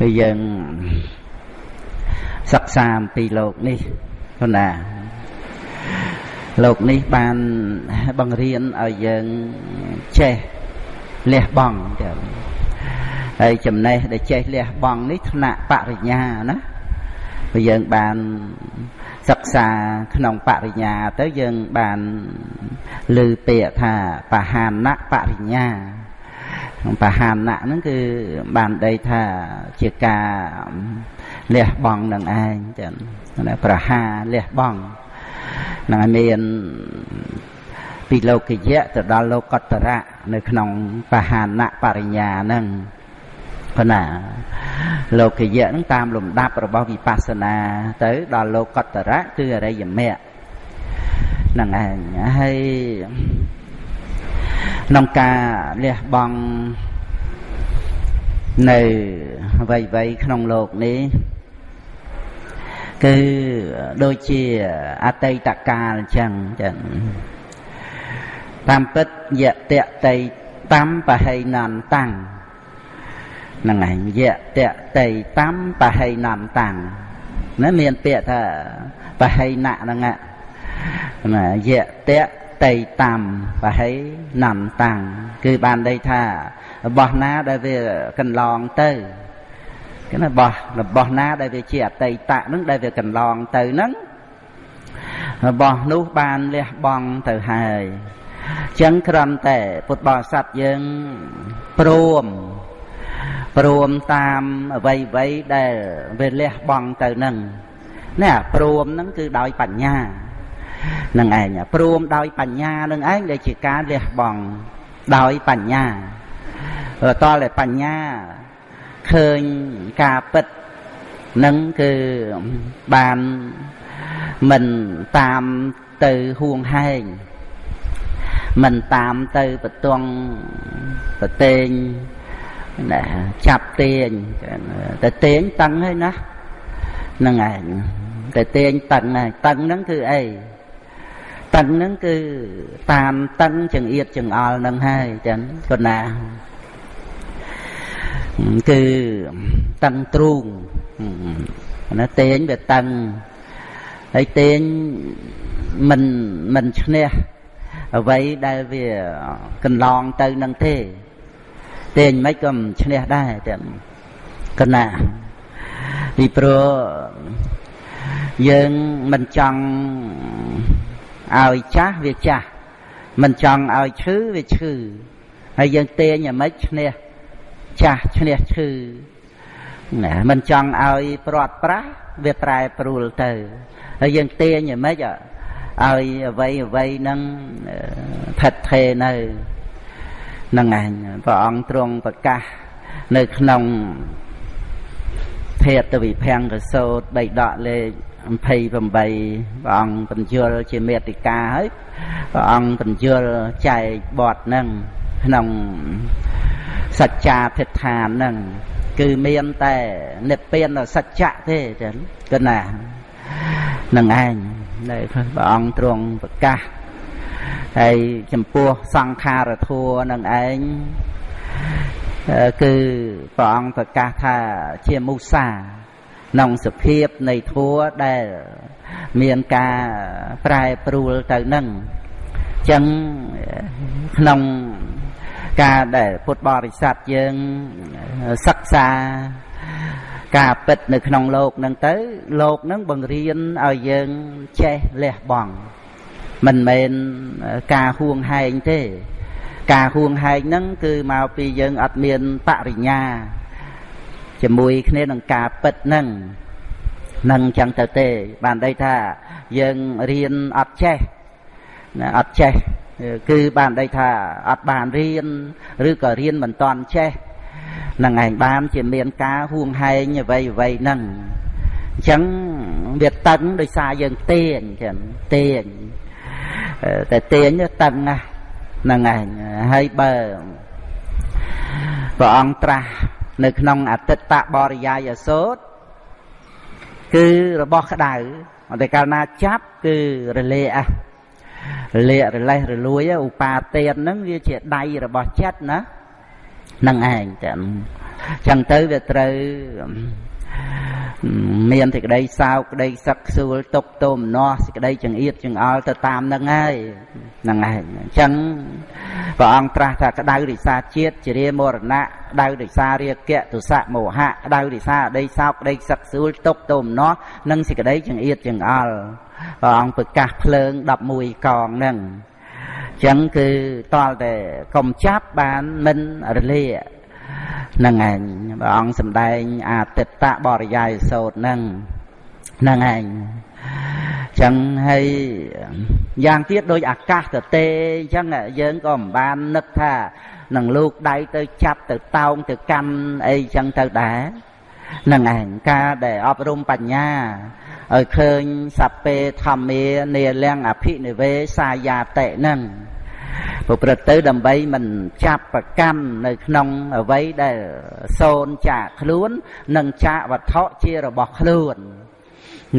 គឺយើងសិក្សាអំពីលោកនេះប៉ុណ្ណាលោកនេះបានបង្រៀនឲ្យយើងចេះលះបង់ចឹងហើយចំណេះដែលចេះលះបង់នេះថ្នាក់បរិញ្ញាណាព្រោះយើងបានសិក្សាក្នុងបរិញ្ញាទៅយើងបានឮពាក្យថាបហានៈបរិញ្ញាក្នុង បហានៈហ្នឹងគឺបានដីថាជាការលះបង់នឹងឯងចឹងប្រហាលះបង់នឹងឲ្យមានពីលោកយៈទៅដល់លោកតរៈនៅក្នុងបហានៈបរិញ្ញាហ្នឹងប៉ុណ្ណាលោកយៈហ្នឹងតាមលំដាប់របស់វិបស្សនាទៅដល់លោកតរៈគឺអរិយមគ្គហ្នឹងឯងហើយ ក្នុងការលះបង់នៅអ្វីៗក្នុងលោកនេះគឺដូចជាអតីតកាលអញ្ចឹងចឹងតាមពិតយៈតៈតៃតាមបហៃណន្តាំងហ្នឹងឯងយៈតៈតៃតាមបហៃណន្តាំងណាមានពាក្យថាបហៃណៈហ្នឹងណាយៈតៈ តៃតាមបហៃណន្តាំងគឺបានន័យថារបស់ណាដែលវាកន្លងទៅគឺរបស់របស់ណាដែលវាជាអតីតៈហ្នឹងដែលវាកន្លងទៅហ្នឹងរបស់នោះបានលះបង់ទៅហើយចឹងគ្រាន់តែពុទ្ធបរិស័ទយើងព្រមព្រមតាមអ្វីអ្វីដែលវាលះបង់ទៅនឹងនេះព្រមហ្នឹងគឺដោយបញ្ញា នឹងឯងព្រមដោយបញ្ញានឹងឯងដែលជាការលះបង់ដោយបញ្ញាតលតែបញ្ញាឃើញការពិតនឹងគឺបានមិនតាមទៅហួងហែងមិនតាមទៅបតងប្រតេងណាចាប់ទាញតែទាញតឹងហើយណាហ្នឹងឯងតែទាញតឹងហើយតឹងហ្នឹងគឺអី តឹងហ្នឹងគឺតាមតឹងចង្អៀតចង្អល់ហ្នឹងហើយចឹងប៉ុណ្ណាគឺតឹងទ្រូងណាទាញវាតឹងហើយទាញមិនមិនឈ្នះអ្វីដែលវាកន្លងទៅនឹងទេទាញមិនក៏មិនឈ្នះដែរតែកណាពីព្រោះយើងមិនចង់ ឲ្យចាស់វាចាស់មិនចង់ឲ្យឈឺវាឈឺហើយយើងទាញឲ្យមិនឈ្នះចាស់ឈ្នះឈឺណាមិនចង់ឲ្យព្រាត់ប្រាស់វាប្រែប្រួលទៅហើយយើងទាញឲ្យមិនឲ្យអ្វីអ្វីនឹងថិតថេរនៅនឹងឯងព្រះអង្គទ្រង់ប្រកាសនៅក្នុងភេទវិភាំងកសោតបីដកលេខ 28ព្រះអង្គបញ្យលជាមេតិកាហើយព្រះអង្គបញ្យលចែកបទនឹងក្នុងសច្ចាធិដ្ឋានហ្នឹងគឺមានតែនិព្វានសច្ចៈទេចឹងគណានឹងឯងនៅព្រះអង្គទ្រង់ប្រកាសហើយចំពោះសង្ខារធัวនឹងឯងគឺព្រះអង្គប្រកាសថាជាមុសា ក្នុងសភាពនៃធัวដែលមានការប្រែប្រួលទៅនឹងចឹងក្នុងការដែលពុទ្ធបរិស័ទយើងសិក្សាការពិតនៅក្នុងលោកនឹងទៅ លោកនឹងបង្រៀនឲ្យយើងចេះលះបង់មិនមែនការហួងហែងទេ ការហួងហែងហ្នឹងគឺមកពីយើងអត់មានបរិញ្ញា ជាមួយគ្នានឹងការពិតហ្នឹងនឹងចឹងទៅទេ បានន័យថាយើងរៀនអត់ចេះអត់ចេះគឺបានន័យថាអត់បានរៀនឬក៏រៀនមិនតាន់ចេះនឹងឯងបានជាមានការហួងហែងអ្វីអ្វីហ្នឹងអញ្ចឹងវាតឹងដោយសារយើងទាញចឹងទាញតែទាញតឹងណាស់ហ្នឹងឯងហើយបើព្រះអង្គត្រាស់ នៅក្នុងអតិតបរិយាយសោតគឺរបស់ក្តៅតែកាលណាចាប់គឺរលាករលាករលេះរលួយឧបាទានហ្នឹងវាជាដៃរបស់ចិត្តណានឹងឯងចឹងចឹងទៅវាត្រូវ មានសេចក្តីសោកក្តីសឹកខ្សួលទុកទោមនោះសេចក្តីចង្អៀតចង្អល់ទៅតាមនឹងហើយហ្នឹងហើយអញ្ចឹងព្រះអង្គត្រាស់ថាក្តៅរិសាជាតិជារាមរណៈក្តៅរិសារាគៈទុសៈមោហៈក្តៅរិសាអតីសោកក្តីសឹកខ្សួលទុកទោមនោះនិងសេចក្តីចង្អៀតចង្អល់ព្រះអង្គប្រកាសភ្លើង11កងហ្នឹងអញ្ចឹងគឺតលតែកុំចាប់បានមិនរលាក ហ្នឹងឯងព្រះអង្គសម្ដែងអតិតៈបរិយាយសោតហ្នឹងហ្នឹងឯងចឹងហើយយ៉ាងទៀតដោយអាកាសទៅទេអញ្ចឹងយើងក៏មិនបាននឹកថានឹងលោកដៃទៅចាប់ទៅតោងទៅកាន់អីចឹងទៅដែរហ្នឹងឯងការដែលអប់រំបញ្ញាឲ្យឃើញសពេធម្មានាលំអភិនិវេសាយាតិហ្នឹង ប្រព្រឹត្តទៅដើម្បីមិនចាប់ប្រកាន់នៅក្នុងអ្វីដែលសូនចាកខ្លួន និងចាកវត្ថុជារបស់ខ្លួន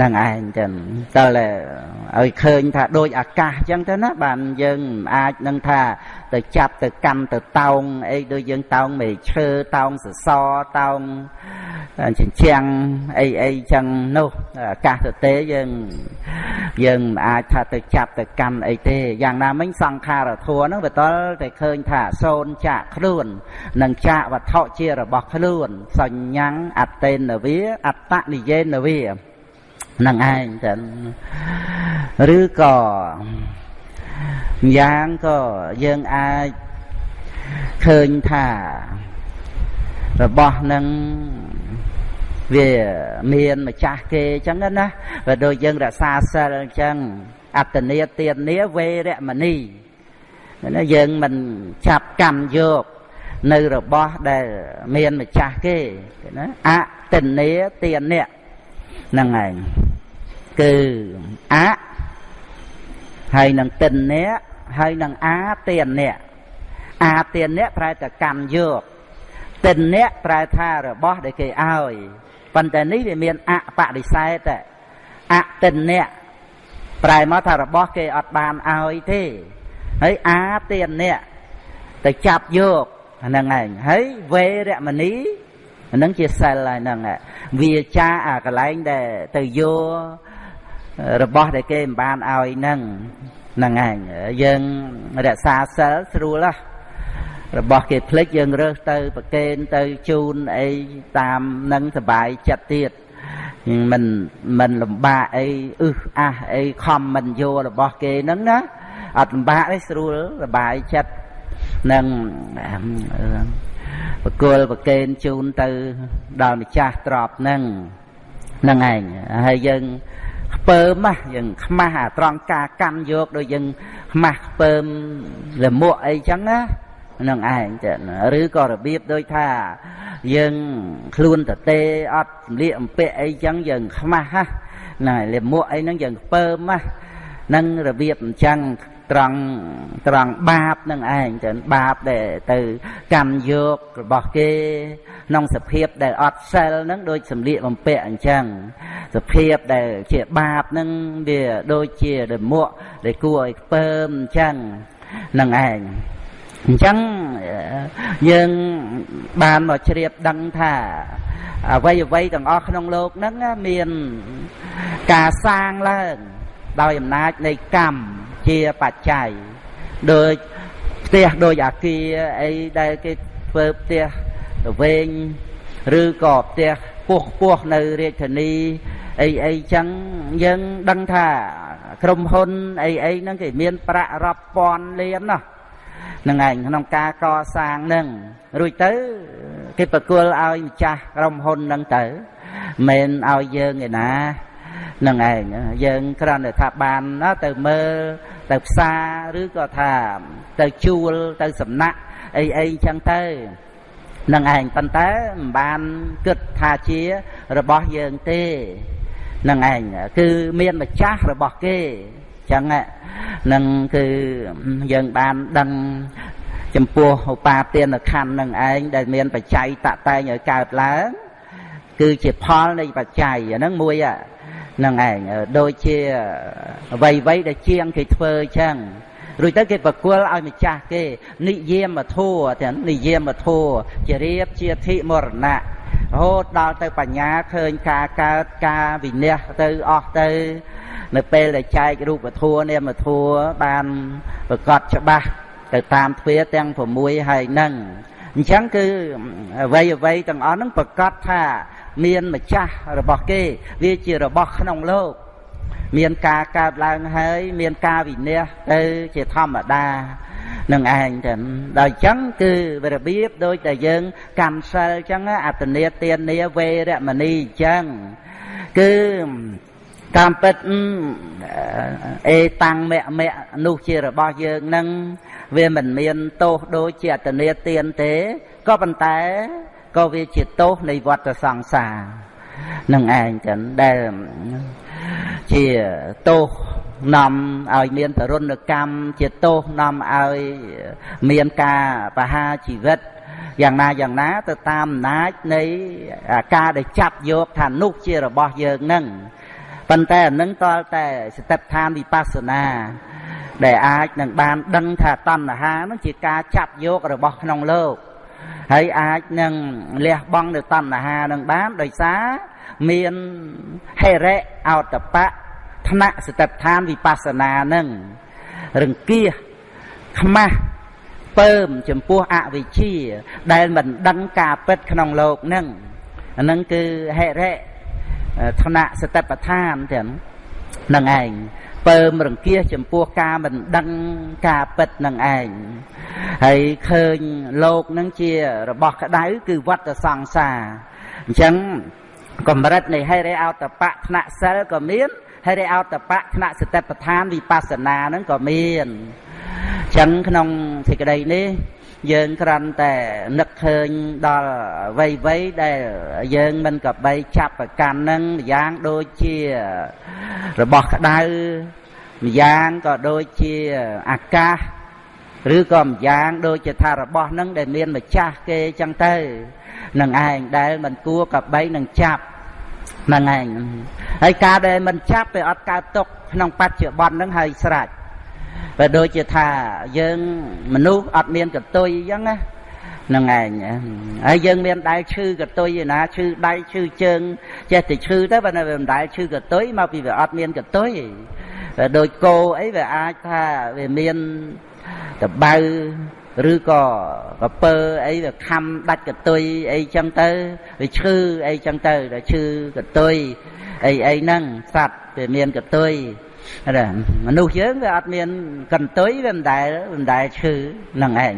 នឹងឯងចឹងតើឲ្យឃើញថាដូចអាកាសចឹងទៅណាបានយើងអាចនឹងថាទៅចាប់ទៅកាន់ទៅតោងអីដូចយើងតោងមេឈើតោងសសរតោង ជញ្ជាំងអីអីចឹងនោះអាកាសទៅទេយើងយើងមិនអាចថាទៅចាប់ទៅកាន់អីទេយ៉ាងណាមិញសង្ខារធัวហ្នឹងវាតលតែឃើញថាសូនចាក់ខ្លួននិងចាក់វត្ថុជារបស់ខ្លួន សញ្ញੰអត្តេនវាអត្តនិយេនវានឹងឯងចឹងឬក៏យ៉ាងក៏យើងអាចឃើញថា របស់នឹងវាមានម្ចាស់គេអញ្ចឹងណាបើដូចយើងរក្សាសិលអញ្ចឹងអត្តនីទាននីវេរមណីណាយើងមិនចាប់កម្មយកនៅរបស់ដែលមានម្ចាស់គេណាអតិនីទាននេះហ្នឹងឯងគឺអហើយនឹងតិននេះហើយនឹងអាទាននេះអាទាននេះប្រែតែកម្មយក តិននេះប្រែថារបស់ដែលគេឲ្យប៉ុន្តែនេះវាមានអបដិសេធអតិនៈប្រែមកថារបស់គេអត់បានឲ្យទេហើយអាទានៈទៅចាប់យកហ្នឹងឯងហើយវេរមណីហ្នឹងជាសិលហើយហ្នឹងវាចាអាកន្លែងដែលទៅយករបស់ដែលគេមិនបានឲ្យហ្នឹងហ្នឹងឯងយើងរក្សាសិលស្រួលណា របស់គេភ្លេចយើងរើសទៅប្រកេនទៅជូនអីតាមនឹងសบายចិត្តទៀតមិនមិនលំបាកអីអឹសអះអីខំមិនយករបស់គេហ្នឹងណាអត់លំបាកទេស្រួលសบายចិត្តនឹងបកុលប្រកេនជូនទៅដល់ម្ចាស់ទ្របហ្នឹងហ្នឹងឯងហើយយើងខ្ពើមណាយើងខ្មាស់អាត្រង់ការកាន់យកដូចយើងខ្មាស់ខ្ពើមលមួកអីចឹងណា នឹងឯងចឹងឬក៏របៀបដូចថាយើងខ្លួនតទេអត់សម្លៀកអំពាក់អីចឹងយើងខ្មាស់ណាលមួកអីហ្នឹងយើងខ្ពើមណានឹងរបៀបអញ្ចឹងត្រង់ត្រង់បាបនឹងឯងចឹងបាបដែលទៅកម្មយករបស់គេក្នុងសភាពដែលអត់សិលនឹងដូចសម្លៀកបំពាក់អញ្ចឹងសភាពដែលជាបាបនឹងវាដូចជាដមួកដែលគួរឲ្យខ្ពើមអញ្ចឹងនឹងឯង អញ្ចឹងយើងបានមកជ្រាបដឹងថាអ្វីអ្វីទាំងអស់ក្នុងលោកហ្នឹងមានការសាងឡើងដោយអំណាចនៃកម្មជាបច្ច័យដោយផ្ទះដោយអាគារអីដែលគេធ្វើផ្ទះទៅវិញឬក៏ផ្ទះពោះពោះនៅរាជធានីអីអីចឹងយើងដឹងថាក្រុមហ៊ុនអីអីហ្នឹងគេមានប្រាក់រាប់ពាន់លានណាស់ នឹងឯងក្នុងការកសាងហ្នឹងរួចទៅគេប្រគល់ឲ្យម្ចាស់ក្រុមហ៊ុនហ្នឹងទៅមិនឲ្យយើងឯណាហ្នឹងឯងយើងគ្រាន់តែថាបានទៅមើលទៅផ្សារឬក៏ថាទៅជួលទៅសំណាក់អីអីចឹងទៅនឹងឯងប៉ុន្តែមិនបានគិតថាជារបស់យើងទេនឹងឯងគឺមានម្ចាស់របស់គេ ចឹងនឹងគឺយើងបានដឹងចំពោះឧបាទានខណ្ឌនឹងឯងដែលមានបច្ច័យតតែងឲ្យកើតឡើងគឺជាផលនៃបច្ច័យអាហ្នឹងមួយហ្នឹងឯងដូចជាអ្វីអ្វីដែលជាងគេធ្វើចឹងរួចទៅគេប្រគល់ឲ្យម្ចាស់គេនិយាមធัวទាំងនិយាមធัวជារៀបជាធិមរណៈ រហូតដល់ទៅបញ្ញាឃើញការកើតការវិន័យទៅអស់ទៅ នៅពេលដែលចែករូបធัวនាមធัวបានប្រកបច្បាស់ទៅតាមទ្វាទាំង6ហើយនឹងអញ្ចឹងគឺអ្វីអ្វីទាំងអស់ហ្នឹងប្រកាសថា មានម្ចាស់របស់គេ វាជារបស់ក្នុងលោកមានការកើតឡើងហើយ មានការវិន័យទៅជាធម្មតា នឹងឯងចឹងដល់អញ្ចឹងគឺរបៀបដូចតែយើងកម្មសិលអញ្ចឹងអតនេទានាវេរមណីអញ្ចឹងគឺតាមពិតអេតាំងមៈមៈនោះជារបស់យើងនឹងវាមិនមានទោសដូចជាអតនេទានទេក៏ប៉ុន្តែក៏វាជាទោសនៃវដ្តសង្សារនឹងឯងចឹងដែលជាទោស នាំឲ្យមានទរណកម្មជាទោសនាំឲ្យមានការបហាជីវិតយ៉ាងណាយ៉ាងណាទៅតាមអំណាចនៃការដែលចាប់យកថានោះជារបស់យើងនឹងប៉ុន្តែអានឹងតលតែសតិប្បដ្ឋានវិបស្សនា ដែលអាចនឹងបានដឹងថាតណ្ហានឹងជាការចាប់យករបស់ក្នុងលោកហើយអាចនឹងលះបង់នៅតណ្ហានឹងបានដោយសារមានហេរិអោតបៈ ថ្នាក់សតិដ្ឋានវិបស្សនានឹងរង្គៀសខ្មាស់ពើមចំពោះអវិជ្ជា ដែលមិនដឹងការពិតក្នុងលោកនឹងអានឹងគឺហិរិថ្នាក់សតិប្បដ្ឋានទាំងនឹងឯងពើមរង្គៀសចំពោះការមិនដឹងការពិតនឹងឯងហើយឃើញលោកនឹងជារបស់ក្តៅគឺវត្តសង្សារអញ្ចឹងកម្រិតនៃហិរិអោតបៈថ្នាក់សិលក៏មាន ហេរិអោតបៈថ្នាក់សតិប្បដ្ឋានវិបស្សនានឹងក៏មានអញ្ចឹងក្នុងសេចក្តីនេះយើងគ្រាន់តែនឹកឃើញដល់វ័យវ័យដែលយើងមិនកបីចាប់ប្រកាន់នឹងយ៉ាងដូចជារបស់ក្តៅម្យ៉ាងក៏ដូចជាអាកាសឬក៏ម្យ៉ាងដូចជាថារបស់នឹងដែលមានម្ចាស់គេចឹងទៅនឹងឯងដែលមិនគួរកបីនឹងចាប់ នឹងឯងហើយការដែលមិនចាប់វាអត់កើតទុកក្នុងបច្ចុប្បន្ននឹងហើយស្រេចបើដូចជាថាយើងមនុស្សអត់មានកតុយអញ្ចឹងណានឹងឯងហើយយើងមានដៃឈឺកតុយឯណាឈឺដៃឈឺជើងចេះតែឈឺទៅបើនៅមិនដែលឈឺកតុយមកពីវាអត់មានកតុយដូចគោអីវាអាចថាវាមានតបៅ ឬក៏កពើអីវាខំដាច់កតុយអីចឹងទៅវាឈឺអីចឹងទៅដល់ឈឺកតុយអីអីហ្នឹងសត្វវាមានកតុយមនុស្សយើងវាអត់មានកន្ទុយវាមិនដែលមិនដែលឈឺហ្នឹងឯង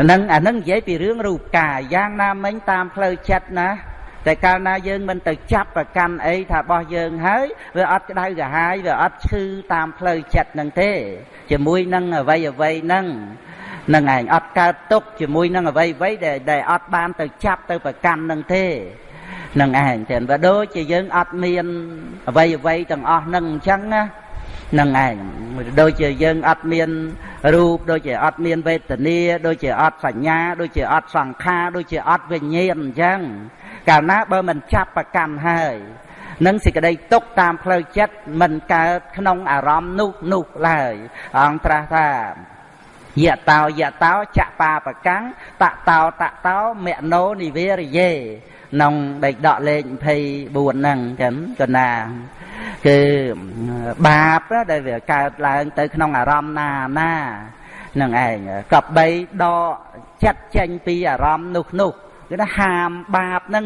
ហ្នឹងអាហ្នឹងនិយាយពីរឿងរូបកាយយ៉ាងណាមិញតាមផ្លូវចិត្តណាតែកាលណាយើងមិនទៅចាប់ប្រកាន់អីថារបស់យើងហើយវាអត់ក្តៅក្រហាយវាអត់ឈឺតាមផ្លូវចិត្តនឹងទេ ជាមួយនឹងអវ័យអវ័យហ្នឹង នឹងឯងអត់កើតទុកជាមួយនឹងអវ័យអវ័យដែលដែលអត់បានទៅចាប់ទៅប្រកាន់នឹងទេនឹងឯងចឹងបើដូចជាយើងអត់មានអវ័យអវ័យទាំងអស់នឹងអញ្ចឹងណានឹងឯងដូចជាយើងអត់មានរូបដូចជាអត់មានវេទនាដូចជាអត់សញ្ញាដូចជាអត់សង្ខារដូចជាអត់វិញ្ញាណអញ្ចឹងកាលណាបើមិនចាប់ប្រកាន់ហើយនឹងសេចក្តីទុកតាមផ្លូវចិត្តមិនកើតក្នុងអារម្មណ៍នោះនោះឡើយអង្គត្រាស់ថា យៈតោយៈតោចបាប្រកាំងតតោតតោមនោនិវេរយេក្នុងដេកដកលេខ24ហ្នឹងចឹងកណាគឺបាបដែលវាកើតឡើងទៅក្នុងអារម្មណ៍ណាណានឹងឯងកបីដកចិត្តចេញពីអារម្មណ៍នោះនោះគឺថាហាមបាបហ្នឹង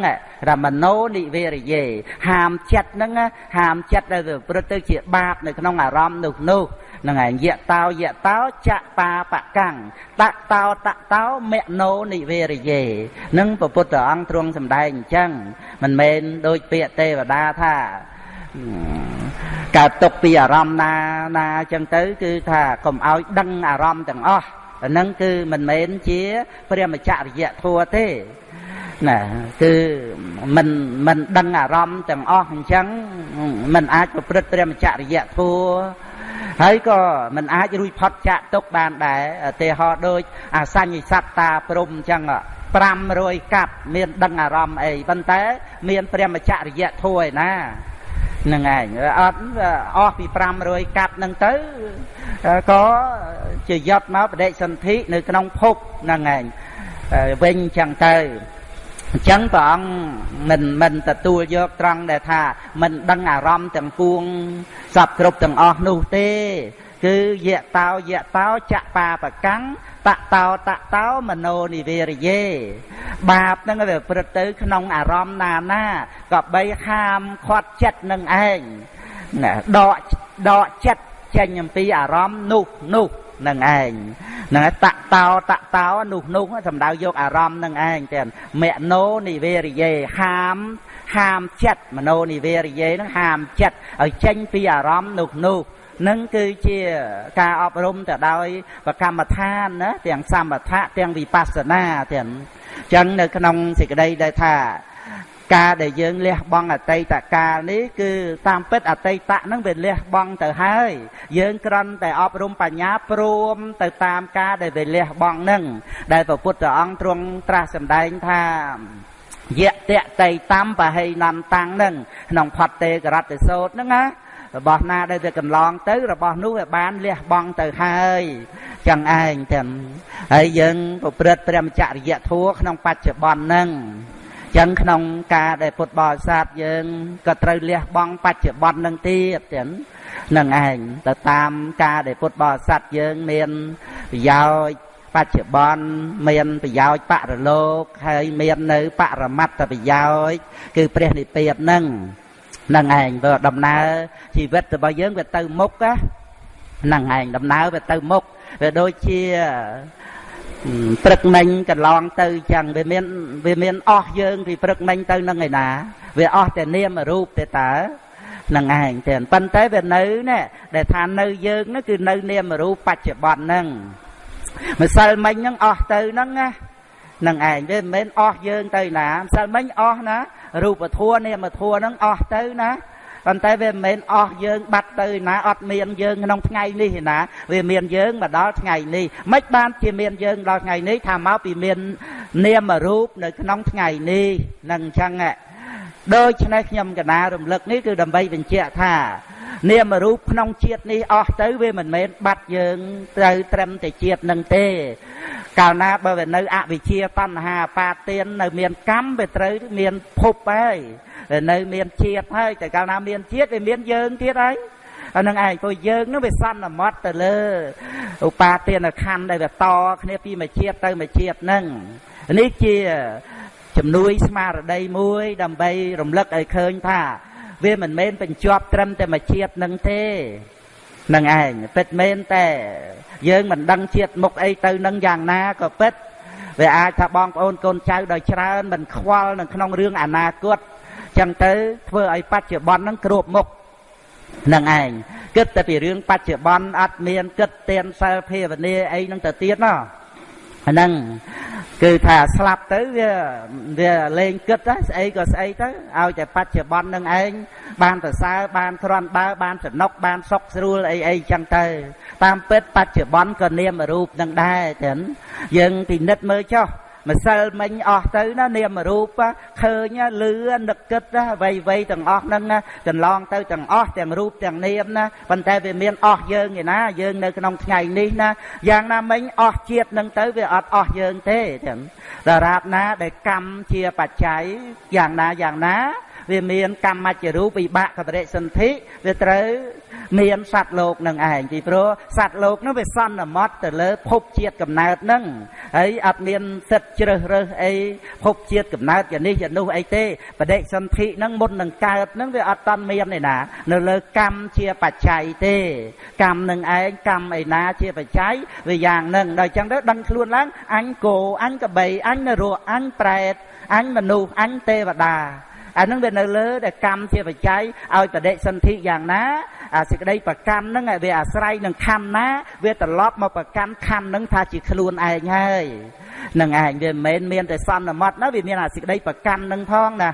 រមណោនិវេរយេហាមចិត្តហ្នឹងហាមចិត្តដែលវាប្រព្រឹត្តទៅជាបាបនៅក្នុងអារម្មណ៍នោះនោះហ្នឹងឯងយៈតោយៈតោចបាបកាំងតតោតតោមណោនិវេរយេនឹងព្រះពុទ្ធអង្គទ្រង់សម្ដែងអញ្ចឹងមិនមែនដូចពាក្យទេវតាថាកើតຕົកពីអារម្មណ៍ណាណាអញ្ចឹងទៅ គឺថាកុំឲ្យដឹងអារម្មណ៍ទាំងអស់អាហ្នឹងគឺមិនមែនជាព្រះមច្ចរិយធัวទេណាគឺមិនមិនដឹងអារម្មណ៍ទាំងអស់អញ្ចឹងមិនអាចប្រព្រឹត្តព្រះមច្ចរិយធัว ហើយក៏មិនអាចរួចផុតចាក់ទុកបានដែរឧទាហរណ៍ដូចអសញ្ញសត្តាព្រំអញ្ចឹង500កាប់មានដឹងអារម្មណ៍អីប៉ុន្តែមានព្រះមច្ចរិយធัวឯណាហ្នឹងឯងអត់អស់ពី500កាត់ហ្នឹងទៅក៏ជាយត់មកបដិសន្ធិនៅក្នុងភពហ្នឹងឯងវិញចឹងទៅ អញ្ចឹងព្រះអង្គមិនមិនទទួលយកត្រង់ដែលថាមិនដឹងអារម្មណ៍ទាំងពួងសពគ្រប់ទាំងអស់នោះទេ គឺយៈតោយៈតោចៈបាបកម្មតតោតតោមโนនិវេរយេបាបហ្នឹងវាព្រឹត្តទៅ ក្នុងអារម្មណ៍ណាណាក៏បីហាមខាត់ចិត្តនឹងឯងណាដកដកចិត្តចេញអំពីអារម្មណ៍នោះនោះ នឹងឯងហ្នឹងតតោតតោនោះនោះសំដៅយកអារម្មណ៍នឹងឯងទាំងមនោនិវេរិយេហាមហាមចិត្តមនោនិវេរិយេនឹងហាមចិត្តឲ្យចេញពីអារម្មណ៍នោះនោះនឹងគឺជាការអប់រំទៅដោយប្រកម្មដ្ឋានណាទាំងសម្បថៈទាំងវិបស្សនាទាំងអញ្ចឹងនៅក្នុងសេចក្តីដែលថា ការដែលយើងលះបង់អតីតកាលនេះគឺតាមពិតអតីតហ្នឹងវាលះបង់ទៅហើយ យើងគ្រាន់តែអប់រំបញ្ញាព្រមទៅតាមការដែលវាលះបង់ហ្នឹងដែលព្រះពុទ្ធអង្គទ្រង់ត្រាស់សម្ដែងថាយៈតតៃតំបហេនន្តាំងហ្នឹងក្នុងផតេករតសោតហ្នឹងណារបស់ណាដែលវាកន្លងទៅរបស់នោះវាបានលះបង់ទៅហើយចឹងឯងទាំងហើយយើងប្រព្រឹត្តព្រះមច្ចរិយធัวក្នុងបច្ចុប្បន្នហ្នឹង ចឹងក្នុងការដែលពុទ្ធបរិស័ទយើងក៏ត្រូវលះបង់បច្ចុប្បន្ននឹងទៀតចឹងនឹងឯងទៅតាមការដែលពុទ្ធបរិស័ទយើងមានប្រយោជន៍បច្ចុប្បន្នមានប្រយោជន៍បរលោកហើយមាននៅបរមត្តប្រយោជន៍គឺព្រះនិព្វាននឹងនឹងឯងវាដំណើរជីវិតរបស់យើងវាទៅមុខហ្នឹងឯងដំណើរវាទៅមុខវាដូចជា ព្រឹកមិញកន្លងទៅចឹងវាមានវាមានអស់យើងពីព្រឹកមិញទៅនឹងឯណាវាអស់តែនាមរូបទេតើនឹងឯងទេប៉ុន្តែវានៅនេះដែលថានៅយើងនោះគឺនៅនាមរូបបច្ចុប្បន្នហ្នឹងម្សិលមិញហ្នឹងអស់ទៅហ្នឹងណានឹងឯងវាមិនមែនអស់យើងទៅណាម្សិលមិញអស់ណារូបធัวនាមធัวហ្នឹងអស់ទៅណា ប៉ុន្តែវាមិនមែនអស់យើងបាត់ទៅណាអត់មានយើងក្នុងថ្ងៃនេះទេណាវាមានយើងមកដល់ថ្ងៃនេះមិនបានជាមានយើងដល់ថ្ងៃនេះថាមកពីមាននាមរូបនៅក្នុងថ្ងៃនេះនឹងអញ្ចឹងដូច្នេះខ្ញុំកណារំលឹកនេះគឺដើម្បីបញ្ជាក់ថា នាមរូបក្នុងជាតិនេះអស់ទៅវាមិនមែនបាត់យើងត្រូវត្រឹមតែជាតិនឹងទេ កាលណាបើវានៅអវិជ្ជាតណ្ហាបាទាននៅមានកម្មវាត្រូវមានភពហើយនៅមានជាតិហើយតែកាលណាមានជាតិវាមានយើងទៀតហើយអានឹងឯងព្រោះយើងនឹងវាសន្មត់ទៅលើឧបាទានខណ្ឌដែលវាតគ្នាពីមួយជាតិទៅមួយជាតិហ្នឹងនេះជាជំនួយស្មារតីមួយដើម្បីរំលឹកឲ្យឃើញថា វាមិនមែនបញ្ជាប់ត្រឹមតែមួយជាតិនឹងទេនឹងឯងពិតមែនតែយើងមិនដឹងជាតិមុខអីទៅនឹងយ៉ាងណាក៏ពិតវាអាចថាបងប្អូនកូនចៅដោយច្រើនមិនខ្វល់នៅក្នុងរឿងអនាគតចឹងទៅធ្វើឲ្យបច្ចុប្បន្នហ្នឹងគ្របមុខនឹងឯងគិតតែពីរឿងបច្ចុប្បន្នអត់មានគិតទៀនសិលភាវនាអីហ្នឹងទៅទៀតណោះ ហ្នឹងគឺថាស្លាប់ទៅវាវាលេងគិតស្អីក៏ស្អីទៅឲ្យតែបច្ចុប្បន្ននឹងឯងបានប្រសើរបានគ្រាន់បើបានសំណុកបានសុខស្រួលអីអីចឹងទៅ តាមពិតបច្ចុប្បន្នក៏នាមរូបនឹងដែរចឹងយើងពិនិត្យមើលចុះ ម្សិលមិញអស់ទៅណានាមរូបឃើញលឺនឹកគិតអ្វីអ្វីទាំងអស់ហ្នឹងណាកន្លងទៅទាំងអស់ទាំងរូបទាំងនាមណាប៉ុន្តែវាមានអស់យើងឯណាយើងនៅក្នុងថ្ងៃនេះណាយ៉ាងណាមិញអស់ជាតិហ្នឹងទៅវាអត់អស់យើងទេចឹងដរាបណាដែលកម្មជាបច្ច័យយ៉ាងណាយ៉ាងណា វាមានកម្មច្ចរូបវិបាកបរិសន្ធិវាត្រូវមានសត្វលោកនឹងឯងពីព្រោះសត្វលោកនោះវាសន្មត់ទៅលើភពជាតិកំណើតនឹងហើយអត់មានសិទ្ធជ្រើសរើសអីភពជាតិកំណើតយ៉ាងនេះយ៉ាងនោះអីទេបដិសន្ធិនឹងមុននឹងកើតនឹងវាអត់តន់មានទេណា នៅលើកម្មជាបច្ច័យទេ កម្មនឹងឯងកម្មឯណាជាបច្ច័យវាយ៉ាងនឹងដល់អញ្ចឹងទៅដឹងខ្លួនឡើងអញគោអញកបីអញនរោអញប្រែតអញមនុស្សអញទេវតា អានឹងវានៅលើដែលកម្មជាបច្ច័យឲ្យបដិសន្ធិយ៉ាងណាអាសេចក្តីប្រកាន់ហ្នឹងវាអាស្រ័យនឹងខណ្ឌណា វាត្រឡប់មកប្រកាន់ខណ្ឌហ្នឹងថាជាខ្លួនឯងហើយនឹងឯងវាមិនមែនមានតែសន្មត់ណាវាមានអាសេចក្តីប្រកាន់ហ្នឹងផងណា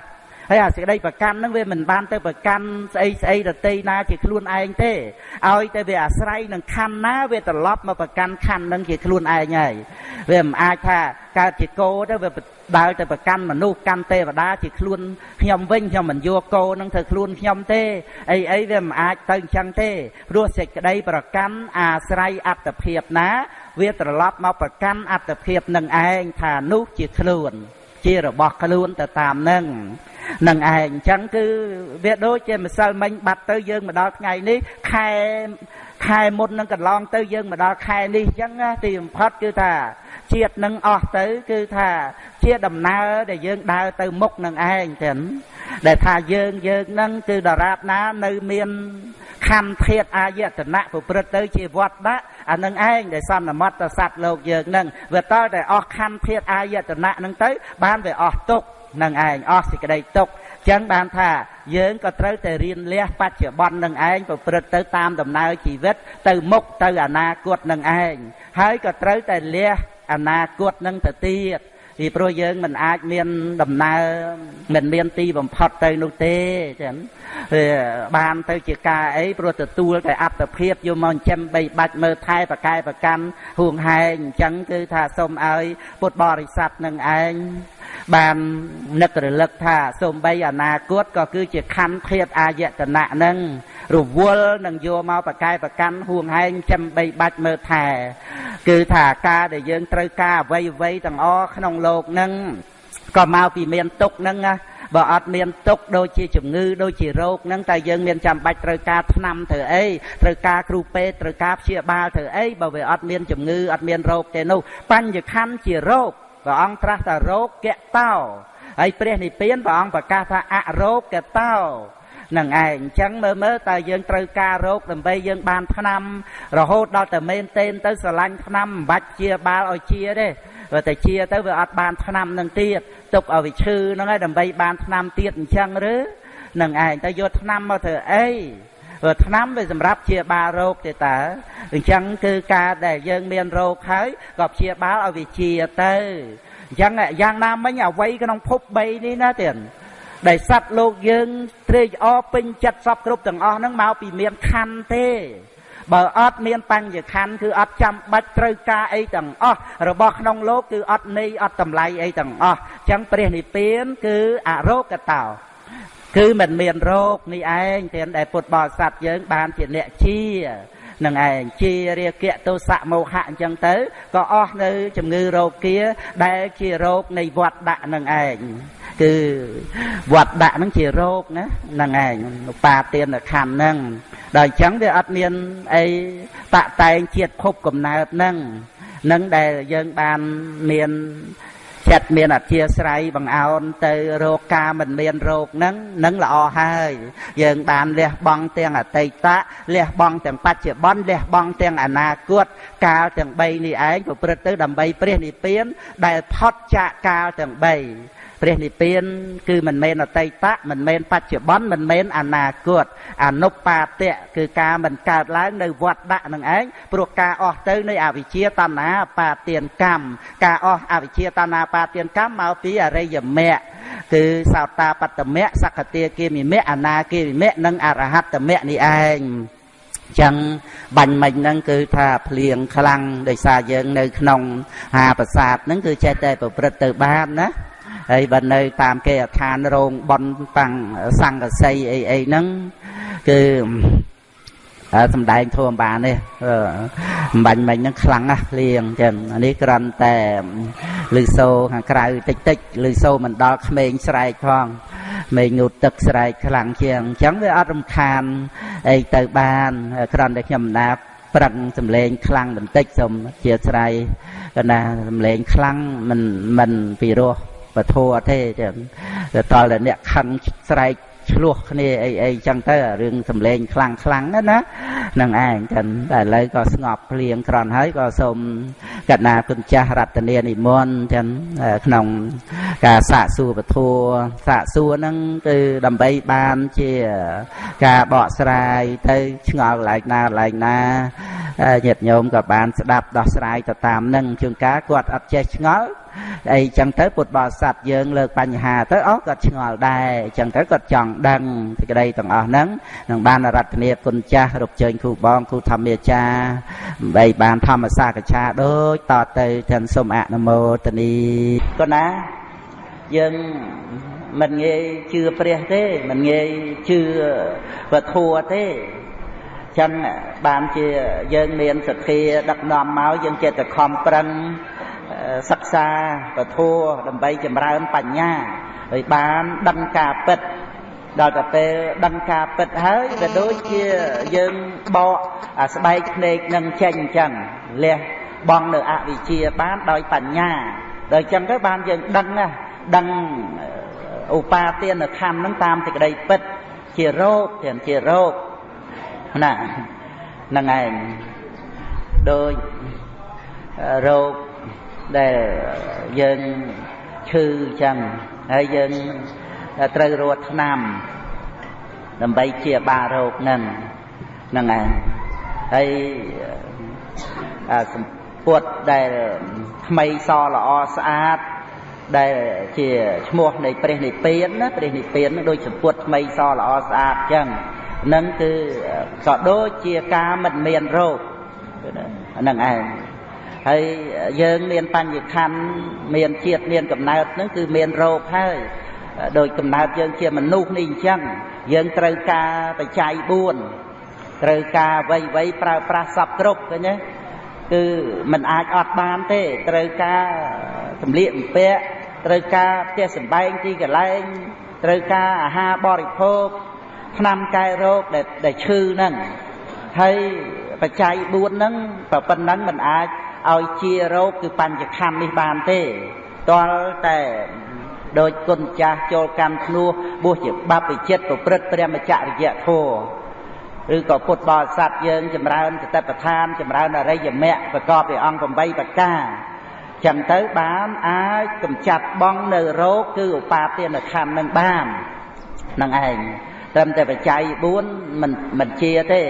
ហើយអាសេចក្តីប្រកាន់ហ្នឹងវាមិនបានទៅប្រកាន់ស្អីស្អីដតីណាជាខ្លួនឯងទេឲ្យតែវាអាស្រ័យនឹងខណ្ឌណាវាត្រឡប់មកប្រកាន់ខណ្ឌហ្នឹងជាខ្លួនឯងហើយវាមិនអាចថាកើតជាគោទៅវាដើរទៅប្រកាន់មនុស្សកាន់ទេវតាជាខ្លួនខ្ញុំវិញខ្ញុំមិនយកគោនឹងធ្វើខ្លួនខ្ញុំទេអីអីវាមិនអាចទៅអញ្ចឹងទេព្រោះសេចក្តីប្រកាន់អាស្រ័យអត្តភាពណា វាត្រឡប់មកប្រកាន់អត្តភាពនឹងឯងថានោះជាខ្លួន ជារបស់ខ្លួនទៅតាមនឹងនឹងឯងអញ្ចឹងគឺវាដូចជាម្សិលមិញបាត់ទៅយើងមកដល់ថ្ងៃនេះខែខែមុននឹងកន្លងទៅយើងមកដល់ខែនេះអញ្ចឹងទីបំផុតគឺថាជាតិនឹងអស់ទៅគឺថាជាដំណើរដែលយើងដើរទៅមុខនឹងឯងចឹងដែលថាយើងយើងនឹងគឺដរាបណានៅមានខណ្ឌធាតអាយតនៈប្រព្រឹត្តទៅជាវត្តដាក់ អានឹងឯងដែលសន្មតសត្វលោកយើងនឹងវាតើតែអស់ខណ្ឌធាតអាយតនៈនឹងទៅ បានវាអស់ទុកនឹងឯងអស់សេចក្តីទុកចឹងបានថាយើងក៏ត្រូវតែរៀនលះបច្ចុប្បន្ននឹងឯងប្រព្រឹត្តទៅតាមដំណើរជីវិត ទៅមុខទៅអនាគតនឹងឯងហើយក៏ត្រូវតែលះអនាគតនឹងទៅទៀត ពីព្រោះយើងមិនអាចមានដំណើរមិនមានទីបំផុតទៅនោះទេចឹងបានទៅជាការអីព្រោះទទួលតែអត្តភាពយកមកចិញ្ចឹមបីបាច់មើលថែប្រកែប្រកាន់ហួងហែងអញ្ចឹងគឺថាសូមឲ្យពុទ្ធបរិស័ទនឹងឯងបាននឹករលឹកថាសូមបីអនាគតក៏គឺជាខណ្ឌភាពអាយតនៈនឹង រវល់នឹងយកមកប្រកែប្រកាន់ហួងហែងចាំបីបាច់មើលថែគឺថាការដែលយើងត្រូវការអ្វីអ្វីទាំងអស់ក្នុងโลกនឹងក៏មកពីមានទុកនឹងណាបើអត់មានទុកដូចជាជំងឺដូចជារោគហ្នឹងតែយើងមានចាំបាច់ត្រូវការថ្នាំធ្វើអីត្រូវការគ្រូពេទ្យត្រូវការព្យាបាលធ្វើអីបើវាអត់មានជំងឺអត់មានរោគទេនោះបញ្ញខណ្ឌជារោគព្រះអង្គត្រាស់ថារោគកតោហើយព្រះនិព្វានព្រះអង្គប្រកាសថាអរោគកតោ នឹងឯងអញ្ចឹងមើលមើលតើយើងត្រូវការរោគដើម្បីយើងបានថ្នាំ រហូតដល់តែមែនទែនទៅស្រឡាញ់ថ្នាំមិនបាច់ជាបាលឲ្យជាទេបើតែជាទៅវាអត់បានថ្នាំនឹងទៀតទុកឲ្យវាឈឺហ្នឹងហើយដើម្បីបានថ្នាំទៀតអញ្ចឹងឬនឹងឯងទៅយកថ្នាំមកធ្វើអីព្រោះថ្នាំវាសម្រាប់ជាបាលរោគទេតើអញ្ចឹងគឺការដែលយើងមានរោគហើយក៏ព្យាបាលឲ្យវាជាទៅអញ្ចឹងយ៉ាងណាមិញអ្វីក្នុងភព3នេះណាទៀត ដែលសត្វលោកយើងត្រេកអរពេញចិត្តសពគ្រប់ទាំងអស់ហ្នឹងមកពីមានខណ្ឌទេបើអត់មានបញ្ញខណ្ឌគឺអត់ចាំបាច់ត្រូវការអីទាំងអស់របស់ក្នុងលោកគឺអត់ន័យអត់តម្លៃអីទាំងអស់អញ្ចឹងព្រះនិព្វានគឺអរោគតោគឺមិនមានរោគនេះឯងទានដែលពុទ្ធបរិស័ទយើងបានជាអ្នកជា នឹងឯងជារាគៈទោសៈមោហៈអញ្ចឹងទៅក៏អស់នៅជំងឺរោគាដែលជារោគនៃវត្តដាក់នឹងឯងគឺវត្តដាក់ហ្នឹងជារោគណាហ្នឹងឯងបាទានខណ្ឌហ្នឹងដល់អញ្ចឹងវាអត់មានអីតតែងជាតិភពកំណើតហ្នឹងនឹងដែលយើងបានមាន ចិត្តមានអធិស្រ័យបង្អោនទៅរោគការមិនមានរោគហ្នឹងនឹងល្អហើយ យើងបានលះបង់ទាំងអតីតលះបង់ទាំងបច្ចុប្បន្នលះបង់ទាំងអនាគតកាលទាំង3នេះឯងប្រព្រឹត្តទៅដើម្បីព្រះនិព្វានដែលផុតចាកកាលទាំង3 ព្រះនិព្វាន គឺមិនមែនអតីតមិនមែនបច្ចុប្បន្នមិនមែនអនាគតអនុបាទៈគឺការមិនកើតឡើងនៅវត្តដាក់នឹងឯងព្រោះការអស់ទៅនៃអវិជ្ជាតណ្ហាបាទានកម្មការអស់អវិជ្ជាតណ្ហាបាទានកម្មមកពីអរិយមគ្គគឺសោតាបត្តមៈសក្តិគាមិមៈអនាគាមិមៈនិងអរហត្តមៈនេះឯងចឹងបាញ់មិញហ្នឹងគឺថាភ្លៀងខ្លាំងដោយសារយើងនៅក្នុងហាប្រាសាទហ្នឹងគឺចេះតែប្រព្រឹត្តទៅបានណា ហើយបើនៅ តាមគេអឋានរោងបនតាំងសង្កសីអីអីហ្នឹងគឺសំដែងធម៌បាននេះអំបញ្ញមិញហ្នឹងខ្លាំងណាស់លៀងចឹងអានេះគ្រាន់តែលឺសូខាងក្រៅតិចតិចលឺសូមិនដល់ក្មេងស្រែកផងមេងូតទឹកស្រែកខ្លាំងជាងអញ្ចឹងវាអត់រំខានអីទៅបានគ្រាន់តែខ្ញុំណាប្រឹងសំឡេងខ្លាំងបន្តិចសូមជាស្រ័យកណាសំឡេងខ្លាំងមិនមិនពីរោះ ពធអត់ទេចឹងទៅតល់តែអ្នកខឹងស្រែកឆ្លោះគ្នាអីអីចឹងទៅរឿងសំឡេងខ្លាំងខ្លាំងណានឹងឯងចឹងតែឥឡូវក៏ស្ងប់ភ្លៀងក្រន់ហើយក៏សូមកណាគុណចាស់រតនានិមន្តចឹងក្នុងការសាកសួរពធសាកសួរហ្នឹងគឺដើម្បីបានជាការបកស្រាយទៅឆ្ងល់កន្លែងណាកន្លែងណាញាតិញោមក៏បានស្ដាប់ដោះស្រាយទៅតាមនឹងជួនកាលគាត់អត់ចេះឆ្ងល់ អីចឹងទៅពុទ្ធបរិស័ទយើងលើកបញ្ហាទៅអស់គាត់ឆ្ងល់ដែរចឹងទៅគាត់ចង់ដឹងសេចក្តីទាំងអស់ហ្នឹងនឹងបានរតនាគុណចាស់រកជើញគ្រូបងគ្រូធម្មាចារ្យបីបានធម្មសាកឆាដូចតទៅទាំងសូមអនុមោទនីក៏ណាយើងមិនងាយជឿព្រះទេមិនងាយជឿវធัวទេចឹងបានជាយើងមានសទ្ធាដឹកនាំមកយើងចេះតែខំប្រឹង សិក្សាពធัวដើម្បីចម្រើនបញ្ញាហើយបានដឹងការពិតដល់តែពេលដឹងការពិតហើយក៏ដូចជាយើងបកអាស្បែកភ្នែកនឹងចេញអញ្ចឹងលះបងនៅអវិជ្ជាបានដោយបញ្ញាដល់អញ្ចឹងទៅបានយើងដឹងណាដឹងឧបាទានខណ្ឌនឹងតាមសេចក្តីពិតជារោគទាំងជារោគណាហ្នឹងឯងដូចរោគ ដែលយើងឈឺចឹងហើយយើងត្រូវរត់ថ្នាំដើម្បីជាបារោគហ្នឹងហ្នឹងឯងហើយសម្ពុតដែលថ្មីសល្អស្អាតដែលជាឈ្មោះនៃព្រះនិព្វានណាព្រះនិព្វានដូចសម្ពុតថ្មីសល្អស្អាតចឹងនឹងគឺក៏ដូចជាការមិនមានរោគហ្នឹងឯង ហើយយើងមានបញ្ញខណ្ឌមានជាតិមានកំណើតហ្នឹងគឺមានរោគហើយដោយកំណើតយើងជាមនុស្សនេះអញ្ចឹងយើងត្រូវការបច្ច័យ4ត្រូវការវៃវៃប្រើប្រាស់សពគ្រប់ឃើញទេគឺมันអាចអត់បានទេត្រូវការសម្លៀកបំពាក់ត្រូវការផ្ទះសម្បែងទីកន្លែងត្រូវការអាហារបរិភោគថ្នាំកែរោគដែលដែលឈឺហ្នឹងហើយបច្ច័យ4ហ្នឹងប្រប៉ុណ្ណឹងมันអាច ឲ្យជារោគគឺបញ្ចខណ្ឌនេះបានទេតលតែដោយគុណចាស់ចូលកម្មធ្នោះបួសជាបព្វជិតប្រព្រឹត្តព្រះមច្ចរិយធម៌ឬក៏ពុទ្ធបរិស័ទយើងចម្រើនសតិប្បដ្ឋានចម្រើនអរិយមគ្គប្រកបដោយអង្គ8ប្រការចឹងទៅបានអាចកម្ចាត់បងនៅរោគគឺឧបាទានខណ្ឌនឹងបាននឹងឯងត្រឹមតែបច្ច័យ4មិនមិនជាទេ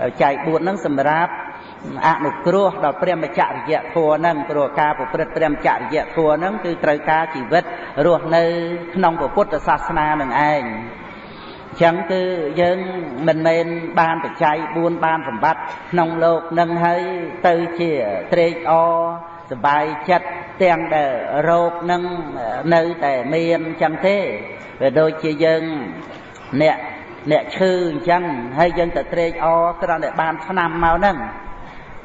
បច្ច័យ4ហ្នឹងសម្រាប់ អនុគ្រោះដល់ព្រះមច្ចរិយធម៌ហ្នឹងព្រោះការប្រព្រឹត្តព្រះមច្ចរិយធម៌ហ្នឹងគឺត្រូវការជីវិតរស់នៅក្នុងពុទ្ធសាសនានឹងឯងចឹងគឺយើងមិនមែនបានបច្ច័យ4បានសម្បត្តិក្នុងលោកនឹងហើយទៅជាត្រេកអរសบายចិត្តទាំងដែលរោគនឹងនៅតែមានចឹងទេវាដូចជាយើងអ្នកអ្នកឈឺអញ្ចឹងហើយយើងទៅត្រេកអរគ្រាន់តែបានឆ្នាំមកហ្នឹង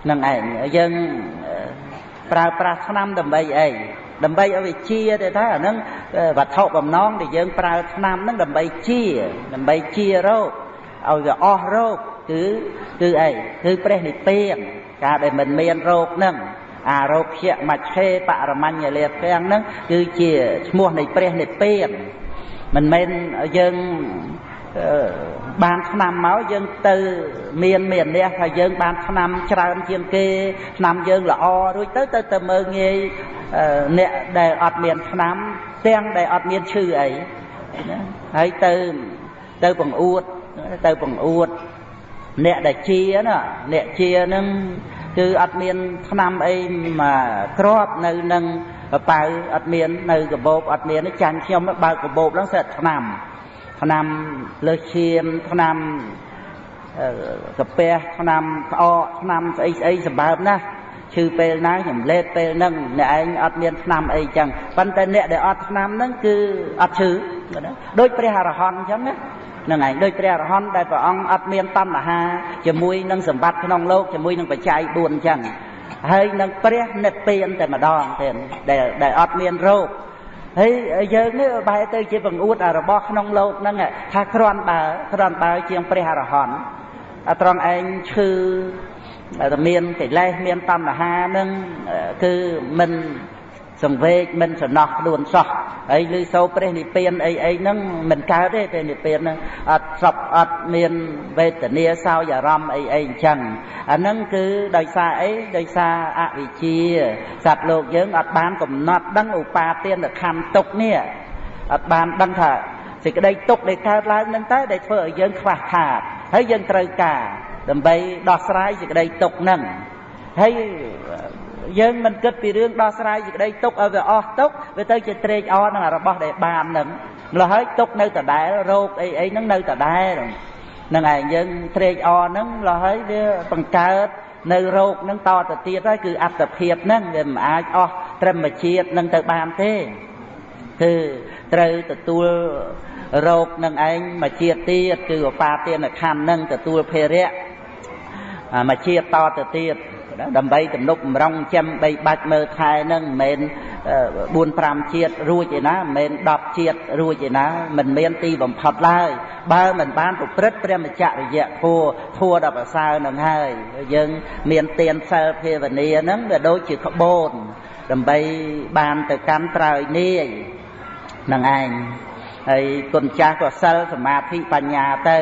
នឹងឯងយើងប្រើប្រាស់ឆ្នាំដើម្បីអីដើម្បីឲ្យវាជាទេថាអាហ្នឹងវត្ថុបំណងដែលយើងប្រើឆ្នាំហ្នឹងដើម្បីជាដើម្បីជារោគឲ្យវាអស់រោគគឺគឺអីគឺព្រះនិព្វានការដែលមិនមានរោគហ្នឹងអារោភៈមច្ឆេបរមញ្ញលាភៈហ្នឹងគឺជាឈ្មោះនៃព្រះនិព្វានមិនមែនយើង បានឆ្នាំមកយើងទៅមានមានអ្នកថាយើងបានឆ្នាំច្រើនជាងគេឆ្នាំយើងល្អរួចទៅទៅទៅមើងងាយអ្នកដែលអត់មានឆ្នាំទាំងដែលអត់មានឈឺអីណាហើយទៅទៅបង្អួតទៅបង្អួតអ្នកដែលជាណាអ្នកជានឹងគឺអត់មានឆ្នាំអីមកក្របនៅនឹងប៉ៅអត់មាននៅកបោបអត់មានចាញ់ខ្ញុំបើកកបោបហ្នឹងសិតឆ្នាំ ថ្នាំលើសឈាមថ្នាំកាពះថ្នាំផ្អកថ្នាំស្អីស្អីសម្បើមណាស់ឈឺពេលណាខ្ញុំលេតពេលហ្នឹងអ្នកឯងអត់មានថ្នាំអីចឹងប៉ុន្តែអ្នកដែលអត់ថ្នាំហ្នឹងគឺអត់ឈឺដូចព្រះអរហន្តអញ្ចឹងណានឹងឯងដូចព្រះអរហន្តដែលព្រះអង្គអត់មានតណ្ហាជាមួយនឹងសម្បត្តិក្នុងលោកជាមួយនឹងបច្ច័យ4អញ្ចឹងហើយនឹងព្រះនិព្វានតែម្ដងទេដែលដែលអត់មានរោគ ហើយយើងនេះបែរទៅជាបង្អួតរបស់ក្នុងលោកហ្នឹងថាគ្រាន់បើគ្រាន់បើជាងព្រះអរហន្តអត្រង់ឯងឈឺតែមានកិលេសមានតណ្ហានឹងគឺមិន សង្វេកមិនសំណោះខ្លួនសោះហើយឮសូរព្រះនិព្វានអីអីហ្នឹងមិនកើតទេព្រះនិព្វានហ្នឹងអត់សពអត់មានវេទនាសោយអារម្មណ៍អីអីអញ្ចឹងអាហ្នឹងគឺដោយសារអីដោយសារអវិជ្ជាសត្វលោកយើងអត់បានកំណត់ដឹងឧបាទានខណ្ឌទុកនេះអត់បានដឹងថាសេចក្តីទុកដែលកើតឡើងនឹងតើដែលធ្វើឲ្យយើងខ្វះខាតហើយយើងត្រូវការដើម្បីដោះស្រាយសេចក្តីទុកហ្នឹងហើយ យើងមិនគិតពីរឿងដោះស្រាយសេចក្តីទុកឲ្យវាអស់ទុកវាទៅជាត្រេកអរនឹងរបស់ដែលបានហ្នឹងម្ល៉េះហើយទុកនៅដដែលរោគអីអីហ្នឹងនៅដដែលហ្នឹងឯងយើងត្រេកអរហ្នឹងម្ល៉េះហើយវាបង្កើតនៅរោគហ្នឹងតទៅទៀតហើយគឺអត្តភាពហ្នឹងវាមិនអាចអស់ត្រឹមជាតិនឹងទៅបានទេគឺត្រូវទទួលរោគនឹងឯងមកជាតិទៀតគឺឧបាទានខណ្ឌនឹងទទួលភេរៈមកជាតិតទៅទៀត ដើម្បីទំនុកបំរុងចាំបីបាច់មើលខែនឹងមិនមែន4 5ជាតិរួចឯណាមិនមែន10ជាតិរួចឯណាមិនមានទីបំផុតឡើយបើមិនបានប្រព្រឹត្តព្រះមច្ចរិយធัวធัวដល់ប្រសើរនឹងហើយយើងមានទានសិលភាវនាហ្នឹងវាដូចជាក្បូនដើម្បីបានទៅកាន់ត្រើយនាយនឹងឯងហើយគុណចាស់ក៏សិលសមាធិបញ្ញាទៅ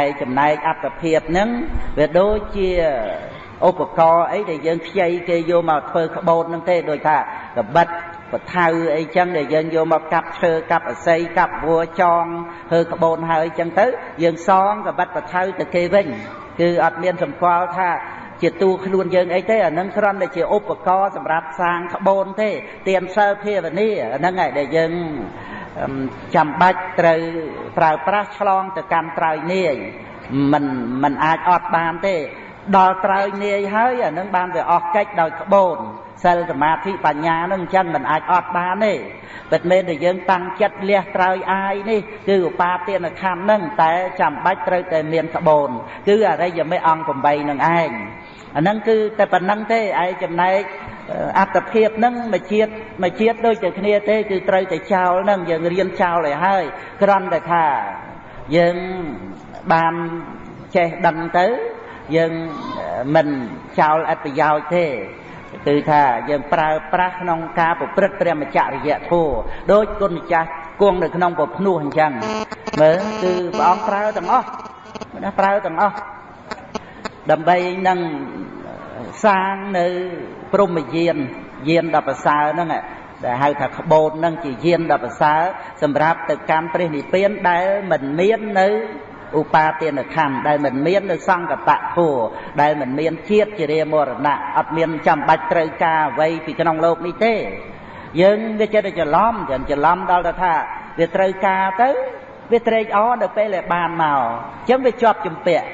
ឯចំណែកអត្តភាពហ្នឹងវាដូចជា ឧបករណ៍អីដែលយើងខ្ចីគេយកមកធ្វើក្បូនហ្នឹងទេដូចថាកបិតបថៅអីចឹងដែលយើងយកមកកាប់ឈើកាប់អស័យកាប់វัวចងធ្វើក្បូនហើយចឹងទៅ យើងសងកបិតបថៅទៅគេវិញគឺអត់មានសម្គាល់ថាជាតួខ្លួនយើងអីទេអានឹងគ្រាន់តែជាឧបករណ៍សម្រាប់សាងក្បូនទេទៀនសិលភាវនាអាហ្នឹងឯងដែលយើងចាំបាច់ត្រូវប្រើប្រាស់ឆ្លងទៅកាន់ត្រើយនាយមិនមិនអាចអត់បានទេ ដល់ត្រើយនាយហើយអានឹងបានវាអស់កិច្ចដោយក្បូនសិលសមាធិបញ្ញានឹងអញ្ចឹងមិនអាចអត់បានទេពិតមែនតែយើងតាំងចិត្តលះត្រើយអាយនេះគឺឧបាទានខណ្ឌនឹងតែចាំបាច់ត្រូវតែមានក្បូនគឺអរិយមេអង្គ8នឹងឯងអាហ្នឹងគឺតែប៉ុណ្្នឹងទេឯចំណែកអត្តភាពហ្នឹងមួយជាតិមួយជាតិដូចតែគ្នាទេគឺត្រូវតែចោលហ្នឹងយើងរៀនចោលឲ្យហើយគ្រាន់តែថាយើងបានចេះដឹងទៅ យើងមិនចោលអត្តប្រយោជន៍ទេគឺថាយើងប្រើប្រាស់ក្នុងការប្រព្រឹត្តព្រះមច្ចរិយធម៌ដោយគុណម្ចាស់គង់នៅក្នុងពភ្នោះអញ្ចឹងមើលគឺព្រះអង្គប្រើទាំងអស់ណាប្រើទាំងអស់ដើម្បីនឹងសាងនៅព្រមយានយានដល់ប្រសើរហ្នឹងដែលហៅថាក្បូនហ្នឹងជាយានដល់ប្រសើរសម្រាប់ទៅកាន់ព្រះនិព្វានដែលមិនមាននៅ ឧបាទានខណ្ឌដែលមិនមាននៅសង្កតៈធัวដែលមិនមានជាតិជារាមរណៈអត់មានចាំបាច់ត្រូវការអ្វីពីក្នុងលោកនេះទេ យើងវាចិត្តតែច្រឡំចឹងច្រឡំដល់ទៅថាវាត្រូវការទៅវាត្រេកអរនៅពេលដែលបានមកអញ្ចឹងវាជាប់ជំពាក់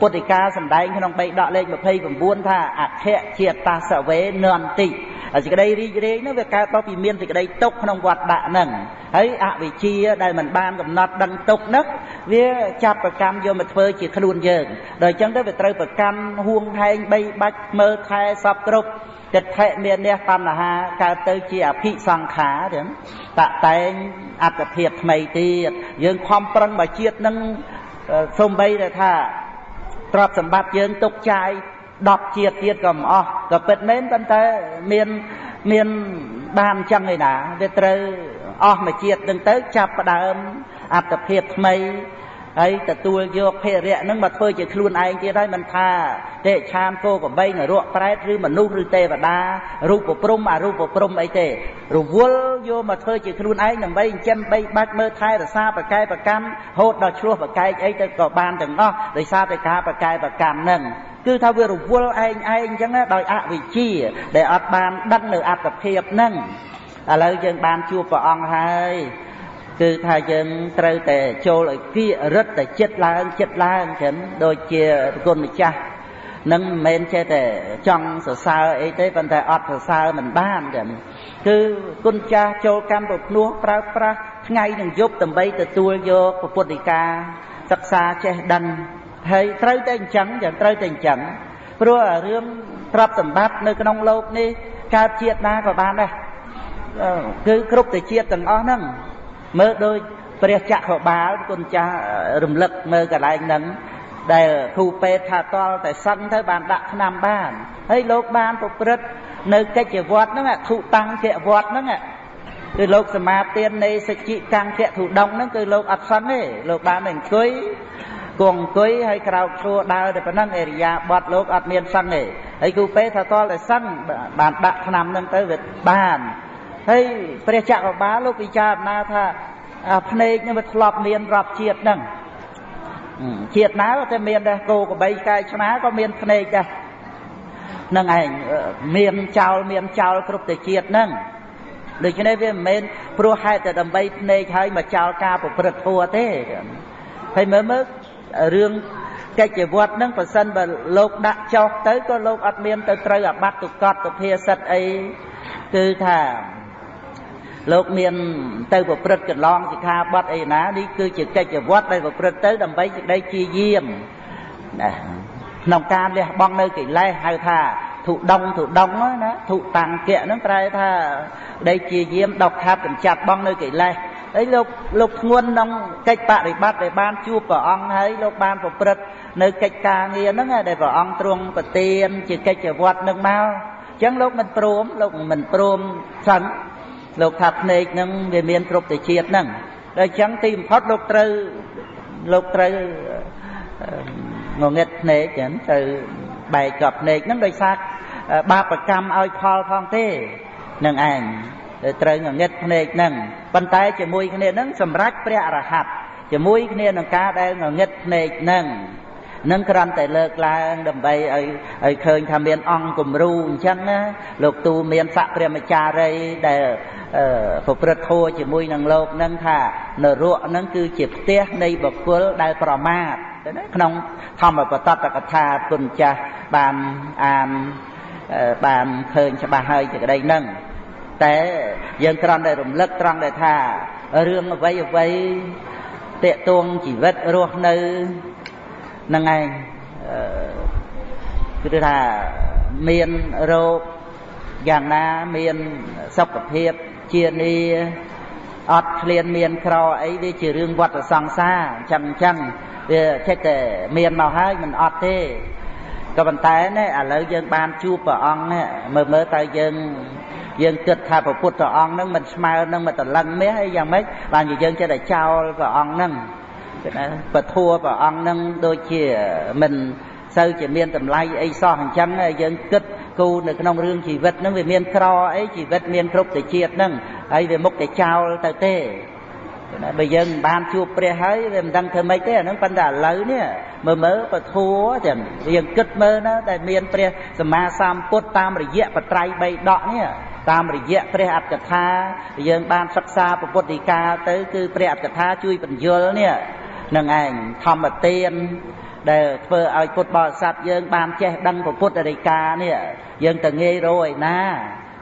ពុទ្ធិកាសម្ដែងក្នុងបេដកលេខ29ថាអខៈជាតាសវេនន្តិសេចក្តីរីករាយនោះវាកើតមកពីមានសេចក្តីទុកក្នុងវត្តដាក់ហ្នឹងហើយអវិជ្ជាដែលមិនបានកំណត់ដឹងទុកហ្នឹងវាចាប់ប្រកម្មយកមកធ្វើជាខ្លួនយើងដល់អញ្ចឹងទៅវាត្រូវប្រកម្មហួងហែងបីបាច់មើលថែសពគ្រប់ចិត្តថេមានះបញ្ហាកើតទៅជាអភិសង្ខារចឹងតតែងអត្តភាពថ្មីទៀតយើងខំប្រឹងមកជាតិនឹងសំបីតែថា ទ្រព្យសម្បត្តិយើងទុកចាយ10ជាតិទៀតក៏មិនអស់ក៏ពិតមែនប៉ុន្តែមានមានបានអញ្ចឹងឯណាវាត្រូវអស់មួយជាតិនឹងទៅចាប់ផ្ដើមអត្តភាពថ្មី ហើយទទួលយកភេរៈនឹងមកធ្វើជាខ្លួនឯងទៀតហើយមិនថាទេឆានគោកបីនរកប្រែតឬមនុស្សឬទេវតារូបព្រំអរូបព្រំអីទេរវល់យកមកធ្វើជាខ្លួនឯងដើម្បីចិញ្ចឹមបីបាច់មើលថែរក្សាប្រកែប្រកម្មហូតដល់ឆ្លោះប្រកែកអីទៅក៏បានទាំងអស់ដោយសារតែការប្រកែប្រកម្មនឹងគឺថាវារវល់ឯងឯងអញ្ចឹងដោយអវិជ្ជា ដែលអត់បានដឹងនៅអត្តភាពនឹងឥឡូវយើងបានជួបព្រះអង្គហើយ គឺថាយើងត្រូវតែចូលឲ្យគៀរិតតែចិត្តឡើងចិត្តឡើងចឹងដូចជាគុណម្ចាស់នឹងមិនមែនចេះតែចង់សរសើរអីទេប៉ុន្តែអត់សរសើរមិនបានចឹងគឺគុណចាស់ចូលកម្មប្រភ្នោះប្រើប្រាស់ថ្ងៃនិងយប់ដើម្បីទទួលយកពុទ្ធិកាសិក្សាចេះដឹងហើយត្រូវតែអញ្ចឹងចឹងត្រូវតែអញ្ចឹងព្រោះរឿងទ្រព្យសម្បត្តិនៅក្នុងលោកនេះកើតជាតិណាក៏បានដែរគឺគ្រប់តែជាតិទាំងអស់ហ្នឹង មើលដូចព្រះចក្របាលគុណចាស់រំលឹកមើលកន្លែងហ្នឹងដែលគ្រូពេទ្យថាតល់តែសឹងទៅបានដាក់ថ្នាំបានហើយលោកបានប្រព្រឹត្តនៅកិច្ចវត្តហ្នឹងធុតាំងជាវត្តហ្នឹងគឺលោកសមាទាននៃសច្ចិកាំងធធុដងហ្នឹងគឺលោកអត់សឹងទេលោកបានតែអង្គុយគង់អង្គុយហើយក្រោកឈរដើរតែប៉ុណ្ណឹងអេរិយាបថលោកអត់មានសឹងទេហើយគ្រូពេទ្យថាតល់តែសឹងបានដាក់ថ្នាំហ្នឹងទៅវាបាន ហើយព្រះចក្របាលលោកពិចារណាថាភ្នែកនឹងវាធ្លាប់មានរាប់ជាតិហ្នឹងជាតិណាតែមានដែរគោក្របីកាយឆ្មាក៏មានភ្នែកដែរនឹងឯងមានចោលមានចោលគ្រប់តែជាតិហ្នឹងដូច្នេះវាមិនមែនព្រោះហេតុតែដើម្បីភ្នែកហើយមកចោលការប្រព្រឹត្តធัวទេហើយមើលមើលរឿងកិច្ចវត្តហ្នឹងប៉ះសិនបើលោកដាក់ចោលទៅក៏លោកអត់មានទៅត្រូវអាបត្តិទុកតទុភាសិតអីគឺថា លោកមានទៅប្រព្រឹត្តកន្លងសិក្ខាបទអីណានេះគឺជាកិច្ចវត្តដែលប្រព្រឹត្តទៅដើម្បីសេចក្តីជាយាមណាក្នុងការលះបង់នៅកិលេសហៅថាធុដងធុដងណាធុតាំងគៈហ្នឹងប្រែថាដីជាយាមដកខាត់កម្ចាត់បងនៅកិលេសហើយលោកលោកធ្ងន់ក្នុងកិច្ចបរិបត្តិដែលបានជួបព្រះអង្គហើយលោកបានប្រព្រឹត្តនៅកិច្ចការងារហ្នឹងដែលព្រះអង្គទ្រង់ប្រទានជាកិច្ចវត្តនឹងមកអញ្ចឹងលោកមិនព្រមលោកមិនព្រមសិន លោកថាភ្នែកហ្នឹងវាមានគ្រប់ទៅជាតិហ្នឹងដល់អញ្ចឹងទីបំផុតលោកត្រូវលោកត្រូវងងឹតភ្នែកចឹងទៅបែកកប់ភ្នែកហ្នឹងដោយសារបាបកម្មឲ្យផលផងទេនឹងឯងត្រូវងងឹតភ្នែកហ្នឹងប៉ុន្តែជាមួយគ្នាហ្នឹងសម្រេចព្រះអរហន្តជាមួយគ្នានឹងការដែលងងឹតភ្នែកហ្នឹង នឹងគ្រាន់តែលើកឡើងដើម្បីឲ្យឲ្យឃើញថាមានអង្គគំរូអញ្ចឹងណាលោកទូមានស័កព្រះមចារីដែលប្រព្រឹត្តធម៌ជាមួយនឹងលោកនឹងថានរកនឹងគឺជាផ្ទះនៃបុគ្គលដែលប្រមាទក្នុងធម្មបតតកថាគុណចាស់បានអានបានឃើញច្បាស់ហើយជាក្តីនឹងតែយើងគ្រាន់តែរំលឹកត្រង់ដែលថារឿងអ្វីអ្វីតេតួងជីវិតរស់នៅហ្នឹងឯងគឺថាមានរោគយ៉ាងណាមានសុខភាពជានីអត់ឃ្លានមានក្រអីវាជារឿងវត្តសង្សារអញ្ចឹងអញ្ចឹងវាចេះតែមានមកហើយមិនអត់ទេក៏ប៉ុន្តែនេះឥឡូវយើងបានជួបព្រះអង្គនេះមើលមើលតើយើងយើងគិតថាព្រះពុទ្ធអង្គនឹងមិនស្មើនឹងមិនតលឹងមាសអីយ៉ាងម៉េចបានជាយើងចេះតែចោលព្រះអង្គនឹង គឺថាពធัวព្រះអង្គនឹងដូចជាមិនសូវជាមានតម្លៃអីសោះអញ្ចឹងយើងគិតគូនៅក្នុងរឿងជីវិតនឹងវាមានក្រអីជីវិតមានគ្រប់ទៅជាតិនឹងហើយវាមុខតែចោលទៅទេបើយើងមិនបានជួបព្រះហើយវាមិនដឹងធ្វើម៉េចទេអាហ្នឹងប៉ុន្តែឥឡូវនេះមើលមើលពធัวទាំងយើងគិតមើលណាដែលមានព្រះសម្មាសម្ពុទ្ធតាមរយៈបត្រៃបីដកនេះតាមរយៈព្រះអត្តកថា យើងបានសិក្សាពុទ្ធដីកាទៅគឺព្រះអត្តកថាជួយបញ្យលនេះ នឹងឯងធម្មទានដែលធ្វើឲ្យពុទ្ធបរិស័ទយើងបានចេះដឹងពុទ្ធដីកានេះយើងទៅងាយរកឯណា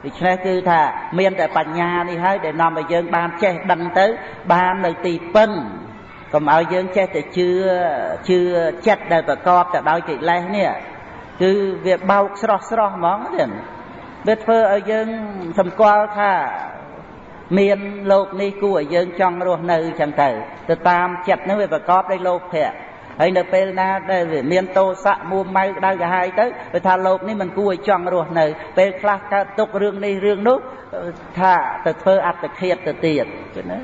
ដូច្នេះគឺថាមានតែបញ្ញានេះហើយដែលនាំឲ្យយើងបានចេះដឹងទៅបាននៅទីពឹងកុំឲ្យយើងចេះតែជឿជឿចិត្តដែលប្រកបទៅដោយកិលេសនេះគឺវាបោកស្រស់ស្រស់ហ្មងទៀតវាធ្វើឲ្យយើងសម្គាល់ថា មានលោកនេះគួរឲ្យយើងចង់រស់នៅចឹងទៅទៅតាមចិត្តនឹងវាប្រកបដោយលោភៈហើយនៅពេលណាដែលវាមានតោសៈមួម៉ៅដៅកាហាយទៅវាថាលោកនេះមិនគួរឲ្យចង់រស់នៅពេលខ្លះកើតទុករឿងនេះរឿងនោះថាទៅធ្វើអត្តឃាតទៅទៀតណា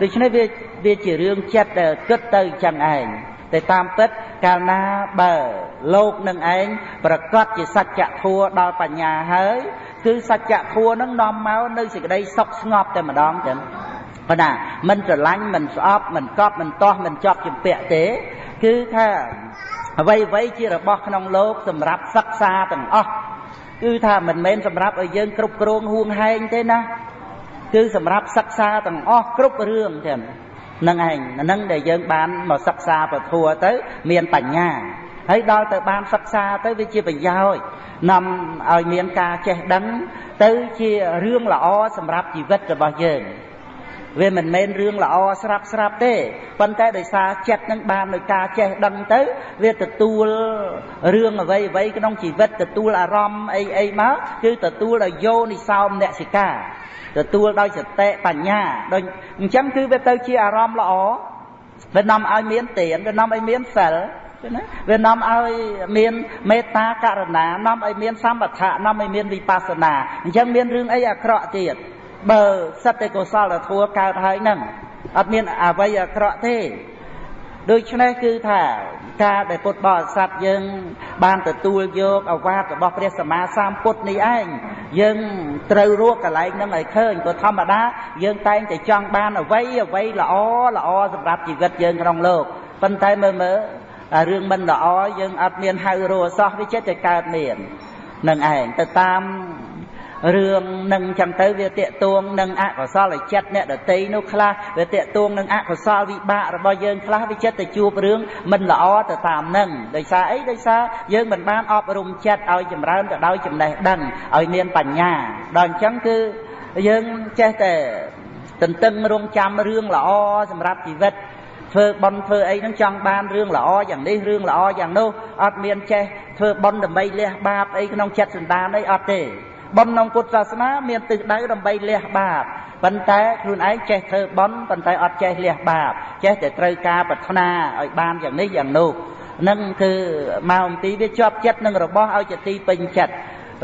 ដូច្នេះវាវាជារឿងចិត្តដែលគិតទៅចឹងឯងតែតាមពិតកាលណាបើលោកនឹងឯងប្រកាសជាសច្ចធัวដល់បញ្ញាហើយ គឺសច្ចធัวនឹងនាំមកនៅសេចក្តីសុខស្ងប់តែម្ដងចឹងប៉ុន្តែមិនស្រឡាញ់មិនស្អប់មិនកប់មិនទាស់មិនជាប់ជំពាក់ទេ គឺថាអ្វីអ្វីជារបស់ក្នុងលោកសម្រាប់សិក្សាទាំងអស់គឺថាមិនមែនសម្រាប់ឲ្យយើងគ្រប់គ្រងហួងហែងទេណាគឺសម្រាប់សិក្សាទាំងអស់គ្រប់រឿងចឹងនឹងឯងហ្នឹងដែលយើងបានមកសិក្សាពធัวទៅ មានបញ្ញា ហើយដល់ទៅបានសិក្សាទៅវាជាប្រយោជន៍នាំឲ្យមានការចេះដឹង ទៅជារឿងល្អសម្រាប់ជីវិតរបស់យើងវាមិនមែនរឿងល្អស្រាប់ស្រាប់ទេប៉ុន្តែដោយសារចិត្តនឹងបានដោយការចេះដឹងទៅ វាទទួលរឿងអ្វីអ្វីក្នុងជីវិតទទួលអារម្មណ៍អីអីមកគឺទទួលដោយយោនិសោមនសិកាទទួលដោយសតិបញ្ញាដូចអញ្ចឹងគឺវាទៅជាអារម្មណ៍ល្អវានាំឲ្យមានទានវានាំឲ្យមានសិល ណាវានាំឲ្យមានមេត្តាករណានាំឲ្យមានសម្បថៈនាំឲ្យមានវិបស្សនាអញ្ចឹងមានរឿងអីអាក្រក់ទៀតបើសិតតែកុសលធម៌កើតហើយហ្នឹងអត់មានអវ័យអាក្រក់ទេដូច្នេះគឺថាការដែលពុទ្ធបរិស័ទយើង បានទទួលយកអវាទរបស់ព្រះសម្មាសម្ពុទ្ធនេះឯងយើងត្រូវរកកន្លែងហ្នឹងឲ្យឃើញព្រោះធម្មតាយើងតែងតែចង់បានអ្វីអ្វីល្អល្អសម្រាប់ជីវិតយើងក្នុងលោកប៉ុន្តែមើលមើល រឿងមិនល្អយើងអត់មានហៅរស់សោះវាចិត្តតែកើតមាននឹងឯងទៅតាមរឿងនឹងចឹងទៅវាតេតួងនឹងអកុសលចិត្តអ្នកដតីនោះខ្លះវាតេតួងនឹងអកុសលវិបាករបស់យើងខ្លះវាចិត្តទៅជួបរឿងមិនល្អទៅតាមនឹងដោយសារអីដោយសារយើងមិនបានអប់រំចិត្តឲ្យចម្រើនទៅដោយចំណេះដឹងឲ្យមានបញ្ញាដល់អញ្ចឹងគឺយើងចេះតែទន្ទឹងរង់ចាំរឿងល្អសម្រាប់ជីវិត ធ្វើបន់ធ្វើអីហ្នឹងចង់បានរឿងល្អយ៉ាងនេះរឿងល្អយ៉ាងនោះអត់មានចេះធ្វើបន់ដើម្បីលះបាបអីក្នុងចិត្តសន្តានអីអត់ទេបន់ក្នុងពុទ្ធសាសនា មានទិសដៅដើម្បីលះបាបប៉ុន្តែខ្លួនឯងចេះធ្វើបន់ប៉ុន្តែអត់ចេះលះបាបចេះតែត្រូវការប្រាថ្នាឲ្យបានយ៉ាងនេះយ៉ាងនោះនឹងគឺមកអំទីវាជាប់ចិត្តនឹងរបស់ឲ្យជាទីពេញចិត្ត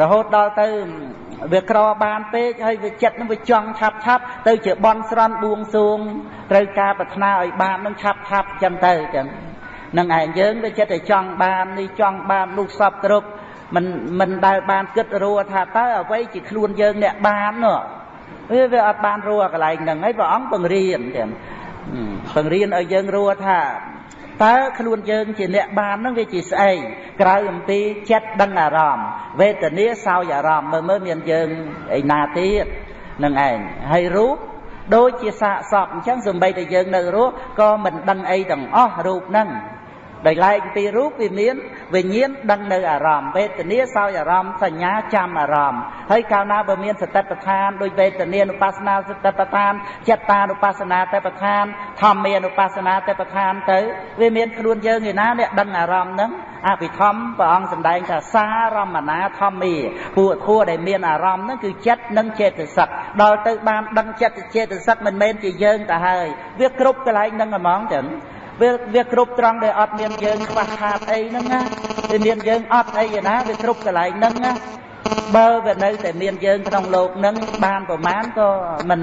រហូតដល់ទៅ វាក្របានពេកហើយវាចិត្តនឹងវាចង់ឆាប់ឆាប់ទៅជាបន់ស្រន់បួងសួងត្រូវការប្រាថ្នាឲ្យបាននឹងឆាប់ឆាប់ចឹងទៅចឹងនឹងឯងយើងវាចិត្តតែចង់បាននេះចង់បាននោះសពគ្រប់មិនមិនដែលបានគិតរួថាតើអ្វីជាខ្លួនយើងអ្នកបាននោះវាវាអត់បានរួកន្លែងហ្នឹងហើយព្រះអង្គបង្រៀនទាំងបង្រៀនឲ្យយើងរួថា តើខ្លួនយើងជាអ្នកបាននឹងវាជាស្អីក្រៅអំពីចិត្តដឹងអារម្មណ៍វេទនាសោយអារម្មណ៍មើលមើលមានយើងឯណាទៀតនឹងឯងហើយរូបដូចជាសាកសពអញ្ចឹងសំបីតែយើងនៅរស់ក៏មិនដឹងអីទាំងអស់រូបហ្នឹង ដោយឡែកពីរូបវាមានវិញ្ញាណដឹងនៅអារម្មណ៍វេទនាសោយអារម្មណ៍សញ្ញាចាំអារម្មណ៍ហើយកាលណាបើមានសតិប្បដ្ឋានដោយវេទនានុបស្សនាសតិប្បដ្ឋានចិត្តានុបស្សនាតិប្បដ្ឋានធម្មានុបស្សនាតិប្បដ្ឋានទៅវាមានខ្លួនយើងឯណាអ្នកដឹងអារម្មណ៍ហ្នឹងអភិធម្មព្រះអង្គសម្ដែងថាសារមណាធម្មាពួកធัวដែលមានអារម្មណ៍ហ្នឹងគឺចិត្តនិងចេតសិកដល់ទៅបានដឹងចិត្តចេតសិកមិនមែនជាយើងទៅហើយវាគ្រប់កន្លែងហ្នឹងហ្មងចឹង វាវាគ្រប់ត្រង់ដែលអត់មានយើងខ្វះខាតអីហ្នឹងណាវាមានយើងអត់អីណាវាគ្រប់កន្លែងហ្នឹងណាបើវានៅតែមានយើងក្នុងលោកហ្នឹងបានប្រមាណក៏មិន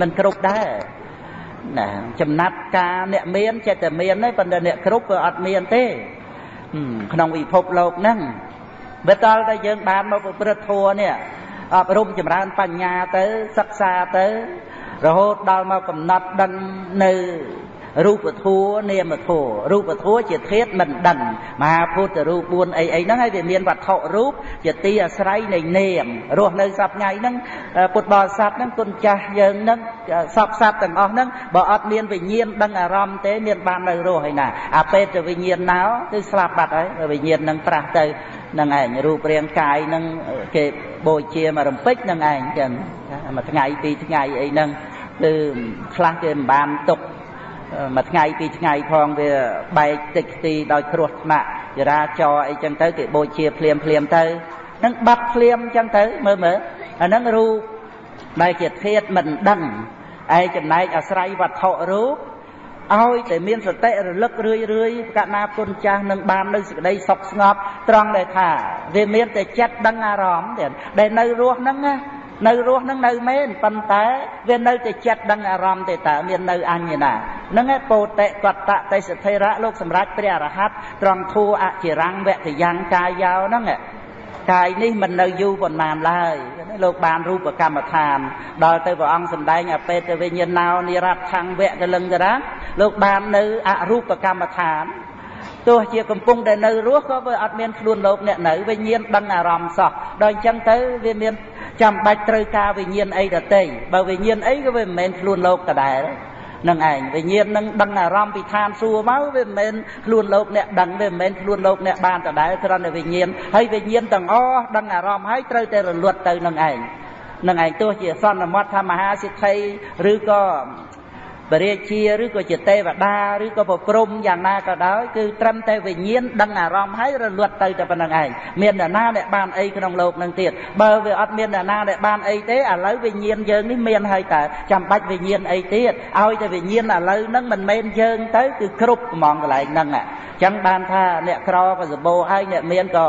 មិនគ្រប់ដែរណាចំណាត់ការអ្នកមានចិត្តតែមានទេប៉ុន្តែអ្នកគ្រប់ក៏អត់មានទេក្នុងវិភពលោកហ្នឹងបើតលតែយើងបានមកប្រព្រឹត្តធัวនេះអប់រំចម្រើនបញ្ញាទៅសិក្សាទៅរហូតដល់មកកំណត់ដឹងនៅ រូបធัวនាមធัวរូបធัวជាធាតមិនដឹងមហាពុទ្ធរូប4អីអីហ្នឹងហើយវាមានវត្ថុរូបជាទីអាស្រ័យនៃនាមរស់នៅសប្ងៃហ្នឹងពុទ្ធបរិស័ទហ្នឹងគុណចាស់យើងហ្នឹងសពសត្វទាំងអស់ហ្នឹងបើអត់មានវិញ្ញាណដឹងអារម្មណ៍ទេមានបាននៅរស់ហើយណាអាពេទ្យវិញ្ញាណណោគឺស្លាប់បាត់ហើយវិញ្ញាណហ្នឹងប្រាស់ទៅនឹងឯងរូបរាងកាយនឹងគេបូជាមករំពេចនឹងឯងចឹងមួយថ្ងៃពីរថ្ងៃអីហ្នឹងគឺខ្លះគេមិនបានទុក មួយថ្ងៃពីរថ្ងៃផងវាបែកតិចទីដោយគ្រោះថ្នាក់ចរាចរអីចឹងទៅគេបូជាភ្លាមភ្លាមទៅនឹងបាត់ភ្លាមចឹងទៅមើលមើលអាហ្នឹងរូបដែលជាធាតមិនដឹងឯចំណែកអាស្រ័យវត្ថុរូបឲ្យតែមានសតិរលឹករឿយរឿយកណាគុណចាស់នឹងបាននៅសេចក្តីសុខស្ងប់ត្រង់ដែលថាវាមានតែចិត្តដឹងអារម្មណ៍ទៀតដែលនៅរស់ហ្នឹងណា នៅរស់នឹងនៅមែនប៉ុន្តែវានៅតែចិត្តដឹងអារម្មណ៍ទេតើមាននៅអញ្ញណាហ្នឹងឯពោតិកតៈទេសធិរៈលោកសម្រាប់ព្រះអរហន្តត្រង់ធัวអចិរੰវតយ៉ាងកាយយោហ្នឹងកាយនេះមិននៅយូរប៉ុន្មានឡើយលោកបានរូបកម្មដ្ឋាន ដល់ទៅព្រះអង្គសម្ដែងអបេតវិញ្ញាណោនិរតថង្វៈកលឹងករាលោកបាននៅអរូបកម្មដ្ឋាន ទោះជាកំពុងតែនៅរស់ក៏វាអត់មានខ្លួនលោកអ្នកនៅវិញ្ញាណដឹងអារម្មណ៍សោះដល់អញ្ចឹងទៅវាមានចាំបាច់ត្រូវការវិញ្ញាណអីដតេបើវិញ្ញាណអីក៏វាមិនមែនខ្លួនលោកដដែលនឹងឯងវិញ្ញាណនឹងដឹងអារម្មណ៍ពីឋានសួគ៌មកវាមិនមែនខ្លួនលោកអ្នកដឹងវាមិនមែនខ្លួនលោកអ្នកបានដដែលគ្រាន់តែវិញ្ញាណហើយវិញ្ញាណទាំងអស់ដឹងអារម្មណ៍ហើយត្រូវតែរលត់ទៅនឹងឯងនឹងឯងទោះជាសន្មត់ថាមហាសិទ្ធិឬក៏ បរិជាឬក៏ជាទេវតាឬក៏ប្រព្រំយ៉ាងណាក៏ដោយគឺត្រឹមតែវិញ្ញាណដឹងអារម្មណ៍ហើយរលត់ទៅតែប៉ុណ្្នឹងឯងមានអ្នកណាដែលបានអីក្នុងលោកនឹងទៀតបើវាអត់មានអ្នកណាដែលបានអីទេឥឡូវវិញ្ញាណយើងនេះមានហើយតើចាំបាច់វិញ្ញាណអីទៀតឲ្យតែវិញ្ញាណឥឡូវហ្នឹងមិនមែនយើងទៅគឺគ្រប់ហ្មងកន្លែងហ្នឹងអញ្ចឹងបានថាអ្នកក្រក៏សបោហើយអ្នកមានក៏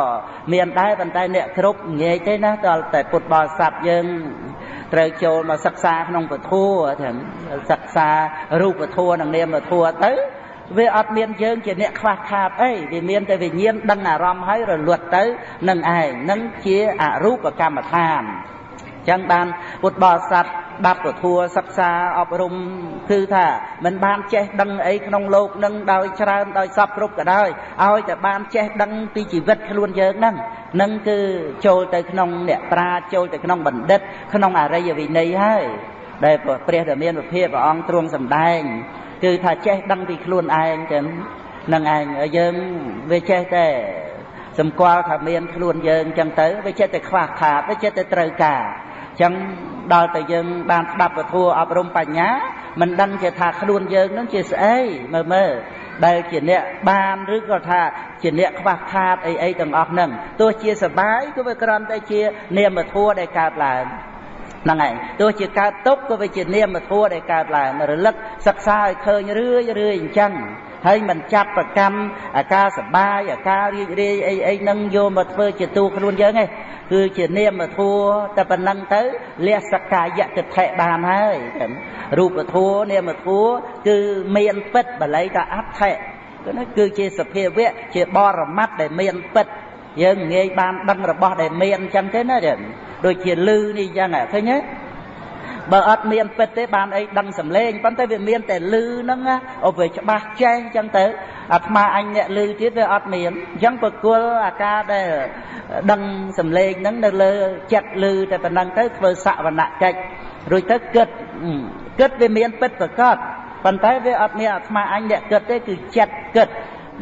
មានដែរប៉ុន្តែអ្នកគ្រប់ងាយទេណាដល់តែពុទ្ធបរិស័ទយើង ត្រូវចូលមកសិក្សាក្នុងពធទាំងសិក្សារូបធម៌និងនាមធម៌ទៅវាអត់មានយើងជាអ្នកខ្វះខាតអីវាមានតែវិញ្ញាណដឹងអារម្មណ៍ហើយរលត់ទៅនឹងឯងនឹងជាអរូបកម្មដ្ឋាន ចឹងបានពុទ្ធបរិស័ទបាត់ពធัวសិក្សាអប់រំគឺថាមិនបានចេះដឹងអីក្នុងលោកនឹងដោយច្រើនដោយសពគ្រប់ក៏ដោយឲ្យតែបានចេះដឹងពីជីវិតខ្លួនយើងហ្នឹងនឹងគឺចូលទៅក្នុងអ្នកប្រាជ្ញចូលទៅក្នុងបណ្ឌិត ក្នុងអរិយវិន័យហើយដែលព្រះដែលមានវិភាព្រះអង្គទ្រង់សម្ដែងគឺថាចេះដឹងពីខ្លួនឯងចឹងនឹងឯងយើងវាចេះតែសម្គាល់ថាមានខ្លួនយើងចឹងទៅវាចេះតែខ្វះខាតវាចេះតែត្រូវការ ចឹងដល់តែយើងបានស្ដាប់ពធអប់រំបញ្ញាមិនដឹងជាថាខ្លួនយើងនឹងជាស្អីមើលមើលដែលជាអ្នកបានឬក៏ថាជាអ្នកខ្វះខាតអីអីទាំងអស់ហ្នឹងទោះជាសបាយក៏វាគ្រាន់តែជានាមធัวដែលកើតឡើងហ្នឹងឯងទោះជាកើតទុកក៏វាជានាមធัวដែលកើតឡើងរលឹកសិក្សាឲ្យឃើញរឿយរឿយអញ្ចឹង ហើយមិនចាប់ប្រកម្មអាការសបាយអាការរីករាយអីអីនឹងយកមកធ្វើជាទូខ្លួនយើងឯងគឺជានាមធัวតែប៉ុណ្ណឹងទៅលះសកាយតិថិបានហើយរូបធัวនាមធัวគឺមានពិតបល័យថាអដ្ឋិគឺនោះគឺជាសភាវៈជាបរមត្តដែលមានពិតយើងងាយបានដឹងរបស់ដែលមានអញ្ចឹងទេណាដូចជាលឺនេះអញ្ចឹងឃើញទេ បើអត់មានពិតទេបានអីដឹងសំឡេងប៉ុន្តែវាមានតែលឺហ្នឹងអូវាច្បាស់ចែងអញ្ចឹងទៅអាត្មាអញអ្នកលឺទៀតវាអត់មានអញ្ចឹងប្រគល់អាការដែលដឹងសំឡេងហ្នឹងនៅលើចិត្តលឺតែប៉ុណ្ណឹងទៅធ្វើសវនកិច្ចរួចទៅគិតគិតវាមានពិតប្រកបប៉ុន្តែវាអត់មានអាត្មាអញអ្នកគិតទេគឺចិត្តគិត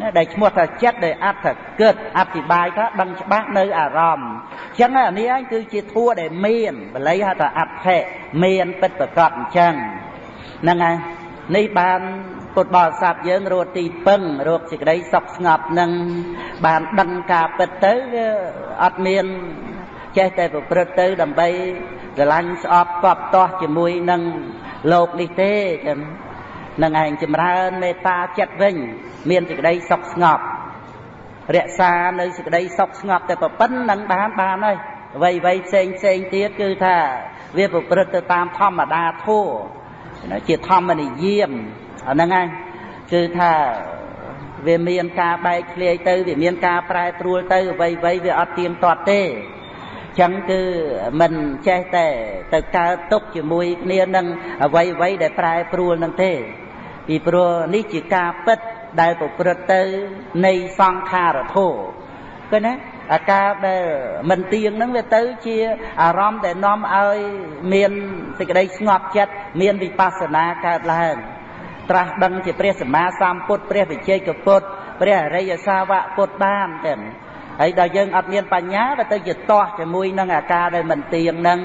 ណាដែលឈ្មោះថាចិត្តដែលអត្ថគិតអธิบายថាដឹងច្បាស់នៅអារម្មណ៍អញ្ចឹងអានេះឯងគឺជាធัวដែលមានបល័យហៅថាអត្ថិមានពិតប្រកបអញ្ចឹងហ្នឹងហើយនេះបានពុទ្ធបរិស័ទយើងរកទីពឹងរកសេចក្តីសុខស្ងប់នឹងបានដឹងការពិតទៅវាអត់មានចេះតែប្រព្រឹត្តទៅដើម្បីស្រឡាញ់ស្អប់កប់ទាស់ជាមួយនឹងលោកនេះទេចឹង នឹងឯងចម្រើនមេត្តាចិត្តវិញ មានសេចក្តីសុខស្ងប់រក្សានៅសេចក្តីសុខស្ងប់តែប៉ុណ្្នឹងបានបានហើយអ្វីអ្វីផ្សេងផ្សេងទៀតគឺថាវាប្រព្រឹត្តទៅតាមធម្មតាធัวជាធម្មនិយមអាហ្នឹងឯងគឺថាវាមានការបែកធ្លាយទៅវាមានការប្រែប្រួលទៅអ្វីអ្វីវាអត់ទៀងទាត់ទេចឹងគឺមិនចេះតែទៅកើតទុកជាមួយគ្នានឹងអ្វីអ្វីដែលប្រែប្រួលនឹងទេ ពីព្រោះនេះជាការពិតដែលប្រព្រឹត្តទៅនៃសង្ខារធោគឺណាអាការដែលមិនទៀងហ្នឹងវាទៅជាអារម្មណ៍ដែលនាំឲ្យមានសេចក្តីស្ងប់ចិត្តមានវិបស្សនាកើតឡើងត្រាស់ដឹងជាព្រះសម្មាសម្ពុទ្ធព្រះវិជ័យកពុទ្ធព្រះអរិយសាវកពុទ្ធបានទេហើយដល់យើងអត់មានបញ្ញាវាទៅជាទាស់ជាមួយនឹងអាការដែលមិនទៀងហ្នឹង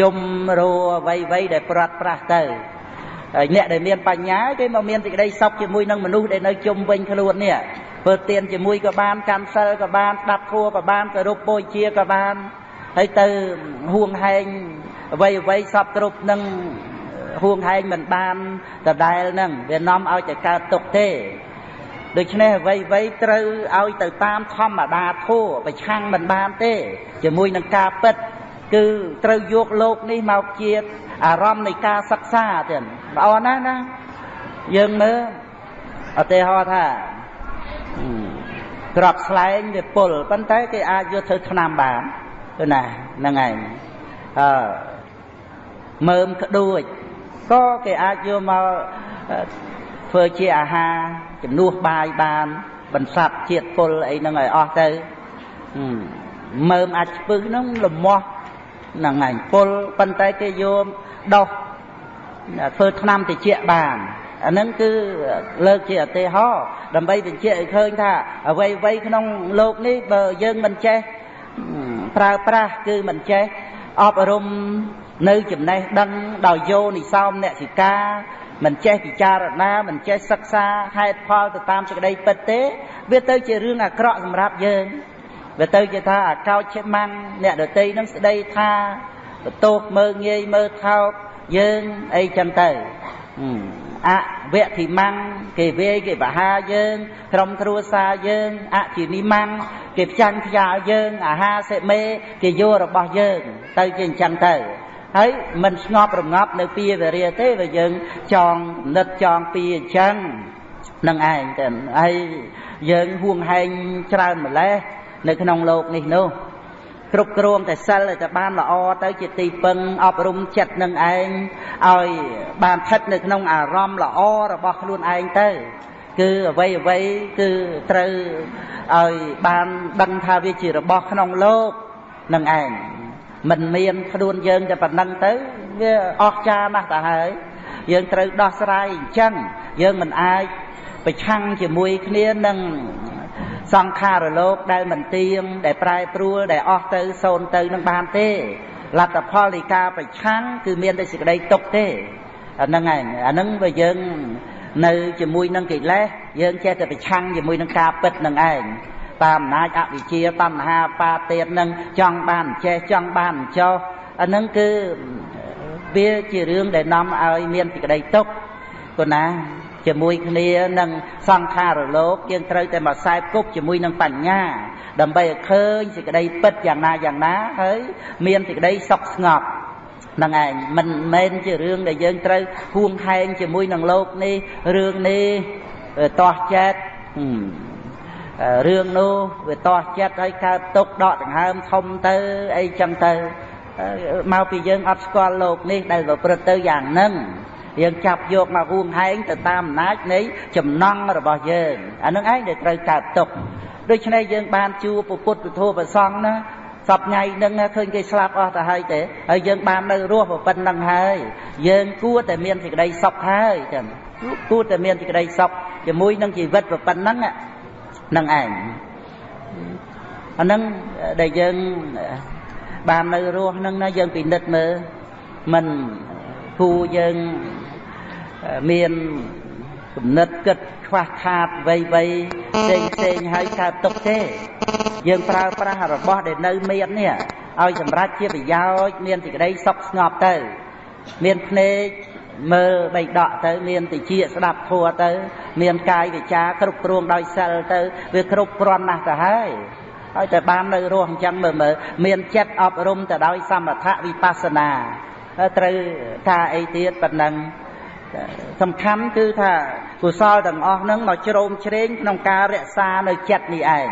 យំរោអ្វីអ្វីដែលប្រាត់ប្រាស់ទៅ ហើយអ្នកដែលមានបញ្ញាគេមកមានសេចក្តីសុខជាមួយនឹងមនុស្សដែលនៅជុំវិញខ្លួននេះធ្វើទានជាមួយក៏បានកាន់សិលក៏បានស្ដាប់ធម៌ក៏បានគោរពបូជាក៏បានហើយទៅហួងហែងអ្វីអ្វីសពគ្រប់នឹងហួងហែងមិនបានដដែលនឹងវានាំឲ្យតែកើតទុកទេដូច្នេះអ្វីអ្វីត្រូវឲ្យទៅតាមធម្មតាធម៌ប្រឆាំងមិនបានទេ ជាមួយនឹងការពិត គឺត្រូវយកលោកនេះមកជាអារម្មណ៍នៃការសិក្សាទៀតល្អណាស់ណាយើងមើលឧទាហរណ៍ថាក្របស្លែងវាពុលប៉ុន្តែគេអាចយកធ្វើថ្នាំបានទៅណាហ្នឹងឯងអឺមើមក្ដួចក៏គេអាចយកមកធ្វើជាអាហារជំនួសបាយបានបន្សាប់ជាតិពុលអីហ្នឹងឲ្យអស់ទៅមើមអាចស្ពឹសហ្នឹងលមាស់ហ្នឹងឯងពុលប៉ុន្តែគេយកដោះធ្វើឆ្នាំតិចបានអានឹងគឺលើកជាឧទាហរណ៍ដើម្បីបញ្ជាក់ឲ្យឃើញថាអ្វីអ្វីក្នុងលោកនេះបើយើងមិនចេះប្រើប្រាស់គឺមិនចេះអប់រំនៅចំណេះដឹងដោយយោនិសោមអ្នកសិកាមិនចេះពិចារណាមិនចេះសិក្សាហេតុផលទៅតាមសេចក្តីពិតទេ វាទៅជារឿងអាក្រក់សម្រាប់យើង វាទៅជាថាអាកោចជាម៉ាំងអ្នកដតីនឹងស្ដីថាបន្ទោសមើងងាយមើលថោកយើងអីចឹងទៅអវៈធិមੰគេវាយគេបហាយើង ក្រុមគ្រួសារយើងអជានិមੰគេផ្ចាញ់ខ្យាលយើងអាហារសេមេគេយករបស់យើង ទៅជាអញ្ចឹងទៅហើយមិនស្ងប់រងាប់នៅពីវរាទេបើយើងចងគំនិតចងពីអញ្ចឹងនឹងឯងទៅហើយយើងហួងហែងច្រើនម្លេះ នៅក្នុងលោកនេះនោះគ្រប់គ្រងតែសិលតែបានល្អទៅជាទីពឹងអប់រំចិត្តនឹងឯងឲ្យបានស្ថិតនៅក្នុងអារម្មណ៍ល្អរបស់ខ្លួនឯងទៅគឺអ្វីអ្វីគឺត្រូវឲ្យបានដឹងថាវាជារបស់ក្នុងលោកនឹងឯងមិនមានខ្លួនយើងតែប៉ុណ្ណឹងទៅវាអស្ចារ្យណាស់ទៅហើយយើងត្រូវដោះស្រាយអញ្ចឹងយើងមិនអាចប្រឆាំងជាមួយគ្នានឹង សង្ខារលោកដែលមិនទៀងដែលប្រែប្រួលដែលអស់ទៅសូន្យទៅនឹងបានទេលទ្ធផលនៃការប្រឆាំងគឺមានតែសេចក្តីទុកទេអាហ្នឹងឯងអាហ្នឹងបើយើងនៅជាមួយនឹងកិលេសយើងចេះតែប្រឆាំងជាមួយនឹងការពិតនឹងឯងតាមអំណាចអវិជ្ជាតណ្ហាបាទៀតនឹងចង់បានចេះចង់បានចោះអាហ្នឹងគឺវាជារឿងដែលនាំឲ្យមានសេចក្តីទុកគណា ជាមួយគ្នានឹងសង្ខារលោកយើងត្រូវតែមកខ្សែគប់ជាមួយនឹងបញ្ញា ដើម្បីឲ្យឃើញសេចក្តីពិតយ៉ាងណាយ៉ាងណាហើយមានសេចក្តីសុខស្ងប់ហ្នឹងឯងមិនមែនជារឿងដែលយើងត្រូវហួងហែងជាមួយនឹងលោកនេះរឿងនេះតោះចិត្តរឿងនោះវាតោះចិត្តហើយកើតទុកដកដង្ហើមធំទៅអីចឹងទៅមកពីយើងអត់ស្គាល់លោកនេះដែលប្រព្រឹត្តទៅយ៉ាងហ្នឹង យើងចាប់យកមកហួងហែងទៅតាមអំណាចនៃចំណង់របស់យើងអានឹងឯងដែលត្រូវកើតទុកដូច្នេះយើងបានជួបពុទ្ធពធប្រសង់ណាសពថ្ងៃនឹងឃើញគេស្លាប់អស់ទៅហើយទេហើយយើងបាននៅរស់ប៉ុណ្្នឹងហើយយើងគួរតែមានសេចក្តីសុខហើយចឹងគួរតែមានសេចក្តីសុខជាមួយនឹងជីវិតប៉ុណ្្នឹងនឹងឯងអានឹងដែលយើងបាននៅរស់នឹងណាយើងពិនិត្យមើលមិនគូយើង មានគំនិតគិតខ្វះខាតវ័យវ័យផ្សេងផ្សេងហើយកើតទុកទេ យើងប្រើប្រាស់របស់ដែលនៅមាននេះឲ្យសម្រេចជាប្រយោជន៍មានសេចក្តីសុខស្ងប់ទៅ មានភ្នែកមើលបីដកទៅ មានតិចស្ដាប់ធัวទៅ មានកាយវិចាគ្រប់គ្រងដោយសិលទៅវាគ្រប់គ្រាន់ណាស់ទៅហើយហើយតែបាននៅរស់អញ្ចឹងមើលមើលមានចិត្តអប់រំទៅដោយសមថៈវិបស្សនាត្រូវថាអីទៀតប៉ុណ្ណឹង សំខាន់គឺថាកុសលទាំងអស់ហ្នឹងមកជ្រោមជ្រែងក្នុងការរក្សានៅចិត្តនេះឯង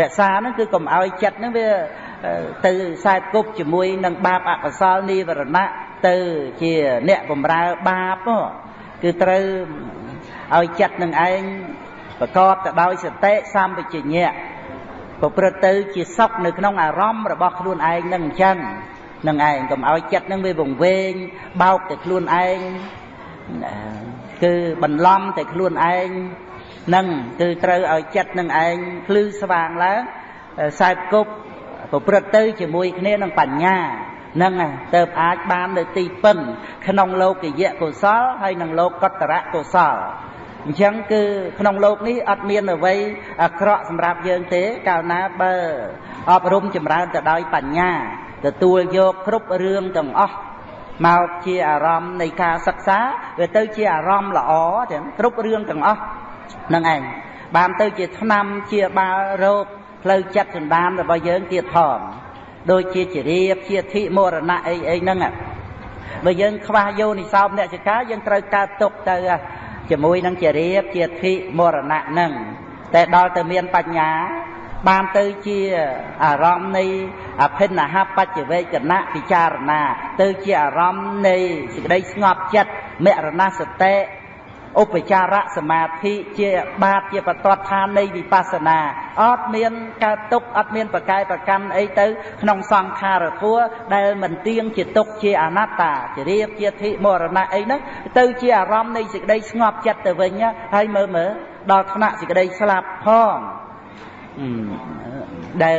រក្សាហ្នឹងគឺកុំឲ្យចិត្តហ្នឹងវាទៅខ្សែគប់ជាមួយនឹងបាបអកុសលនិវរណៈទៅជាអ្នកបំរើបាបគឺត្រូវឲ្យចិត្តនឹងឯងប្រកបទៅដោយសតិសម្បជញ្ញៈប្រព្រឹត្តទៅជាសុខនៅក្នុងអារម្មណ៍របស់ខ្លួនឯងនឹងអញ្ចឹងនឹងឯងកុំឲ្យចិត្តនឹងវាវង្វេងបោកតែខ្លួនឯង ណាគឺបន្លំតែខ្លួនឯងនឹងគឺត្រូវឲ្យចិត្តនឹងឯងភ្លឺស្វាងឡើងសែបគប់ប្រព្រឹត្តទៅជាមួយគ្នានឹងបញ្ញានឹងទៅអាចបាននៅទីពឹងក្នុងលោកយៈកុសលហើយនឹងលោកកតរៈកុសលអញ្ចឹងគឺក្នុងលោកនេះអត់មានអ្វីអាក្រក់សម្រាប់យើងទេកាលណាបើអប់រំចម្រើនទៅដោយបញ្ញាទទួលយកគ្រប់រឿងទាំងអស់ មកជាអារម្មណ៍នៃការសិក្សាវាទៅជាអារម្មណ៍ល្អទាំងគ្រប់រឿងទាំងអស់នឹងឯងបានទៅជាឆ្នាំជាបាលរោគផ្លូវចិត្តសន្តានរបស់យើងទៀតផងដូចជាជារៀបជាធិមរណៈអីអីហ្នឹងបើយើងខ្វះយោនិសោមអ្នកចកាយើងត្រូវកើតទុកទៅជាមួយនឹងជារៀបជាធិមរណៈហ្នឹងតែដល់ទៅមានបញ្ញា បានទៅជាអារម្មណ៍នៃអភិនហបច្ចវេកណៈពិចារណា ទៅជាអារម្មណ៍នៃសេចក្តីស្ងប់ចិត្តមរណសតិឧបចារៈសមាធិជាបាតជាបតតឋាននៃវិបស្សនាអត់មានកើតទុកអត់មានប្រកែប្រកាន់អីទៅ ក្នុងសង្ខារធัวដែលមិនទៀងជាទុកជាអនត្តាជារៀបជាធិមរណៈអីហ្នឹងទៅជាអារម្មណ៍នៃសេចក្តីស្ងប់ចិត្តទៅវិញហើយមើលមើលដល់ថ្នាក់សេចក្តីស្លាប់ផង ដែល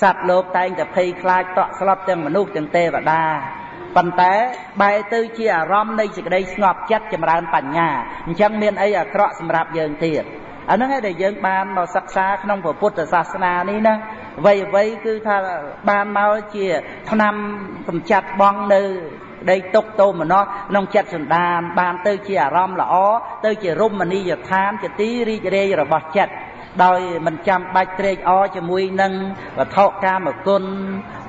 សត្វលោកតែងតែភ័យខ្លាចតក់ស្លុតទាំងមនុស្សទាំងទេវតាប៉ុន្តែបែរទៅជាអារម្មណ៍នៃសេចក្តីស្ងប់ចិត្តចម្រើនបញ្ញាអញ្ចឹងមានអីអាក្រក់សម្រាប់យើងទៀតអាហ្នឹងឯងដែលយើងបានមកសិក្សាក្នុងពុទ្ធសាសនានេះណាអ្វីអ្វីគឺថាបានមកជាឆ្នាំកំចាត់បងនៅដីទុកតោមនោះក្នុងចិត្តសន្តានបានទៅជាអារម្មណ៍ល្អទៅជារមណីយដ្ឋានជាទីរីករាយរបស់ចិត្ត ដោយមិនចាំបាច់ត្រេកអរជាមួយនឹងវត្ថុកាមគុណ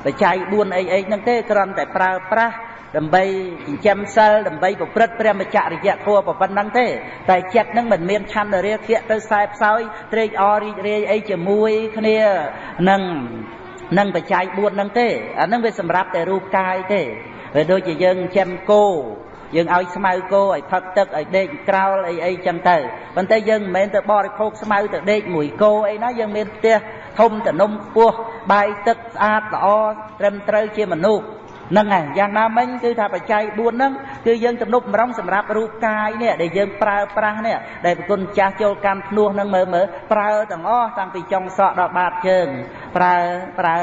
បច្ច័យ4អីអីហ្នឹងទេគ្រាន់តែប្រើប្រាស់ដើម្បីចិញ្ចឹមសិលដើម្បីប្រព្រឹត្តព្រះមច្ចរិយធម៌ប៉ុណ្ណឹងទេ តែចិត្តនឹងមិនមានឆន្ទរាគៈទៅខ្សែផ្សោយត្រេកអររីករាយអីជាមួយគ្នានឹងនឹងបច្ច័យ4ហ្នឹងទេអាហ្នឹងវាសម្រាប់តែរូបកាយទេវាដូចជាយើងចិញ្ចឹមគោ យើងឲ្យស្មៅគោឲ្យផឹកទឹកឲ្យដេកក្រោលអីអីចឹងទៅប៉ុន្តែយើងមិនមែនទៅបរិភោគស្មៅទៅដេកមួយគោអីណាយើងមានផ្ទះធំតំណុំខ្ពស់បាយទឹកស្អាតល្អត្រឹមត្រូវជាមនុស្សហ្នឹងហើយយ៉ាងណាមិញគឺថាបច្ច័យ4ហ្នឹងគឺយើងទំនុកបំរុងសម្រាប់រូបកាយនេះដែលយើងប្រើប្រាស់នេះដែលប្រគុណចាស់ចូលកម្មភ្នោះហ្នឹងមើលមើលប្រើទាំងអស់តាំងពីចុងសក់ដល់បាតជើងប្រើប្រើ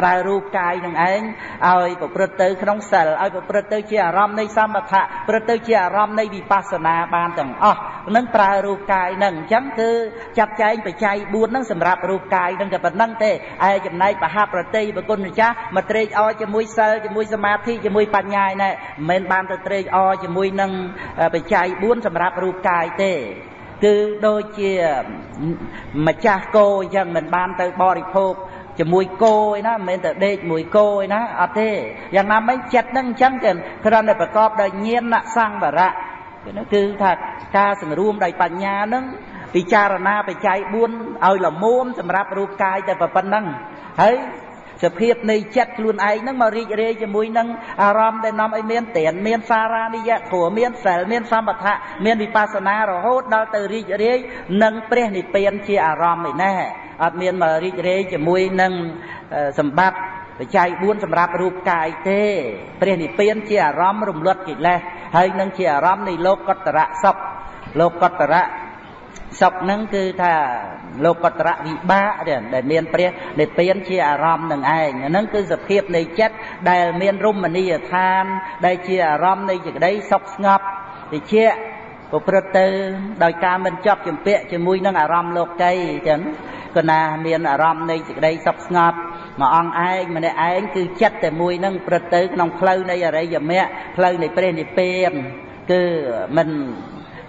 ប្រើរូបកាយនឹងឯងឲ្យប្រព្រឹត្តទៅក្នុងសិលឲ្យប្រព្រឹត្តទៅជាអារម្មណ៍នៃសមថៈប្រព្រឹត្តទៅជាអារម្មណ៍នៃវិបស្សនាបានទាំងអស់នឹងប្រើរូបកាយនឹងអញ្ចឹងគឺចាត់ចែងបច្ច័យ4ហ្នឹងសម្រាប់រូបកាយនឹងតែប៉ុណ្្នឹងទេឯចំណែកបហប្រតិប្រគុណម្ចាស់មកត្រេកអរជាមួយសិលជាមួយសមាធិជាមួយបញ្ញាឯណែមិនមែនបានទៅត្រេកអរជាមួយនឹងបច្ច័យ4សម្រាប់រូបកាយទេគឺដូចជាម្ចាស់គោអញ្ចឹងមិនបានទៅបរិភោគ ជាមួយគោឯណាមិនមែនតែដេកមួយគោឯណាអត់ទេយ៉ាងណាមិញចិត្តនឹងអញ្ចឹងគឺគ្រាន់តែប្រកបដោយញាណសង្វរៈគឺថាការសង្រួមដោយបញ្ញានឹងពិចារណាបច្ច័យ4ឲ្យលមុំសម្រាប់រូបកាយតែប៉ុណ្្នឹងហើយ សភាពនៃចិត្តខ្លួនឯងហ្នឹងមករីករាយជាមួយនឹងអារម្មណ៍ដែលនាំឲ្យមានទានមានសារានិយៈព្រោះមានសិលមានសម្បថៈមានវិបស្សនារហូតដល់ទៅរីករាយនឹងព្រះនិព្វានជាអារម្មណ៍ឯណេះអត់មានមករីករាយជាមួយនឹងសម្បត្តិបច្ច័យ4សម្រាប់រូបកាយទេព្រះនិព្វានជាអារម្មណ៍រំលត់កិលេសហើយនឹងជាអារម្មណ៍នៃលោកកតរៈសុខលោកកតរៈ សុខហ្នឹងគឺថាលោកតរៈវិបាកដែលមានព្រះនិព្វានជាអារម្មណ៍នឹងឯងហ្នឹងគឺសភាពនៃចិត្តដែលមានរមណីយដ្ឋាន ដែលជាអារម្មណ៍នៃសេចក្តីសុខស្ងប់តិចប្រព្រឹត្តទៅដោយការមិនជាប់ជំពាក់ជាមួយនឹងអារម្មណ៍លោកីចឹងក៏ណាមានអារម្មណ៍នៃសេចក្តីសុខស្ងប់មួយអង្គឯងម្នាក់ឯងគឺចិត្តតែមួយនឹងព្រឹត្តទៅក្នុងផ្លូវនៃអរិយមគ្គផ្លូវនៃព្រះនិព្វានគឺមិន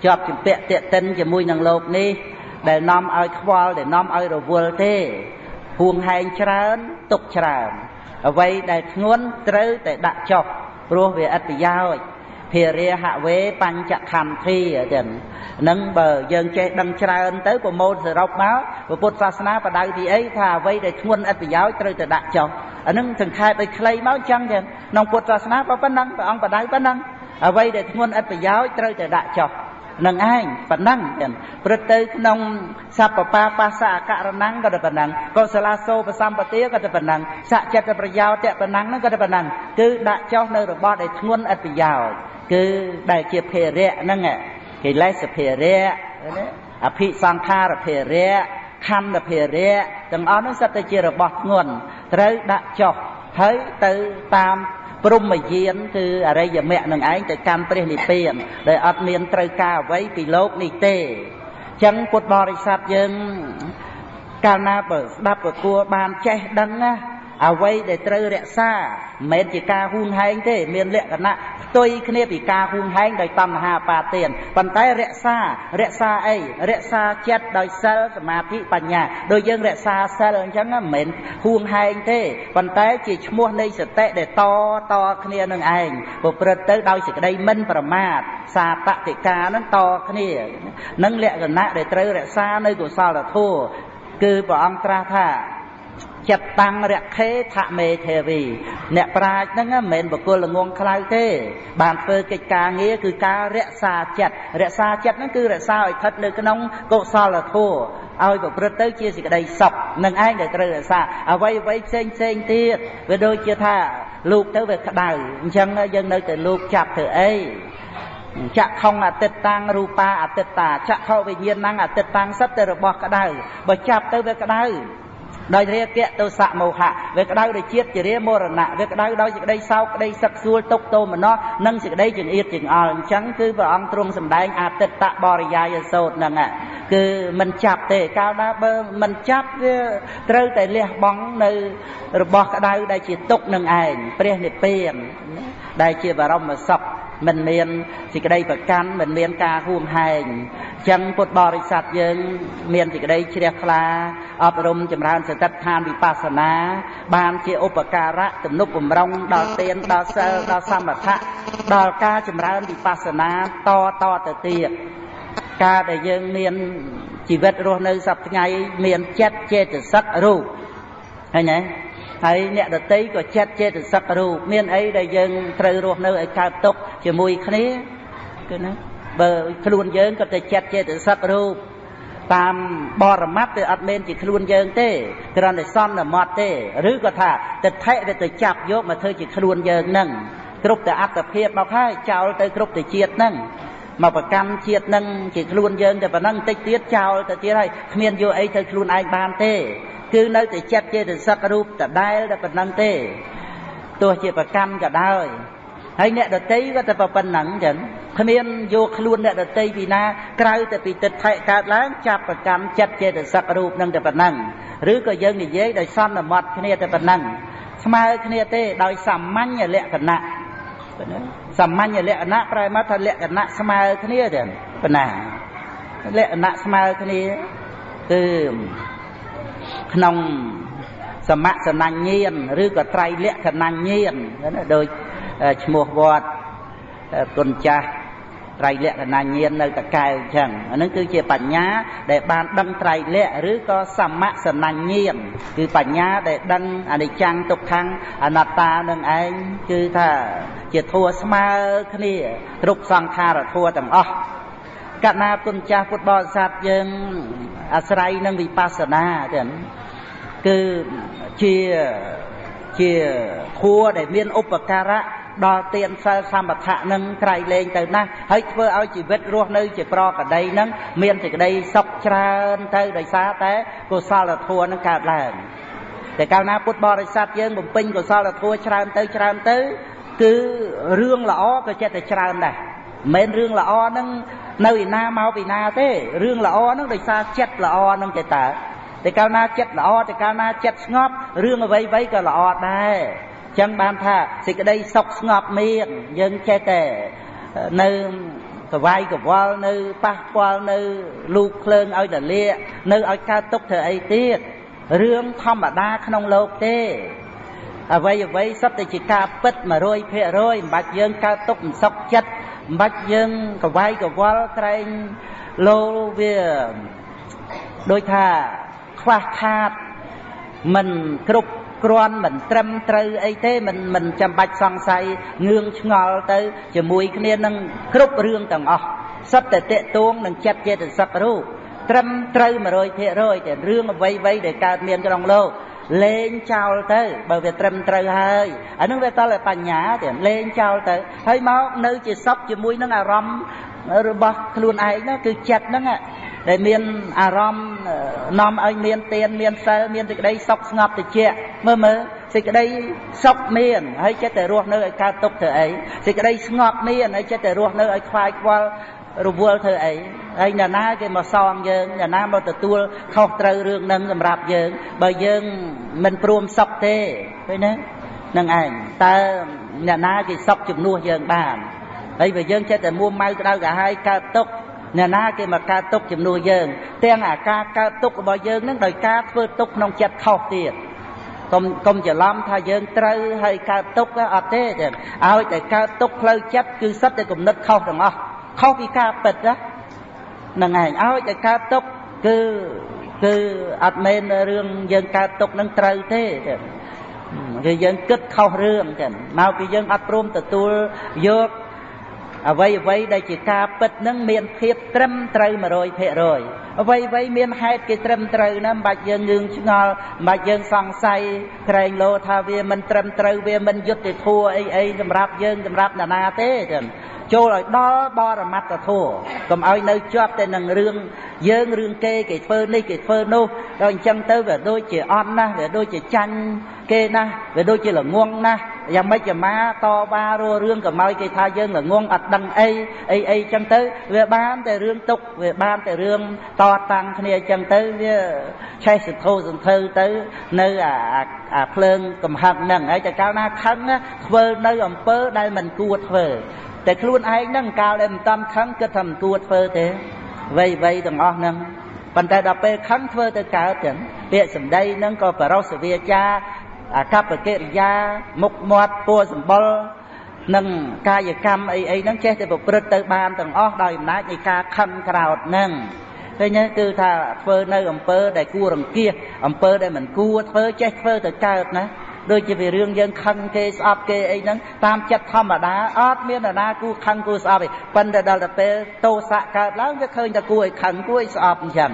ជាប់ជំពាក់តេតិនជាមួយនឹងលោកនេះ ដែលនាំឲ្យខ្វល់ដែលនាំឲ្យរវល់ទេហួងហែងច្រើនទុកច្រើន អ្វីដែលធ្ងន់ត្រូវតែដាក់ចុះព្រោះវាអត្តប្រយោជន៍ភារាហវេបញ្ចខន្ធាចឹងនឹងបើយើងចេះដឹងច្រើនទៅប្រមូលសរុបមកពុទ្ធសាសនាបដៅទីអីថាអ្វីដែលធ្ងន់អត្តប្រយោជន៍ត្រូវតែដាក់ចុះអានឹងសង្ខេបឲ្យខ្លីមកចឹងចឹងក្នុងពុទ្ធសាសនាក៏ប៉ុណ្ណឹងព្រះអង្គបដៅប៉ុណ្ណឹងអ្វីដែលធ្ងន់អត្តប្រយោជន៍ត្រូវតែដាក់ចុះ នឹងឯងប៉ុណ្ណឹងចឹងព្រឹត្តទៅក្នុងសពបាបាសអករណងក៏តែប៉ុណ្ណឹងកុសលាសោបសម្បទាក៏តែប៉ុណ្ណឹងសចិត្តប្រយោជន៍តប៉ុណ្ណឹងហ្នឹងក៏តែប៉ុណ្ណឹងគឺដាក់ចុះនៅរបស់ដែលធ្ងន់អត្តប្រយោជន៍គឺដែលជាភេរៈហ្នឹងកិលេសភេរៈអភិសង្ខារភេរៈខណ្ឌភេរៈទាំងអស់នោះសិតតែជារបស់ធ្ងន់ត្រូវដាក់ចុះហើយទៅតាម ព្រមយានគឺអរិយមគ្គនឹងឯងទៅកាន់ព្រះនិព្វានដែលអត់មានត្រូវការអ្វីពីលោកនេះទេអញ្ចឹងពុទ្ធបរិស័ទយើងកាលណាបើស្ដាប់ប្រគួរបានចេះដឹងណា អ្វីដែលត្រូវរក្សាមិនមែនជាការហួងហែងទេ មានលក្ខណៈផ្ទុយគ្នាពីការហួងហែងដោយតណ្ហាបាទានប៉ុន្តែរក្សា រក្សាអីរក្សាចិត្តដោយសិលសមាធិបញ្ញាដោយយើងរក្សាសិលអញ្ចឹងមិនមែនហួងហែងទេប៉ុន្តែជាឈ្មោះនៃសតិដែលតតគ្នានឹងឯងប្រព្រឹត្តទៅដោយសេចក្តីមិនប្រមាទសាតតិកានឹងតគ្នានឹងលក្ខណៈដែលត្រូវរក្សានៅកុសលធម៌គឺព្រះអង្គត្រាស់ថា ចិត្តតាំងរខេថមេទេវី អ្នកប្រាជ្ញហ្នឹងមិនមែនបកុលល្ងងខ្លៅទេ បានធ្វើកិច្ចការងារគឺការរក្សាចិត្តរក្សាចិត្តហ្នឹងគឺរក្សាឲ្យស្ថិតនៅក្នុងកុសលធម៌ឲ្យប្រព្រឹត្តទៅជាសេចក្តីសុខនឹងឯងដែលត្រូវរក្សាអ្វីអ្វីផ្សេងផ្សេងទៀតវាដូចជាថាលោក ទៅវាក្តៅអញ្ចឹងយើងនៅតែលោកចាប់ធ្វើអីចក្ខុងអតិតតាំងរូបាអតិតតាចក្ខុវិញ្ញាណังអតិតតាំងសិតតែរបស់ក្តៅបើចាប់ទៅវាក្តៅ ដោយរាគៈទោសៈមោហៈវាក្តៅដោយជាតិជារាមរណៈវាក្តៅដោយសេចក្តីសោកក្តីសឹកសួលទុកទោមនស្សនិងសេចក្តីចង្អៀតចង្អល់អញ្ចឹងគឺព្រះអង្គទ្រង់សម្ដែងអតិតបរិយាយសោតហ្នឹងគឺមិនចាប់ទេកាលណាបើមិនចាប់វាត្រូវតែលះបង់នៅរបស់ក្តៅដែលជាទុកនឹងឯងព្រះនិព្វានដែលជាបរមសុខមិនមានសេចក្តីប្រកាន់មិនមានការហួងហែងចឹងពុទ្ធបរិស័ទយើង មានសេចក្តីជ្រះថ្លាអប់រំចម្រើនសតិដ្ឋានវិបស្សនា បានជាឧបការៈទំនុកបំរុងដល់ទានដល់សិលដល់សមថៈដល់ការចម្រើនវិបស្សនាតតទៅទៀតការដែលយើងមានជីវិតរស់នៅសប្តាហ៍ថ្ងៃមានចិត្តចេតសិករូបឃើញទេហើយអ្នកដតីក៏ចិត្តចេតសិករូបមានអីដែលយើងត្រូវរស់នៅឲ្យកើតទុកជាមួយគ្នាគឺណាបើខ្លួនយើងក៏ទៅចិត្តចេតសិករូប តាមបរមត្តវាអត់មែនជាខ្លួនយើងទេគ្រាន់តែសន្មត់ទេឬក៏ថាទិដ្ឋិវាទៅចាប់យកមកធ្វើជាខ្លួនយើងនឹងគ្រប់តែអត្តភាពមកហើយចោលទៅគ្រប់តែជាតិនឹងមកប្រកម្មជាតិនឹងជាខ្លួនយើងតែប៉ុណ្ណឹងតិចទៀតចោលទៅទៀតហើយគ្មានយកអីទៅខ្លួនឯងបានទេ គឺនៅតែចិត្តចេតសិករូបដដែលតែប៉ុណ្ណឹងទេទោះជាប្រកម្មក៏ដោយ ហើយអ្នកដតីក៏តែប៉ុណ្ណឹងចឹងគ្មានយកខ្លួនអ្នកដតីពីណាក្រៅតែពីទឹកថែកើតឡើងចាប់ប្រកម្មចិត្តចេតសិករូបនឹងតែប៉ុណ្ណឹងឬក៏យើងនិយាយដោយសន្មត់គ្នាតែប៉ុណ្ណឹងស្មើគ្នាទេដោយសាមញ្ញលក្ខណៈសាមញ្ញលក្ខណៈប្រែមកថាលក្ខណៈស្មើគ្នាទេប៉ុណ្ណាលក្ខណៈស្មើគ្នាគឺក្នុងសមសនញ្ញានឬក៏ត្រៃលក្ខណញ្ញានដូច ឈ្មោះវត្តគុណចាស់ត្រៃលក្ខណញ្ញាណនៅតកែវអញ្ចឹងអានឹងគឺជាបញ្ញាដែលបានដឹងត្រៃលក្ខឬក៏សមសនញ្ញាណគឺបញ្ញាដែលដឹងអនិច្ចំទុក្ខំអនត្តានឹងឯងគឺថាជាធัวស្មើគ្នាគ្រប់សង្ខារធัวទាំងអស់កណាគុណចាស់ពុទ្ធបរិស័ទយើងអាស្រ័យនឹងវិបស្សនាទាំងគឺជាជាធัวដែលមានឧបការៈ ដល់ទានសិលសម្បថៈនឹងក្រៃលែងទៅណាស់ហើយធ្វើឲ្យជីវិតរស់នៅជាប្រកដីនឹងមានសេចក្តីសុខច្រើនទៅដោយសារតែកុសលធម៌នឹងកើតឡើងតែកាលណាពុទ្ធបរិស័ទយើងបំពេញកុសលធម៌ច្រើនទៅច្រើនទៅ គឺរឿងល្អក៏ចិត្តតែច្រើនដែរមិនមែនរឿងល្អហ្នឹងនៅឯណាមកពីណាទេរឿងល្អហ្នឹងដោយសារចិត្តល្អហ្នឹងទេតើតែកាលណាចិត្តល្អតែកាលណាចិត្តស្ងប់រឿងអ្វីៗក៏ល្អដែរ ចឹងបានថាសេចក្តីសុខស្ងប់មានយើងចេះតែនៅកវាយកវល់នៅប៉ះពាល់នៅលូកភ្លើងឲ្យតលាកនៅឲ្យកើតទុកធ្វើអីទៀតរឿងធម្មតាក្នុងលោកទេអ្វីអ្វីសុទ្ធតែជាការពិត100%មិនបាច់យើងកើតទុកមិនសុខចិត្តមិនបាច់យើងកវាយកវល់ក្រែងលោវាដោយថាខ្វះខាតមិនគ្រប់ គ្រាន់មិនត្រឹមត្រូវអីទេមិនមិនចាំបាច់សង្ស័យងឿងឆ្ងល់ទៅជាមួយគ្នានឹងគ្រប់រឿងទាំងអស់សិតតែតេតួងនឹងចិត្តចេតសិករូបត្រឹមត្រូវ100%តែរឿងអ្វីៗដែលកើតមានក្នុងលោកលេងចោលទៅបើវាត្រឹមត្រូវហើយអានឹងវាតលបញ្ញាទៀតលេងចោលទៅហើយមកនៅជាសុខជាមួយនឹងអារម្មណ៍របស់ខ្លួនឯងនោះគឺចិត្តហ្នឹង ដែលមានអារម្មណ៍នាំឲ្យមានទានមានសិលមានសេចក្តីសុខស្ងប់តិចមើលមើលសេចក្តីសុខមានហើយចិត្តតែរស់នៅឲ្យកើតទុកធ្វើអីសេចក្តីស្ងប់មានហើយចិត្តតែរស់នៅឲ្យខ្វាយខ្វល់រវល់ធ្វើអីហើយអ្នកណាគេមកសងយើងអ្នកណាមកទទួលខុសត្រូវរឿងហ្នឹងសម្រាប់យើង បើយើងមិនព្រមសុខទេឃើញទេនឹងឯងតើអ្នកណាគេសុខជំនួសយើងបានហើយបើយើងចិត្តតែមួម៉ៅក្តៅកាហាយកើតទុក អ្នកណាគេមកកើតទុកជំនួសយើង ទាំងអាការកើតទុករបស់យើងនឹងដោយការធ្វើទុកក្នុងចិត្តខុសទៀតកុំកុំច្រឡំថាយើងត្រូវហើយកើតទុកអត់ទេឲ្យតែកើតទុកផ្លូវចិត្តគឺសិតតែគំនិតខុសទាំងអស់ខុសពីការពិតណាហ្នឹងឯងឲ្យតែកើតទុកគឺគឺអត់មែនរឿងយើងកើតទុកនឹងត្រូវទេគឺយើងគិតខុសរឿងចឹងមកពីយើងអត់ព្រមទទួលយក អ្វីអ្វីដែលជាការពិតនឹងមានភាពត្រឹមត្រូវ100%អ្វីអ្វីមានហេតុគេត្រឹមត្រូវណាមិនបាច់យើងងឿងឆ្ងល់មិនបាច់យើងសង្ស័យក្រែងលោថាវាមិនត្រឹមត្រូវវាមិនយុត្តិធម៌អីអីសម្រាប់យើងសម្រាប់ណានាទេចឹងចូលឲ្យដល់បរមត្តធម៌កុំឲ្យនៅជាប់តែនឹងរឿងយើងរឿងគេគេធ្វើនេះគេធ្វើនោះដល់អញ្ចឹងទៅវាដូចជាអន់ណាស់វាដូចជាចាញ់គេណាស់វាដូចជាល្ងងណាស់យ៉ាងម៉េចជាម៉ាតវ៉ាររឿងកម្ឲ្យគេថាយើងល្ងងអត់ដឹងអីអីអីចឹងទៅវាបានតែរឿងទុកវាបានតែរឿងតតាំងគ្នាចឹងទៅវាឆេះសន្ធោសន្ធើទៅនៅអាអាភ្លើងកំហឹងហ្នឹងហើយតែកាលណាខឹងធ្វើនៅអំពើដែលមិនគួរធ្វើតែខ្លួនឯងហ្នឹងកាលដែលមិនតាមខឹងគិតថាមិនគួរធ្វើទេវ័យវ័យទាំងអស់ហ្នឹងប៉ុន្តែដល់ពេលខឹងធ្វើទៅកើតចឹងពាក្យសម្ដីហ្នឹងក៏បរោសវាចាអាកប្បកិរិយាមុខមាត់ពួរសម្បុរនិងកាយកម្មអីអីហ្នឹងចេះតែប្រព្រឹត្តទៅបានទាំងអស់ដោយអំណាចនៃការខឹងក្រោតហ្នឹង ឃើញទេគឺថាធ្វើនៅអំពើដែលគួររង្គៀសអំពើដែលមិនគួរធ្វើចេះធ្វើទៅកើតណា ដូចជាវារឿងយើងខឹងគេស្អប់គេអីហ្នឹងតាមចិត្តធម្មតាអត់មាននរណាគួរខឹងគួរស្អប់ទេប៉ុន្តែដល់ទៅពេលទោសៈកើតឡើងវាឃើញតែគួរឲ្យខឹងគួរឲ្យស្អប់អញ្ចឹង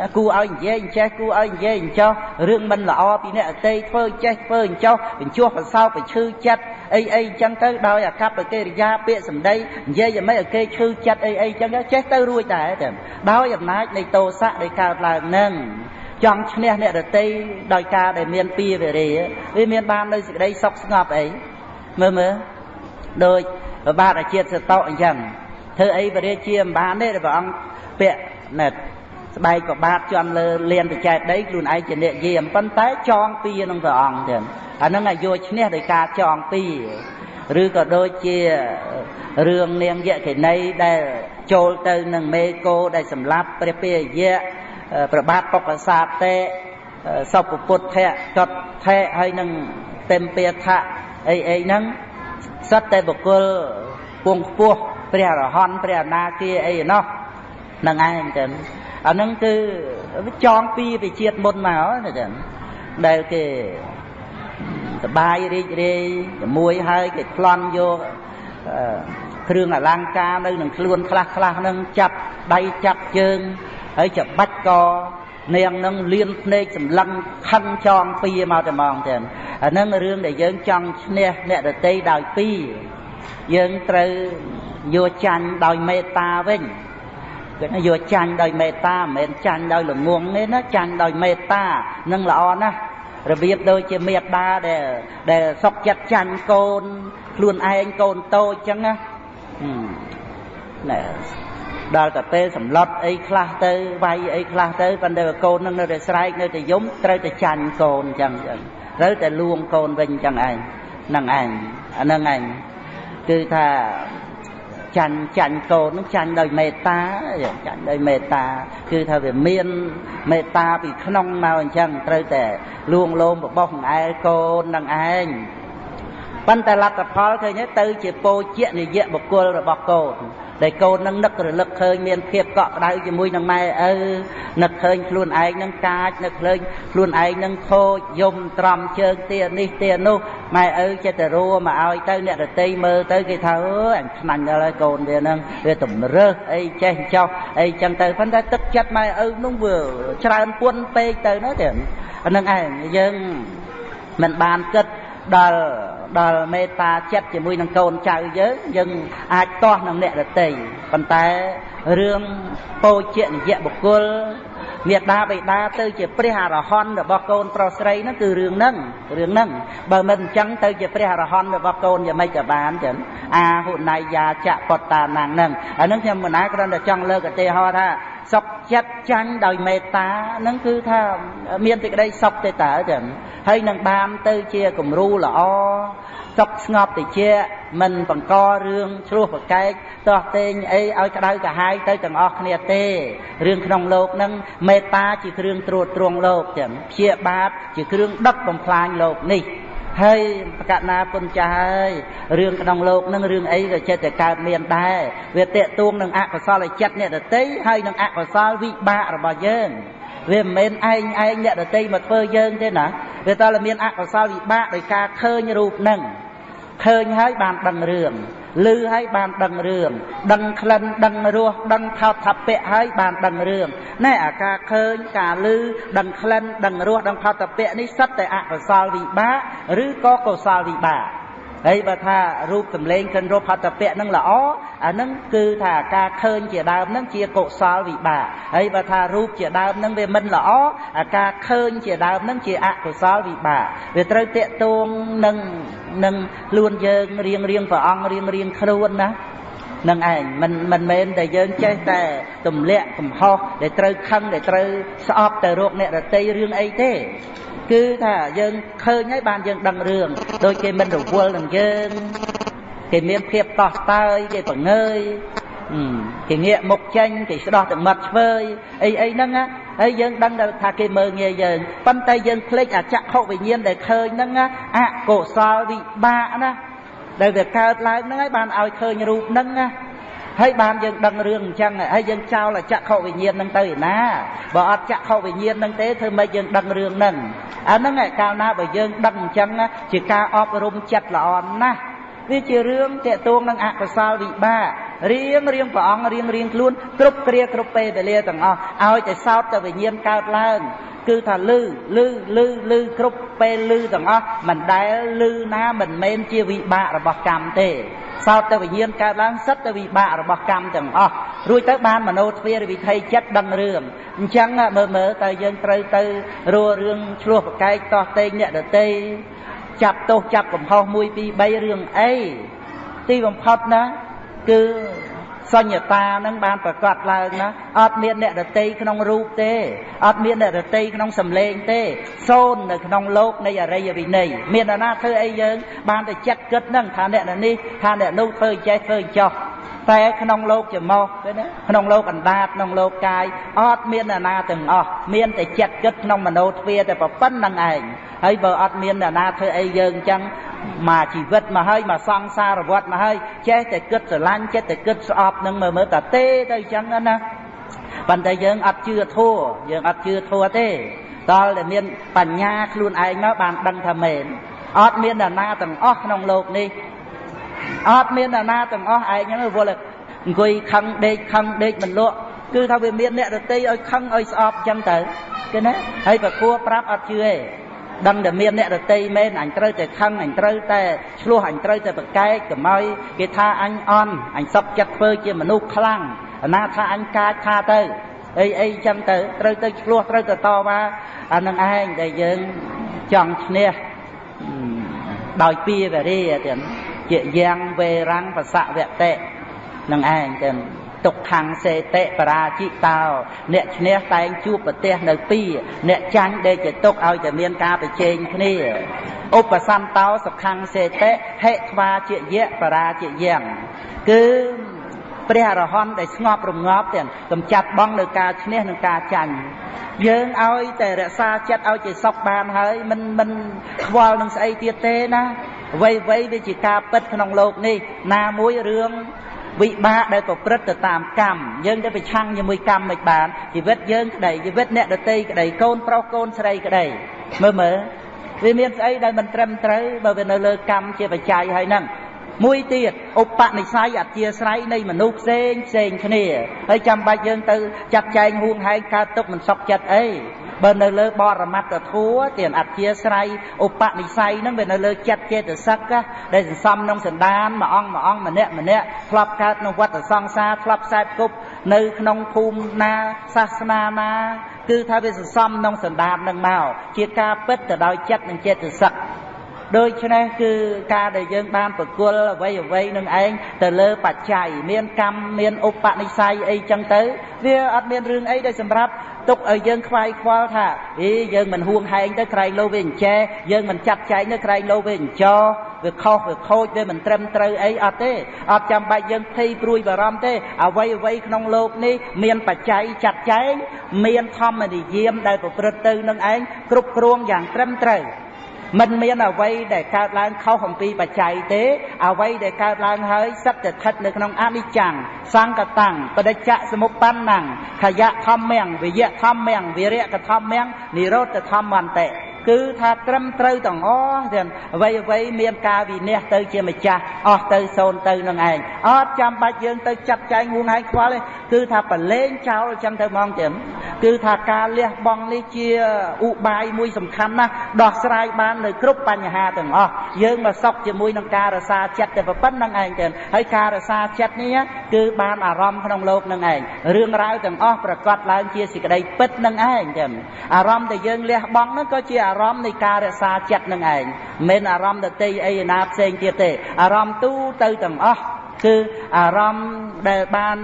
ណាគួរឲ្យនិយាយអញ្ចេះគួរឲ្យនិយាយអញ្ចោះរឿងមិនល្អពីអ្នកអតីតធ្វើចេះធ្វើអញ្ចោះបញ្ចោះបន្សោបឈឺចិត្តអីអីអញ្ចឹងទៅដោយអាកប្បកិរិយាពាក្យសម្ដីនិយាយឲ្យមិនឲ្យគេឈឺចិត្តអីអីអញ្ចឹងចេះទៅរួចដែរតែដោយអំណាចនៃទោសៈដែលកើតឡើងនឹង ចង់ឈ្នះអ្នករតីដោយការដែលមានពីវេរាវាមានបាននៅសេចក្តីសុខស្ងប់អីមើលមើលដោយបាទអាជាតិសតោអញ្ចឹងធ្វើអីបរិជាមិនបានទេព្រះអង្គពាក់ណែស្បែកប្របាទជន់លើលៀនបច្ចែកដីខ្លួនឯងជាអ្នកយាមប៉ុន្តែចងពីនឹងព្រះអង្គទៀតអានឹងអាយុឈ្នះដោយការចងពីឬក៏ដូចជារឿងនាងយក្ខិនីដែលចូលទៅនឹងមេកោដែលសម្លាប់ព្រះពាយៈ ប្របាទបុកសាតេសុពពុទ្ធៈកតថេហើយនឹងต็មពាថៈអីអីហ្នឹងសិតតែបុគ្គលពងខ្ពស់ព្រះរហន្តព្រះអនាគាអីណោះនឹងឯងចឹងអាហ្នឹងគឺចងពីវិជាតិមុនមកណាចឹងដែលគេសបាយរីករាយជាមួយហើយគេប្លន់យកគ្រឿងអលង្ការនៅនឹងខ្លួនខ្លះខ្លះហ្នឹងចាប់ដៃចាប់ជើង ហើយច្បាច់កនាងនឹងលៀនភ្នែកសម្លឹងខិនចងពីមកតែមកទៀតអាហ្នឹងរឿងដែលយើងចង់ឈ្នះអ្នកដតីដោយពីយើងត្រូវយកចាញ់ដោយមេត្តាវិញគឺយកចាញ់ដោយមេត្តាមិនមែនចាញ់ដោយល្ងងទេណាចាញ់ដោយមេត្តានឹងល្អណាស់របៀបដូចជាមេត្តាដែលដែលសុកចិត្តចាញ់កូនខ្លួនឯងកូនតូចចឹងណាណែ ដល់តែពេលសម្លុតអីខ្លះទៅវាយអីខ្លះទៅប៉ុន្តែកូននឹងនៅតែស្រែកនៅតែយំត្រូវតែចាញ់កូនចឹងចឹងត្រូវតែលួងកូនវិញចឹងឯងហ្នឹងឯងអាហ្នឹងឯងគឺថាចាញ់ចាញ់កូននឹងចាញ់ដោយមេត្តាចាញ់ដោយមេត្តា គឺថាវាមានមេត្តាពីក្នុងមកអញ្ចឹងត្រូវតែលួងលោមរបស់ឯងកូននឹងឯងប៉ុន្តែលទ្ធផលឃើញទៅជាពោជានិយៈបុគ្គលរបស់កូន ដែលកូននឹងនឹករលឹកឃើញមានភាពកក់ក្ដៅជាមួយនឹងម៉ែឪនឹកឃើញខ្លួនឯងនឹងកាចនឹកឃើញខ្លួនឯងនឹងខូចយំត្រំជើងទានេះទានោះម៉ែឪចិត្តទៅរួមកឲ្យទៅអ្នករតីមើលទៅគេថាអើអញខ្នាញ់ដល់ហើយកូនវានឹងវាតម្រើសអីចេះចោះអីចឹងទៅប៉ុន្តែទឹកចិត្តម៉ែឪនោះវាច្រើនពួនពេកទៅនោះទេអានឹងឯងយើងមិនបានគិត ដល់ដល់មេត្តាចិត្តជាមួយនឹងកូនចៅយើងយើងអាចទាស់នឹងអ្នករតីប៉ុន្តែរឿងពោជនិយបុគ្គលមេដាបេដាទៅជាព្រះអរហន្តរបស់កូនប្រុសស្រីហ្នឹងគឺរឿងហ្នឹងរឿងហ្នឹងបើមិនអញ្ចឹងទៅជាព្រះអរហន្តរបស់កូនយ៉ាងម៉េចក៏បានចឹងអាហុណៃយាចៈបតតាណាំងហ្នឹងអាហ្នឹងខ្ញុំមិនណាគ្រាន់តែចង់លើកឧទាហរណ៍ថា សុខចិត្តចាញ់ដោយមេត្តាហ្នឹងគឺថាមានសេចក្តីសុខទេតើចឹងហើយនឹងបានទៅជាគំរូល្អសុខស្ងប់តិចមិនបង្ករឿងឆ្លោះប្រកែកតោះតេងអីឲ្យក្តៅកាហាយទៅទាំងអស់គ្នាទេរឿងក្នុងលោកហ្នឹងមេត្តាជាគ្រឿងត្រួតត្រងលោកចឹងព្យាបាទជាគ្រឿងដឹកបំផ្លាញលោកនេះ ហើយប្រកាសណាពុនចាស់ហើយរឿងក្នុងលោកនឹងរឿងអីក៏ចិត្តតែកើតមានដែរវាតេតួងនឹងអកុសលចិត្តអ្នកដតីហើយនឹងអកុសលវិបាករបស់យើងវាមិនមែនឯងឯងអ្នកដតីមកធ្វើយើងទេណាវាតើមានអកុសលវិបាកដោយការឃើញរូបនឹងឃើញហើយបានដឹងរឿង ឮហើយបានដឹងរឿងដឹងក្លិនដឹងរសដឹងថោថពៈហើយបានដឹងរឿងណែអាការឃើញការឮដឹងក្លិនដឹងរសដឹងថោថពៈនេះសិតតែអកុសលវិបាកឬក៏កុសលវិបាក ហើយបើថារូបសម្លេងកិនរូបហត្ថពៈនឹងល្អអានឹងគឺថាការឃើញជាដើមនឹងជាកុសលវិបាកហើយបើថារូបជាដើមនឹងវាមិនល្អអាការឃើញជាដើមនឹងជាអកុសលវិបាកវាត្រូវតេតួងនឹងនឹងខ្លួនយើងរៀងរៀងព្រះអង្គរៀងរៀងខ្លួនណា នឹងឯងមិនមិនមែនតែយើងចេះតែទម្លាក់កំហុសដែលត្រូវខឹងដែលត្រូវស្អប់ទៅរកអ្នករតីរឿងអីទេគឺថាយើងឃើញហើយបានយើងដឹងរឿងដូចគេមិនរវល់នឹងយើងគេមានភាពតោះតើយគេបង្ងើយគេងាកមុខចេញគេស្ដោះទឹកមាត់ឆ្វើយអីអីហ្នឹងហើយយើងដឹងថាគេមើងងាយយើងប៉ុន្តែយើងភ្លេចអចក្ខុវិញ្ញាណដែលឃើញហ្នឹងអកុសលវិបាកណា ដែលវាកើតឡើងហ្នឹងហើយបានឲ្យឃើញរូបហ្នឹងណាហើយបានយើងដឹងរឿងអញ្ចឹងហើយយើងចោលចក្ខុវិញ្ញាណនឹងទៅឯណាបើអត់ចក្ខុវិញ្ញាណនឹងទេធ្វើម៉េចយើងដឹងរឿងហ្នឹងអាហ្នឹងឯកាលណាបើយើងដឹងអញ្ចឹងជាការអប់រំចិត្តល្អណាស់ វាជារឿងតេតួងនឹងអកុសលវិបាករៀងរៀងព្រះអង្គរៀងរៀងខ្លួនគ្រប់គ្រាគ្រប់ពេលវេលាទាំងអស់ឲ្យតែសោតទៅវិញ្ញាណកើតឡើងគឺថាលឺលឺលឺលឺគ្រប់ពេលលឺទាំងអស់មិនដែលលឺណាមិនមែនជាវិបាករបស់កម្មទេសោតទៅវិញ្ញាណកើតឡើងសិតទៅវិបាករបស់កម្មទាំងអស់រួចទៅបានមโนទ្វារវិធ័យចិត្តដឹងរឿងអញ្ចឹងមើលមើលតើយើងត្រូវទៅរੂរឿងឆ្លោះប្រកែកតោះតេងអ្នកដតី ចាប់ទោសចាប់កំហុស1 2 3រឿងអីទីបំផុតណាគឺសញ្ញតានឹងបានប្រកាសឡើងណាអត់មានអ្នករតីក្នុងរូបទេអត់មានអ្នករតីក្នុងសម្លេងទេសូន្យនៅក្នុងលោកនៃអរិយវិន័យមាននរណាធ្វើអីយើង បានតែចិត្តគិតនឹងថាអ្នកនេះថាអ្នកនោះធ្វើចេះធ្វើចោះតែក្នុងលោកច្រមុះឃើញទេក្នុងលោកអណ្ដាតក្នុងលោកកាយអត់មានអ្នកណាទាំងអស់មានតែចិត្តគិតក្នុងមโนទ្វាតែប៉ុណ្្នឹងឯង ហើយបើអត់មានអ្នកណាធ្វើអីយើងអញ្ចឹងមកជីវិតមកហើយមកសង្សារវត្តមកហើយចេះតែគិតស្រឡាញ់ចេះតែគិតស្អប់នឹងមើលមើលតាទេទៅអញ្ចឹងណាប៉ុន្តែយើងអត់ជឿធัวយើងអត់ជឿធัวទេតលតែមានបញ្ញាខ្លួនឯងមកបានដឹងថាមែនអត់មានអ្នកណាទាំងអស់ក្នុងโลกនេះអត់មានអ្នកណាទាំងអស់ឯងហ្នឹងវល់អង្គុយខឹងដេកខឹងដេកមិនលក់គឺថាវាមានអ្នករតីឲ្យខឹងឲ្យស្អប់ចឹងទៅគេណាហើយប្រគួរប្រាប់អត់ជឿទេ ដឹងតែមានអ្នករតីមែនអញត្រូវតែខឹងអញត្រូវតែឆ្លោះអញត្រូវតែប្រកែកកុំឲ្យគេថាអញអន់អញសុកចិត្តធ្វើជាមនុស្សខ្លាំងអាណាថាអញកាចថាទៅអីអីចឹងទៅត្រូវទៅឆ្លោះត្រូវទៅតវ៉ាអានឹងឯងដែលយើងចង់ឈ្នះដោយពីវរីទៀតជាយ៉ាងវេរាំងបសវតិនឹងឯងចឹង ទុក្ខំសេតិបរាជិតោអ្នកឈ្នះតែងជួបប្រទេសនៅពីរអ្នកចាញ់ដេកជាទុកឲ្យតែមានការប្រជែងគ្នាឧបសន្តោសុខំសេតិហិថ្វាជាយៈបរាជយ៉ាងគឺព្រះអរហន្តដែលស្ងប់រងាប់ទាំងកំចាត់បងនៅការឈ្នះនិងការចាញ់យើងឲ្យតែរក្សាចិត្តឲ្យជាសុខបានហើយមិនមិនខ្វល់នឹងស្អីទៀតទេណាអ្វីអ្វីវាជាការពិតក្នុងโลกនេះណាមួយរឿង វិបាកដែលប្រព្រឹត្តទៅតាមកម្មយើងទៅប្រឆាំងជាមួយកម្មមិនបានជីវិតយើងក្តីជីវិតអ្នកដតីក្តីកូនប្រុសកូនស្រីក្តីមើលមើលវាមានស្អីដែលមិនត្រឹមត្រូវបើវានៅលើកម្មជាបច្ច័យហើយហ្នឹងមួយទៀតឧបនិស្ស័យអធិស្រ័យនៃមនុស្សផ្សេងផ្សេងគ្នាហើយចាំបាច់យើងទៅចាត់ចែងហួងហែងកើតទុកមិនសុខចិត្តអី បើនៅលើបរមត្តធัวទានអធិស្រ័យឧបនិស្ស័យហ្នឹងវានៅលើចិត្តចេតសិកដែលសន្សំក្នុងសន្តានមួយអង្គមួយអង្គម្នាក់ម្នាក់ធ្លាប់កើតក្នុងវត្តសង្សារធ្លាប់ខ្សែគប់នៅក្នុងភូមិណាសាសនាណាគឺថាវាសន្សំក្នុងសន្តាននឹងមកជាការពិតទៅដោយចិត្តនិងចេតសិក ដូច្នេះគឺការដែលយើងបានប្រគល់អ្វីអ្វីនឹងឯងទៅលើបច្ច័យមានកម្មមានឧបនិស្ស័យអីចឹងទៅវាអត់មានរឿងអីដែលសម្រាប់ទុកឲ្យយើងខ្វាយខ្វល់ថាអីយើងមិនហួងហែងទៅក្រែងលោវាអញ្ចែយើងមិនចាត់ចែងទៅក្រែងលោវាអញ្ចោវាខុសវាខូចវាមិនត្រឹមត្រូវអីអត់ទេអត់ចាំបាច់យើងភ័យព្រួយបារម្ភទេអ្វីអ្វីក្នុងโลกនេះមានបច្ច័យចាត់ចែងមានធម្មនិយមដែលប្រព្រឹត្តទៅនឹងឯងគ្រប់គ្រងយ៉ាងត្រឹមត្រូវ មិនមានអ្វីដែលកើតឡើងខុសអំពីបច្ច័យទេអ្វីដែលកើតឡើងហើយសិតតែស្ថិតនៅក្នុងអនិច្ចំសង្កតੰបដិច្ចសមុបបណ្ណੰខយៈធម្មំវិយៈធម្មំវិរៈកធម្មំនិរោធធម្មន្តិ គឺថាត្រឹមត្រូវទាំងអស់ទាំងអ្វីអ្វីមានការវិនិច្ឆ័យទៅជាម្ចាស់អស់ទៅសូន្យទៅនឹងឯងអត់ចាំបាច់យើងទៅចាត់ចែងហួងឯងខ្វល់ទេគឺថាប្រឡែងចោលអញ្ចឹងទៅហ្មងទៀតគឺថាការលះបង់នេះជាឧបាយមួយសំខាន់ណាស់ដោះស្រាយបាននៅគ្រប់បញ្ហាទាំងអស់យើងមកសុខជាមួយនឹងការរសាចិត្តតែប៉ុណ្្នឹងឯងទៀតហើយការរសាចិត្តនេះគឺបានអារម្មណ៍ក្នុងលោកនឹងឯងរឿងរ៉ាវទាំងអស់ប្រកបឡើងជាសេចក្តីពិតនឹងឯងទៀតអារម្មណ៍ដែលយើងលះបង់នោះក៏ជាអារម្មណ៍នៃការរក្សាចិត្តនឹងឯងមិនអារម្មណ៍ដតីអីណាផ្សេងទៀតទេអារម្មណ៍ទូទៅទាំងអស់គឺអារម្មណ៍ដែលបាន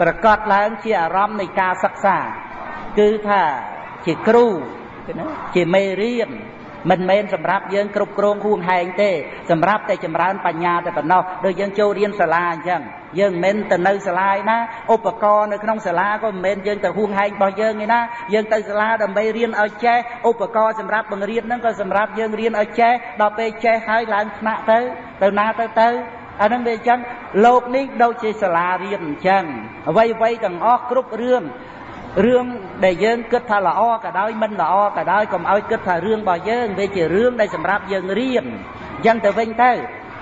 ប្រកបឡើងជាអារម្មណ៍នៃការសិក្សា គឺថាជាគ្រូជាមេរៀនមិនមែនសម្រាប់យើងគ្រប់គ្រងហួងហែងទេសម្រាប់តែចម្រើនបញ្ញាតែប៉ុណ្ណោះដូចយើងចូលរៀនសាលាអញ្ចឹង យើងមិនមែនទៅនៅសាលាឯណាឧបករណ៍នៅក្នុងសាលាក៏មិនមែនយើងទៅហួងហែងរបស់យើងឯណាយើងទៅសាលាដើម្បីរៀនឲ្យចេះឧបករណ៍សម្រាប់បង្រៀនហ្នឹងក៏សម្រាប់យើងរៀនឲ្យចេះដល់ពេលចេះហើយឡើងថ្នាក់ទៅទៅណាទៅទៅអានឹងវាអញ្ចឹងលោកនេះដូចជាសាលារៀនអញ្ចឹងអ្វីអ្វីទាំងអស់គ្រប់រឿងរឿងដែលយើងគិតថាល្អក៏ដោយមិនល្អក៏ដោយកុំឲ្យគិតថារឿងរបស់យើងវាជារឿងដែលសម្រាប់យើងរៀនអញ្ចឹងទៅវិញទៅ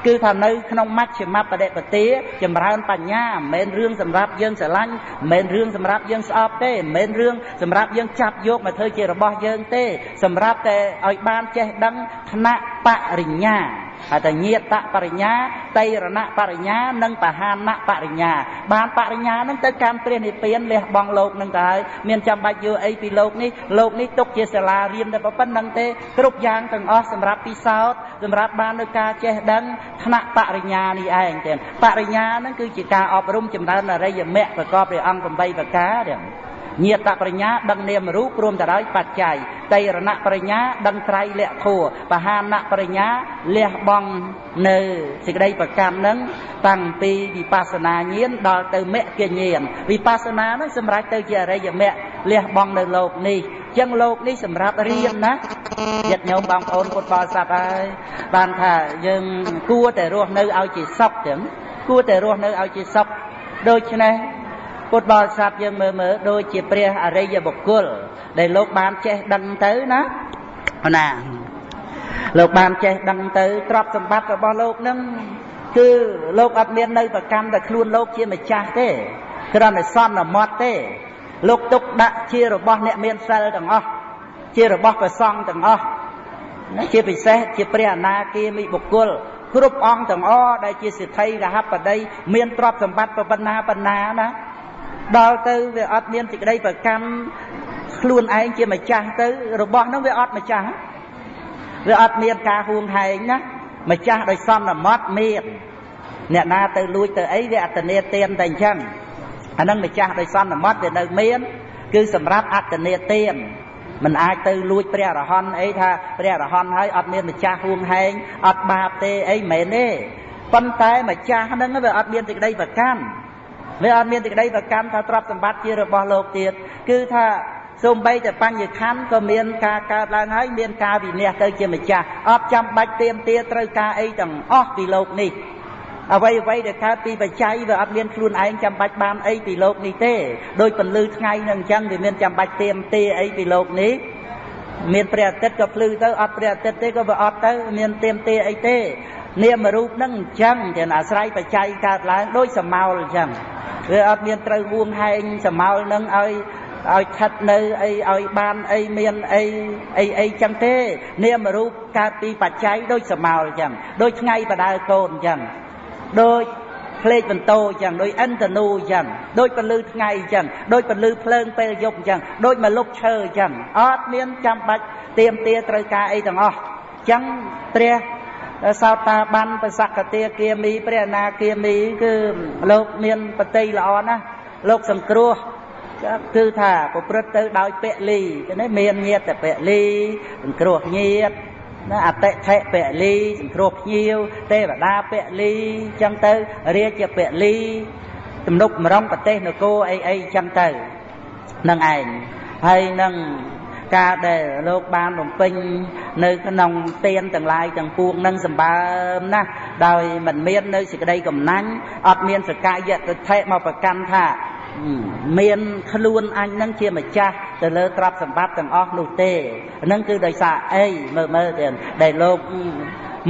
គឺថានៅក្នុងមជ្ឈិមបដិបទាចម្រើនបញ្ញាមិនមែនរឿងសម្រាប់យើងស្រឡាញ់មិនមែនរឿងសម្រាប់យើងស្អប់ទេមិនមែនរឿងសម្រាប់យើងចាប់យកមកធ្វើជារបស់យើងទេ សម្រាប់តែឲ្យបានចេះដឹងឋានៈបរិញ្ញា អតញាតបរិញ្ញាតៃរណបរិញ្ញានិងបហានបរិញ្ញាបានបរិញ្ញានឹងទៅកម្មព្រះនិព្វានលះបង់លោកនឹងទៅហើយមានចាំបាច់យកអីពីលោកនេះលោកនេះទុកជាសាលារៀនតែប៉ុណ្្នឹងទេគ្រប់យ៉ាងទាំងអស់សម្រាប់ពិសោធន៍សម្រាប់បាននៅការចេះដឹងថ្នាក់បរិញ្ញានេះឯងទេបរិញ្ញានឹងគឺជាការអប់រំចម្រើនអរិយមគ្គប្រកបដោយអង្គ8ប្រការទេ ញាតបរិញ្ញាដឹងនាមរូបរួមទៅដោយបច្ច័យតៃរណបរិញ្ញាដឹងត្រៃលក្ខធัวបហានបរិញ្ញាលះបង់នៅសេចក្តីប្រកម្មនឹងតាំងពីវិបស្សនាញាណដល់ទៅមគ្គញាណវិបស្សនានឹងសម្រាប់ទៅជាអរិយមគ្គលះបង់នៅលោកនេះចឹងលោកនេះសម្រាប់រៀនណាញាតិញោមបងប្អូនពុទ្ធបរិស័ទហើយបានថាយើងគួរតែរស់នៅឲ្យជាសុខចឹងគួរតែរស់នៅឲ្យជាសុខដូច្នេះ ពុទ្ធបរិស័ទយើងមើលមើលដូចជាព្រះអរិយបុគ្គល ដែលលោកបានចេះដឹងទៅណាណាលោកបានចេះដឹងទៅទ្រព្យសម្បត្តិរបស់លោកនឹងគឺលោកអត់មាននៅប្រកម្មតែខ្លួនលោកជាម្ចាស់ទេគ្រាន់តែសន្មត់ទេ លោកទុកដាក់ជារបស់អ្នកមានសិលទាំងអស់ជារបស់ព្រះសង្ឃទាំងអស់ណាជាពិសេសជាព្រះអនាគាមីបុគ្គលគ្រប់អង្គទាំងអស់ដែលជាសិទ្ធិរហបតីមានទ្រព្យសម្បត្តិប៉ុណ្ណាប៉ុណ្ណាណា ដល់ទៅវាអត់មានសេចក្តីប្រកម្មខ្លួនឯងជាម្ចាស់ទៅ របស់នោះវាអត់ម្ចាស់វាអត់មានការហួងហែងណាម្ចាស់ដោយសន្មត់មានអ្នកណាទៅលួចទៅអីវាអត្តនេទានតែអញ្ចឹងអានឹងម្ចាស់ដោយសន្មត់វានៅមាន គឺសម្រាប់អត្តនេទានមិនអាចទៅលួចព្រះអរហន្តអីថាព្រះអរហន្តហើយអត់មានម្ចាស់ហួងហែងអត់បាបទេអីមិនមែនទេប៉ុន្តែម្ចាស់ហ្នឹងវាអត់មានសេចក្តីប្រកាន់ វាអត់មានសេចក្តីប្រកាន់ថាទ្រព្យសម្បត្តិជារបស់លោកទៀតគឺថាសូម្បីតែបញ្ញខណ្ឌក៏មានការកើតឡើងហើយមានការវិនិច្ឆ័យទៅជាម្ចាស់អត់ចាំបាច់ទៀមទាត្រូវការអីទាំងអស់ពីលោកនេះអ្វីអ្វីដែលកើតពីបច្ច័យវាអត់មានខ្លួនឯងចាំបាច់បានអីពីលោកនេះទេដោយពន្លឺថ្ងៃនឹងអញ្ចឹងវាមានចាំបាច់ទៀមទាអីពីលោកនេះមានព្រះអាទិត្យក៏ភ្លឺទៅអត់ព្រះអាទិត្យទេក៏វាអត់ទៅមានទៀមទាអីទេ នាមរូបនឹងអញ្ចឹងតែអាស្រ័យបច្ច័យកើតឡើងដោយសមោលអញ្ចឹងវាអត់មានត្រូវវួងហែងសមោលនឹងឲ្យឲ្យខិតនៅអីឲ្យបានអីមានអីអីអីចឹងទេ នាមរូបកើតពីបច្ច័យដូចសមោលចឹងដូចថ្ងៃបដើកូនចឹងដូចផ្លេកបន្ទោចឹងដូចអិនតនូចឹងដូចពលឺថ្ងៃចឹងដូចពលឺភ្លើងពេលយប់ចឹងដូចមកលុបឈើចឹងអត់មានចាំបាច់ទៀមទាត្រូវការអីទាំងអស់ចឹងព្រះ សោតាបានប្រសកតាគាមីព្រះអនាគាមីគឺលោកមានបតីល្អណាស់លោកសង្គ្រោះគឺថាប្រព្រឹត្តទៅដោយពលីនេះមានញាតពលីសង្គ្រោះញាតណាអតិថិពលីសង្គ្រោះភ្ញៀវទេវតាពលីចឹងទៅរាជពលីទំនុកម្រងប្រទេសនគរអីអីចឹងទៅនឹងឯងហើយនឹង ការដែលលោកបានបំពេញនៅក្នុងទានទាំងឡាយទាំងពួងនឹងសម្បើមណាស់ដោយមិនមាននៅសេចក្តីកំណាញ់អត់មានសកាយតិថិមកប្រកាន់ថាមានខ្លួនអញនឹងជាម្ចាស់ទៅលើទ្រព្យសម្បត្តិទាំងអស់នោះទេហ្នឹងគឺដោយសារអីមើលមើលទៀតដែលលោក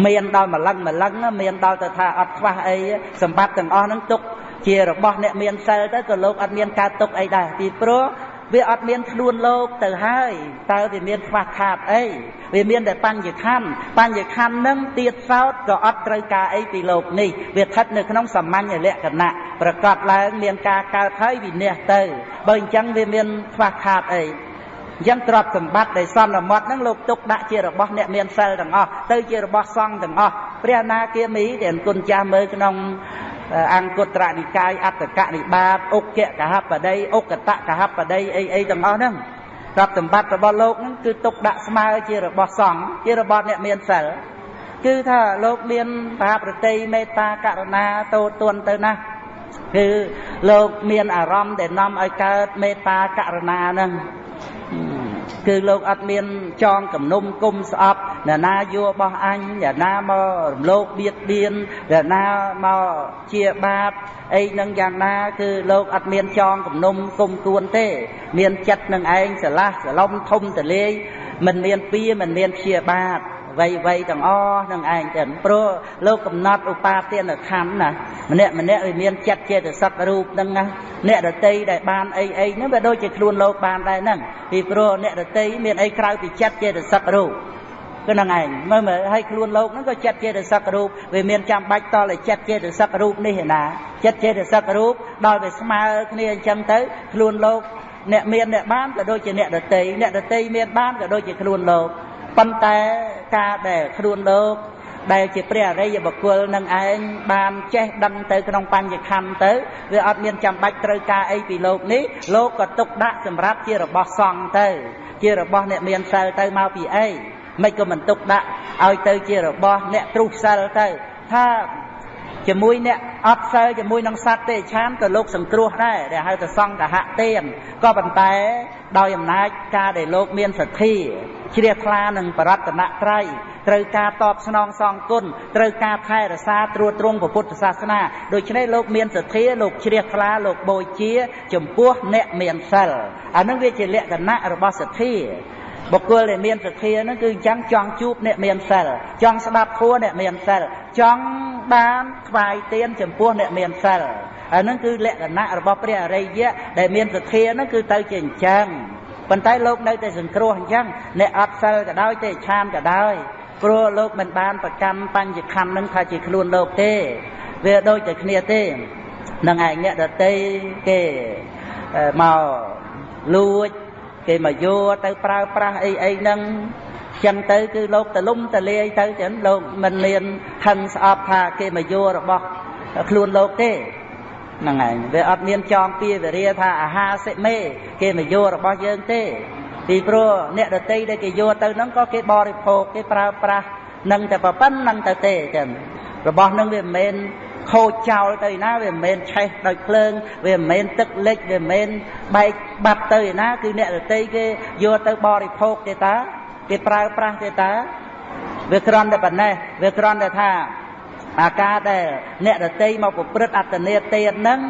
មានដល់ម្លឹងម្លឹងមានដល់ទៅថាអត់ខ្វះអីសម្បត្តិទាំងអស់ហ្នឹងទុកជារបស់អ្នកមានសិលទៅក៏លោកអត់មានការទុកអីដែរពីព្រោះ វាអត់មានខ្លួនលោកទៅហើយតើវាមានខ្វះខាតអីវាមានតែបញ្ញខណ្ឌបញ្ញខណ្ឌនឹងទៀតសោតក៏អត់ត្រូវការអីពីលោកនេះវាស្ថិតនៅក្នុងសាមញ្ញលក្ខណៈប្រកបឡើងមានការកើតហើយវិនិច្ឆ័យទៅបើអញ្ចឹងវាមានខ្វះខាតអីអញ្ចឹងទ្រព្យសម្បត្តិដែលសន្មត់ហ្នឹងលោកទុកដាក់ជារបស់អ្នកមានសិលទាំងអស់ទៅជារបស់សង្ឃទាំងអស់ព្រះអនាគាមីដែលគុណចាស់មើលក្នុង អង្គត្រនិកាយអត្តកនិបាតអុកកហបដីអុកតកហបដីអីអីទាំងអស់ហ្នឹងទ្រព្យសម្បត្តិរបស់លោកហ្នឹងគឺទុកដាក់ស្មើជារបស់សង្ឃជារបស់អ្នកមានសិលគឺថាលោកមានមហាប្រតិមេត្តាករុណាតូទន់ទៅណាគឺលោកមានអារម្មណ៍ដែលនាំឲ្យកើតមេត្តាករុណាហ្នឹង គឺលោកអត់មានចងគំនុំគុំស្អប់អ្នកណាយករបស់អញអ្នកណាមករំលោភបៀតបៀនអ្នកណាមកជាបាបអីនឹងយ៉ាងណា គឺលោកអត់មានចងគំនុំគុំគួនទេ មានចិត្តនឹងឯងស្រឡះស្រឡំធំទលាយមិនមានពៀមិនមានព្យាបាទ វ័យវ័យទាំងអស់នឹងឯងចឹងព្រោះលោកកំណត់ឧបាទានខណ្ឌណាម្នាក់ម្នាក់វាមានចិត្តចេតសិករូបហ្នឹងណាអ្នករតីដែលបានអីអីហ្នឹងវាដូចជាខ្លួនលោកបានដែរហ្នឹងពីព្រោះអ្នករតីមានអីក្រៅពីចិត្តចេតសិករូបគឺនឹងឯងមើលមើលឲ្យខ្លួនលោកហ្នឹងក៏ចិត្តចេតសិករូបវាមានចាំបាច់តតែចិត្តចេតសិករូបនេះឯណាចិត្តចេតសិករូបដល់វាស្មើគ្នាអញ្ចឹងទៅខ្លួនលោកអ្នកមានអ្នកបានក៏ដូចជាអ្នកដតីអ្នកដតីមានបានក៏ដូចជាខ្លួនលោក ប៉ុន្តែការដែលខ្លួនលោកដែលជាព្រះអរិយបុគ្គលនឹងឯងបានចេះដឹងទៅក្នុងបញ្ញខណ្ឌទៅវាអត់មានចាំបាច់ត្រូវការអីពីលោកនេះលោកក៏ទុកដាក់សម្រាប់ជារបស់សង្ឃទៅ ជារបស់អ្នកមានសិលទៅមកពីអីមិនក៏មិនទុកដាក់ឲ្យទៅជារបស់អ្នកទ្រុសសិលទៅថាជាមួយអ្នកអត់សិលជាមួយនឹងសត្វទេឆានក៏លោកសង្គ្រោះដែរដែលហៅថាសង្កហទានក៏ប៉ុន្តែដោយអំណាចការដែលលោកមានសទ្ធា ជ្រះថ្លានឹងបរតនត្រ័យត្រូវការតបស្នងសងគុណត្រូវការថែរក្សាត្រួតត្រងពុទ្ធសាសនាដូច្នេះលោកមានសទ្ធាលោកជ្រះថ្លាលោកបូជា ចំពោះអ្នកមានសិលអានឹងវាជាលក្ខណៈរបស់សទ្ធាបុគ្គលដែលមានសទ្ធាហ្នឹងគឺអញ្ចឹងចង់ជួបអ្នកមានសិលចង់ស្ដាប់ធម៌អ្នកមានសិលចង់បានថ្វាយទានចំពោះអ្នកមានសិលអាហ្នឹងគឺលក្ខណៈរបស់ព្រះអរិយៈដែលមានសទ្ធាហ្នឹងគឺទៅជាអញ្ចឹង ប៉ុន្តែលោកនៅតែសង្គ្រោះអញ្ចឹងអ្នកអត់សិលក៏ដោយទេឆានក៏ដោយព្រោះលោកមិនបានប្រកាន់បញ្ញខណ្ឌនឹងថាជាខ្លួនលោកទេ វាដូចតែគ្នាទេនឹងឯងអ្នកដតីគេមកលួចគេមកយកទៅប្រើប្រាស់អីអីហ្នឹងចឹងទៅគឺលោកតលំតលាយទៅចឹងលោកមិនមានហឹងស្អប់ថាគេមកយករបស់ខ្លួនលោកទេ ហ្នឹងហើយវាអត់មានចងពៀវរាថាអាហារសិមេ គេមកយករបស់យើងទេពីព្រោះអ្នកដតីដែលគេយកទៅហ្នឹងក៏គេបរិភោគគេប្រើប្រាស់នឹងតែប៉ុណ្្នឹងទៅទេចឹងរបស់ហ្នឹងវាមិនមែនខូចចោលទៅណាវាមិនមែនឆេះដោយភ្លើងវាមិនមែនទឹកលិចវាមិនមែនបែកបាត់ទៅឯណាគឺអ្នករតីគេយកទៅបរិភោគទេតាគេប្រើប្រាស់ទេតាវាគ្រាន់តែប៉ុណ្ណេះវាគ្រាន់តែថា អាការដែលអ្នករតីមកប្រព្រឹត្តអត្តនេទានហ្នឹង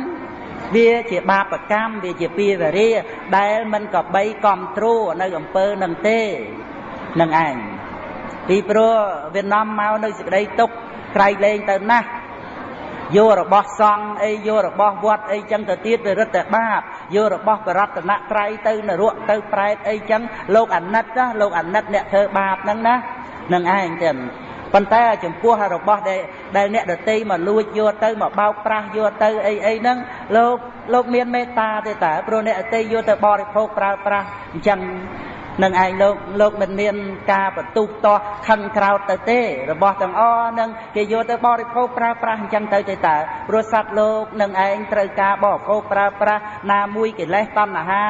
វាជាបាបកម្មវាជាពីវរាដែលមិនក៏បីកំទ្រួនៅអំពើនឹងទេនឹងឯងពីព្រោះវានាំមកនៅសេចក្តីទុកក្រៃលែងទៅណាស់យករបស់សង្ឃអីយករបស់វត្តអីចឹងទៅទៀតវារឹតតែបាបយករបស់បរតនត្រ័យទៅនរកទៅប្រែតអីចឹងលោកអាណិតណាលោកអាណិតអ្នកធ្វើបាបហ្នឹងណានឹងឯងចឹង ប៉ុន្តែចំពោះរបស់ដែលដែលអ្នកដតីមកលួចយកទៅមកបោកប្រាស់យកទៅអីអីហ្នឹងលោកលោកមានមេត្តាទេតើព្រោះអ្នកដតីយកទៅបរិភោគប្រើប្រាស់អញ្ចឹងនឹងឯងលោកលោកមិនមានការបន្ទុះតោះខឹងក្រោតទៅទេរបស់ទាំងអស់នឹងគេយកទៅបរិភោគប្រើប្រាស់អញ្ចឹងទៅទេតើព្រោះសត្វលោកនឹងឯងត្រូវការបរិភោគប្រើប្រាស់ណាមួយកិលេសតណ្ហា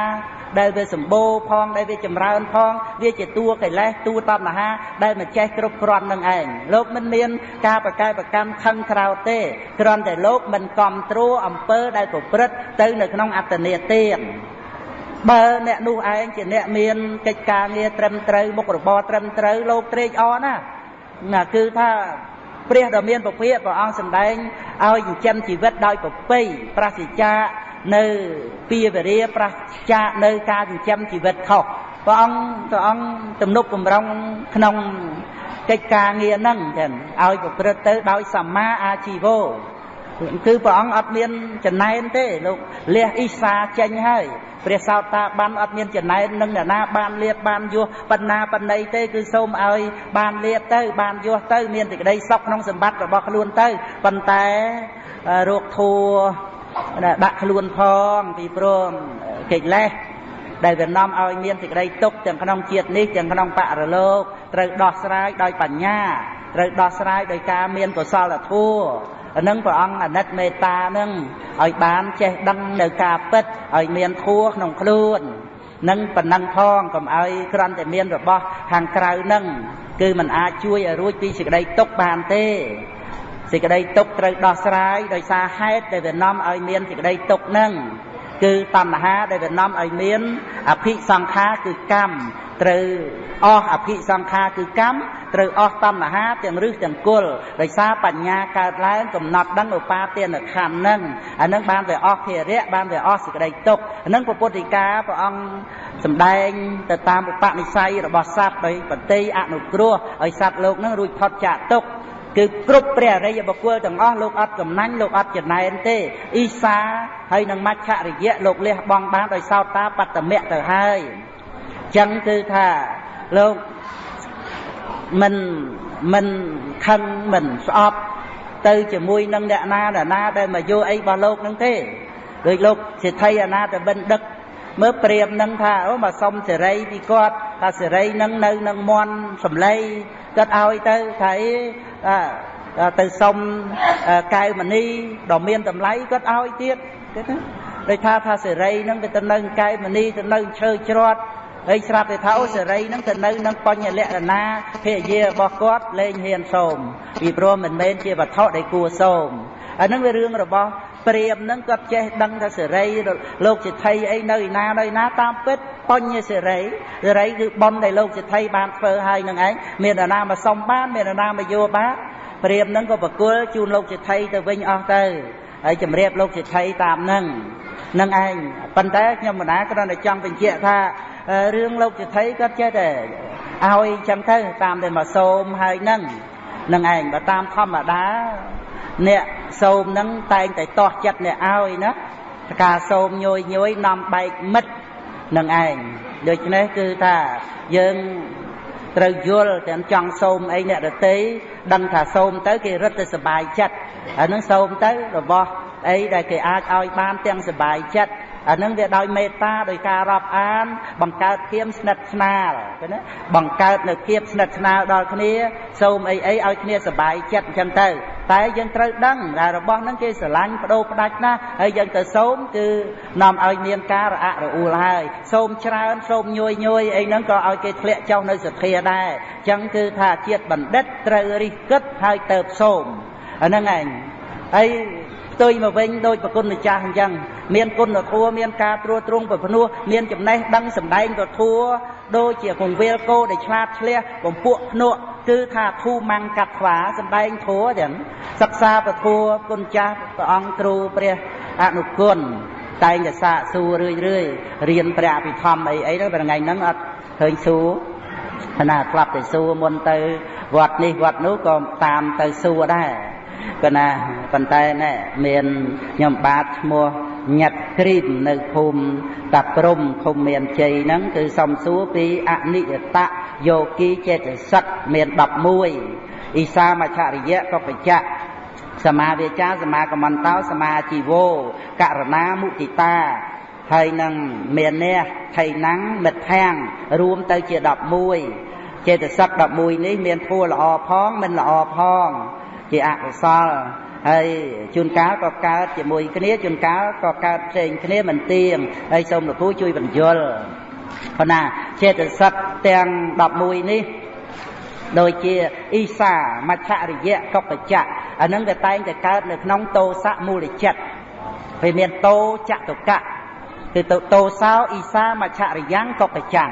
ដែលវាសម្បូរផងដែលវាចម្រើនផងវាជាតួកិលេសតួតណ្ហាដែលមិនចេះគ្រប់គ្រាន់នឹងឯងលោកមិនមានការប្រកែប្រកម្មខឹងក្រោតទេគ្រាន់តែលោកមិនគ្រប់ត្រួអំពើដែលប្រព្រឹត្តទៅនៅក្នុងអត្តនេទានបើអ្នកនោះឯងជាអ្នកមានកិច្ចការងារត្រឹមត្រូវមុខរបរត្រឹមត្រូវលោកត្រេកអរណាណាគឺថាព្រះដ៏មានពភាកព្រះអង្គសម្ដែងឲ្យចិញ្ចឹមជីវិតដោយប្រពៃប្រសិជ្ជា នៅពីវរាប្រសិជ្ជានៅការចិញ្ចឹមជីវិតខុសព្រះអង្គព្រះអង្គទំនុកបំរុងក្នុងកិច្ចការងារហ្នឹងចឹងឲ្យប្រព្រឹត្តទៅដោយសម្មាអាជីវោគឺព្រះអង្គអត់មានចំណែនទេលោកលះអ៊ីសាចេញហើយព្រះសោតាបានអត់មានចំណែននឹងអ្នកណាបានលៀបបានយោះបណ្ណាបណ្ណៃទេគឺសូមឲ្យ បានលៀបទៅ បានយោះទៅ មានសេចក្តីសុខក្នុងសម្បត្តិរបស់ខ្លួនទៅប៉ុន្តែរោគធัว ដាក់ខ្លួនផងពីព្រោះកិលេសដែលវានាំឲ្យមានសេចក្តីទុកទាំងក្នុងជាតិនេះទាំងក្នុងបរលោកត្រូវដោះស្រាយដោយបញ្ញាត្រូវដោះស្រាយដោយការមានកុសលធម៌អានឹងព្រះអង្គអាណិតមេត្តានឹងឲ្យបានចេះដឹងនៅការពិតឲ្យមានធัวក្នុងខ្លួននឹងប៉ុណ្ណឹងផងកុំឲ្យគ្រាន់តែមានរបស់ខាងក្រៅនឹងគឺมันអាចជួយឲ្យរួចពីសេចក្តីទុកបានទេ សេចក្តីទុកត្រូវដោះស្រាយដោយសារហេតុដែលវានាំឲ្យមានសេចក្តីទុកនឹងគឺតណ្ហាដែលវានាំឲ្យមានអភិសង្ខារគឺកម្មត្រូវអស់អភិសង្ខារគឺកម្មត្រូវអស់តណ្ហាទាំងរឹសទាំងគល់ដោយសារបញ្ញាកើតឡើងកំណត់ដឹងឧបាទានខណ្ឌហ្នឹងអានឹងបានវាអស់ភារៈបានវាអស់សេចក្តីទុក្ខអានឹងពុទ្ធិកាព្រះអង្គសម្ដែងទៅតាមឧបនិស្ស័យរបស់សត្វដោយបតិអនុគ្រោះឲ្យសត្វលោកហ្នឹងរួចផុតចាកទុក្ខ គឺគ្រប់ព្រះអរិយបុគ្គលទាំងអស់លោកអត់កំណាញ់លោកអត់ចំណែនទេអ៊ីសាហើយនឹងមច្ឆរិយៈលោកលះបង់បានដោយសោតាបត្តមៈទៅហើយអញ្ចឹងគឺថាលោកមិនមិនខឹងមិនស្អប់ទៅជាមួយនឹងអ្នកណាអ្នកណាដែលមកយកអីរបស់លោកនឹងទេដូចលោកសិទ្ធិអនាតបិណ្ឌិតមើលព្រាមនឹងថាអូមកសុំសេរីពីគាត់ថាសេរីនឹងនៅនឹងមន់សំឡី គាត់ឲ្យទៅថាអីទៅសុំកែវមณีដ៏មានតម្លៃគាត់ឲ្យទៀតទេណាដូចថាថាសេរីនឹងវាទៅនៅកែវមณีទៅនៅឈើច្រត់ហើយស្រាប់តែថាអូសេរីនឹងទៅនៅនឹងបញ្ញលក្ខណៈភរិយារបស់គាត់លែងហ៊ានសូមពីព្រោះមិនមែនជាវត្ថុដែលគួរសូមអានឹងវារឿងរបស់ ព្រាមនឹងគាត់ចេះដឹងថាសេរីលោកសិទ្ធិអីនៅឯណានៅឯណាតាមពិតបញ្ញសេរីសេរីគឺប៉ុនដែលលោកសិទ្ធិបានធ្វើឲ្យនឹងឯងមានអាណាមកសុំបានមានអាណាមកយកបានព្រាមនឹងក៏ប្រគល់ជូនលោកសិទ្ធិទៅវិញអស់ទៅហើយជំរាបលោកសិទ្ធិតាមនឹងនឹងឯងប៉ុន្តែខ្ញុំមិនណាគ្រាន់តែចង់បញ្ជាក់ថារឿងលោកសិទ្ធិគាត់ចេះតែឲ្យចឹងទៅតាមតែមកសូមហើយនឹងនឹងឯងបើតាមធម្មតា អ្នកសូមនឹងតែងតែតោះចិត្តអ្នកឲ្យណាការសូមញយញយនាំបែកមិត្តនឹងឯងដូច្នេះគឺថាយើងត្រូវយល់ទាំងចង់សូមអីអ្នកដតីដឹងថាសូមទៅគេរត់ទៅសុបាយចិត្តអានឹងសូមទៅរបស់អីដែលគេអាចឲ្យបានទាំងសុបាយចិត្ត អានឹងវាដោយមេត្តាដោយការរាប់អាន បង្កើតភាពស្និទ្ធស្នាលឃើញទេបង្កើតនៅភាពស្និទ្ធស្នាលដល់គ្នាសូមអីអីឲ្យគ្នាសบายចិត្តអញ្ចឹងទៅតែយើងត្រូវដឹងថារបស់ហ្នឹងគេស្រឡាញ់បដូរផ្ដាច់ណាស់ហើយយើងទៅសូមគឺនាំឲ្យមានការរអាក់រអួលហើយសូមច្រើនសូមញយញយអីហ្នឹងក៏ឲ្យគេធ្លាក់ចុះនៅសទ្ធាដែរអញ្ចឹងគឺថាជាតិបណ្ឌិតត្រូវរិះគិតហើយទៅសូមអាហ្នឹងឯងហើយ ផ្ទុយមកវិញដោយប្រគុណម្ចាស់អញ្ចឹងមានគុណធម៌មានការត្រួតត្រងប្រភ្នោះមានចំណេះដឹងសម្ដែងពធัวដូចជាកងវេលគោដែលឆ្លាតឆ្លះបំពួកភ្នក់គឺថាធូម៉ាំងកាត់ខ្វាសម្ដែងធัวចឹងសិក្សាពធัวគុណចាស់ព្រះអង្គគ្រូព្រះអនុគុណតែងតែសាកសួររឿយរឿយរៀនព្រះអភិធម្មអីអីហ្នឹងថ្ងៃហ្នឹងអត់ឃើញសួរណាស្លាប់តែសួរមុនទៅវត្តនេះវត្តនោះក៏តាមទៅសួរដែរ ក៏ណាប៉ុន្តែណែមានខ្ញុំបាទឈ្មោះញាត់គ្រីមនៅភូមិតាព្រំឃុំមានជ័យហ្នឹងគឺសំសួរពីអនិយតៈយោគីចេតសិកមាន11អ៊ីសាមច្ឆរិយៈកបច្ចៈសមាវាចាសមាកមន្តោសមាជីវោករណាមុទិតាហើយនឹងមានះថៃណាំងមិត្ថាំងរួមទៅជា11ចេតសិក11នេះមានធัวល្អផងមិនល្អផង ជាអកុសលហើយជួនកាលក៏កើតជាមួយគ្នាជួនកាលក៏កើតផ្សេងគ្នាមិនទៀងហើយសូមលោកគ្រូជួយបញ្យល់ប៉ុន្តែចេតសិកទាំង11នេះដូចជាអ៊ីសាមច្ឆរិយៈកបច្ចៈអានឹងវាតែងតែកើតនៅក្នុងតោសៈមូលចិត្តវាមានតោចតុកៈគឺតោសោអ៊ីសាមច្ឆរិយ៉ាងកបច្ចੰ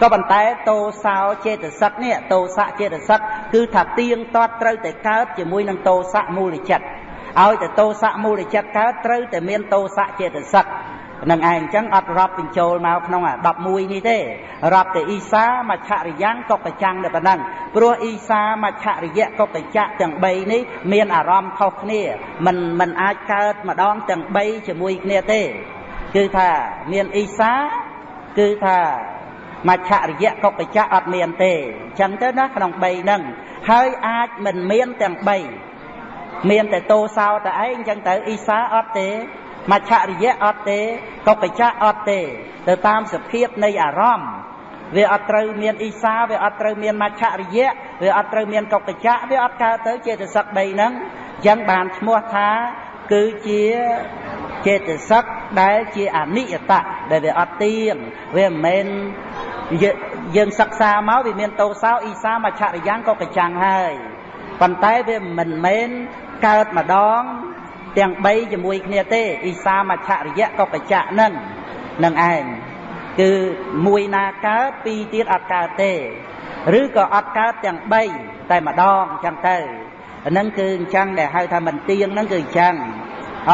ក៏ប៉ុន្តែតោសោចេតសិកនេះតោសៈចេតសិកគឺថាទៀងទាត់ត្រូវតែកើតជាមួយនឹងតោសៈមូលចិត្តឲ្យតែតោសៈមូលចិត្តកើតត្រូវតែមានតោសៈចេតសិកនឹងឯងអញ្ចឹងអត់រាប់បញ្ចូលមកក្នុងអា11នេះទេរាប់តែអ៊ីសាមច្ឆរិយ៉ាងកបចាំងតែប៉ុណ្ណឹងព្រោះអ៊ីសាមច្ឆរិយៈកបច្ចៈទាំង3នេះមានអារម្មណ៍ខុសគ្នាมันมันអាចកើតម្ដងទាំង3ជាមួយគ្នាទេគឺថាមានអ៊ីសាគឺថា មច្ឆរិយៈកុកច្ចៈអត់មានទេអញ្ចឹងទៅណាក្នុង3ហ្នឹងហើយអាចមិនមានទាំង3មានតែតោសោតែឯងអញ្ចឹងទៅអ៊ីសាអត់ទេមច្ឆរិយៈអត់ទេកុកច្ចៈអត់ទេទៅតាមសភាពនៃអារម្មណ៍វាអត់ត្រូវមានអ៊ីសាវាអត់ត្រូវមានមច្ឆរិយៈវាអត់ត្រូវមានកុកច្ចៈវាអត់កើតទៅចេតសិក3ហ្នឹងអញ្ចឹងបានឈ្មោះថា គឺជាចេតសិកដែលជាអនិយតៈដែលវាអត់ទៀងវាមិនមែនយើងសិក្សាមកវាមានតោសោអ៊ីសាមច្ឆរិយ៉ាងក៏កចាំងហើយប៉ុន្តែវាមិនមែនកើតម្ដងទាំង3ជាមួយគ្នាទេអ៊ីសាមច្ឆរិយៈក៏កច្ចៈនឹងនឹងឯងគឺមួយណាកើតពីរទៀតអត់កើតទេ ឬក៏អត់កើតទាំង3តែម្ដងអញ្ចឹងទៅ អានឹងគឺអញ្ចឹងដែលហៅថាមិនទៀងហ្នឹងគឺអញ្ចឹងអ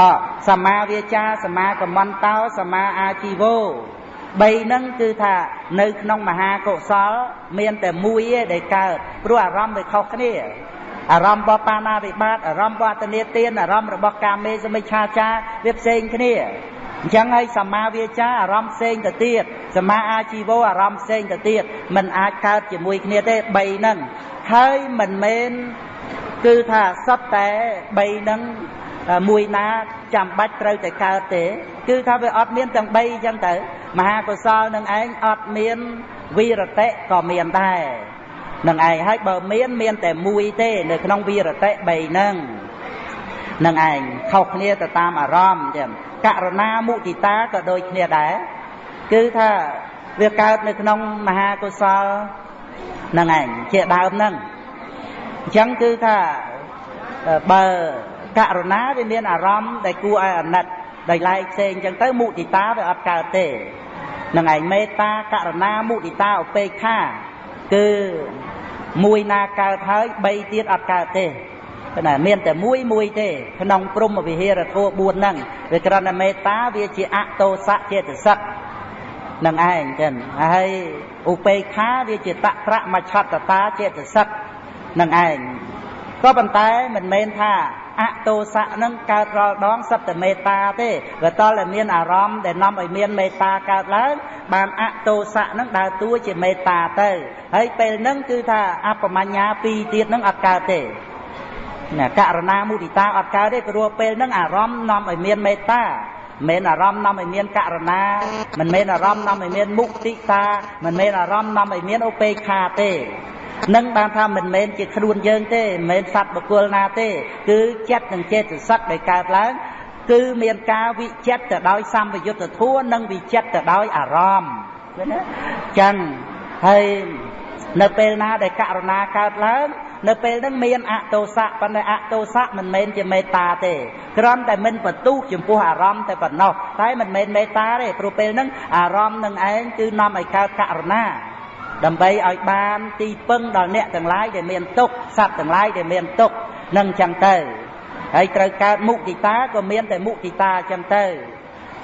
សមាវាចាសមាកមន្តោសមាអាជីវោ3ហ្នឹងគឺថានៅក្នុងមហាកុសល មានតែមួយឯងដែលកើតព្រោះអារម្មណ៍វាខុសគ្នាអារម្មណ៍របស់បាណាវិបាតអារម្មណ៍របស់អតនេទានអារម្មណ៍របស់កាមេសមិច្ឆាចាវាផ្សេងគ្នាអញ្ចឹងហើយសមាវាចាអារម្មណ៍ផ្សេងទៅទៀតសមាអាជីវោអារម្មណ៍ផ្សេងទៅទៀតมันអាចកើតជាមួយគ្នាទេ3ហ្នឹងហើយមិនមែន គឺថាសត្វតែ3ហ្នឹងមួយណាចាំបាច់ត្រូវតែកើតទេ គឺថាវាអត់មានទាំង3អញ្ចឹងទៅមហាកុសលនឹងឯងអត់មានវិរតិក៏មានដែរនឹងឯងហើយបើមានមានតែមួយទេ នៅក្នុងវិរតិ3ហ្នឹងនឹងឯងខុសគ្នាទៅតាមអារម្មណ៍ចឹងករណាមុទិតាក៏ដូចគ្នាដែរគឺថាវាកើតនៅក្នុងមហាកុសលនឹងឯងជាដើមហ្នឹង អញ្ចឹងគឺថាបើករណាវាមានអារម្មណ៍ដែលគួរឲ្យអាណិតដោយឡែកផ្សេងអញ្ចឹងទៅមុទិតាវាអត់កើតទេនឹងឯងមេត្តាករណាមុទិតាឧបេក្ខាគឺមួយណាកើតហើយ3ទៀតអត់កើតទេណាមានតែមួយមួយទេក្នុងព្រំវិហារធម៌4ហ្នឹងវាគ្រាន់តែមេត្តាវាជាអតោសៈចេតសិកនឹងឯងចឹងហើយឧបេក្ខាវាជាតត្រមច្ឆតតាចេតសិក នឹងឯងក៏ប៉ុន្តែមិនមែនថាអតោសៈនឹងកើតរាល់ដងសត្វតែមេត្តាទេវាតតែមានអារម្មណ៍ដែលនាំឲ្យមានមេត្តាកើតឡើងបានអតោសៈនឹងដើរតួជាមេត្តាទៅហើយពេលហ្នឹងគឺថាអបមញ្ញាពីរទៀតនឹងអត់កើតទេណាករណាមុទិតាអត់កើតទេព្រោះពេលហ្នឹងអារម្មណ៍នាំឲ្យមានមេត្តាមិនអារម្មណ៍នាំឲ្យមានករណាមិនមែនអារម្មណ៍នាំឲ្យមានមុទិតាមិនមែនអារម្មណ៍នាំឲ្យមានឧបេក្ខាទេ នឹងបានថាមិនមែនជាខ្លួនយើងទេមិនមែនសត្វបុគ្គលណាទេ គឺចិត្តនិងចេតសិកដែលកើតឡើងគឺមានការវិចិត្រទៅដោយសម្បយុទ្ធធัวនិងវិចិត្រទៅដោយអារម្មណ៍ឃើញទេចឹងហើយនៅពេលណាដែលករណាកើតឡើងនៅពេលហ្នឹងមានអតោសៈប៉ុន្តែអតោសៈមិនមែនជាមេត្តាទេគ្រាន់តែមិនបន្ទុះចំពោះអារម្មណ៍តែប៉ុណ្ណោះតែមិនមែនមេត្តាទេព្រោះពេលហ្នឹងអារម្មណ៍នឹងឯងគឺនាំឲ្យកើតករណា ដើម្បីឲ្យបានទីពឹងដល់អ្នកទាំងឡាយដែលមានទុក្ខសត្វទាំងឡាយដែលមានទុក្ខនឹងចឹងទៅហើយត្រូវកើតមុទិតាក៏មានតែមុទិតាចឹងទៅ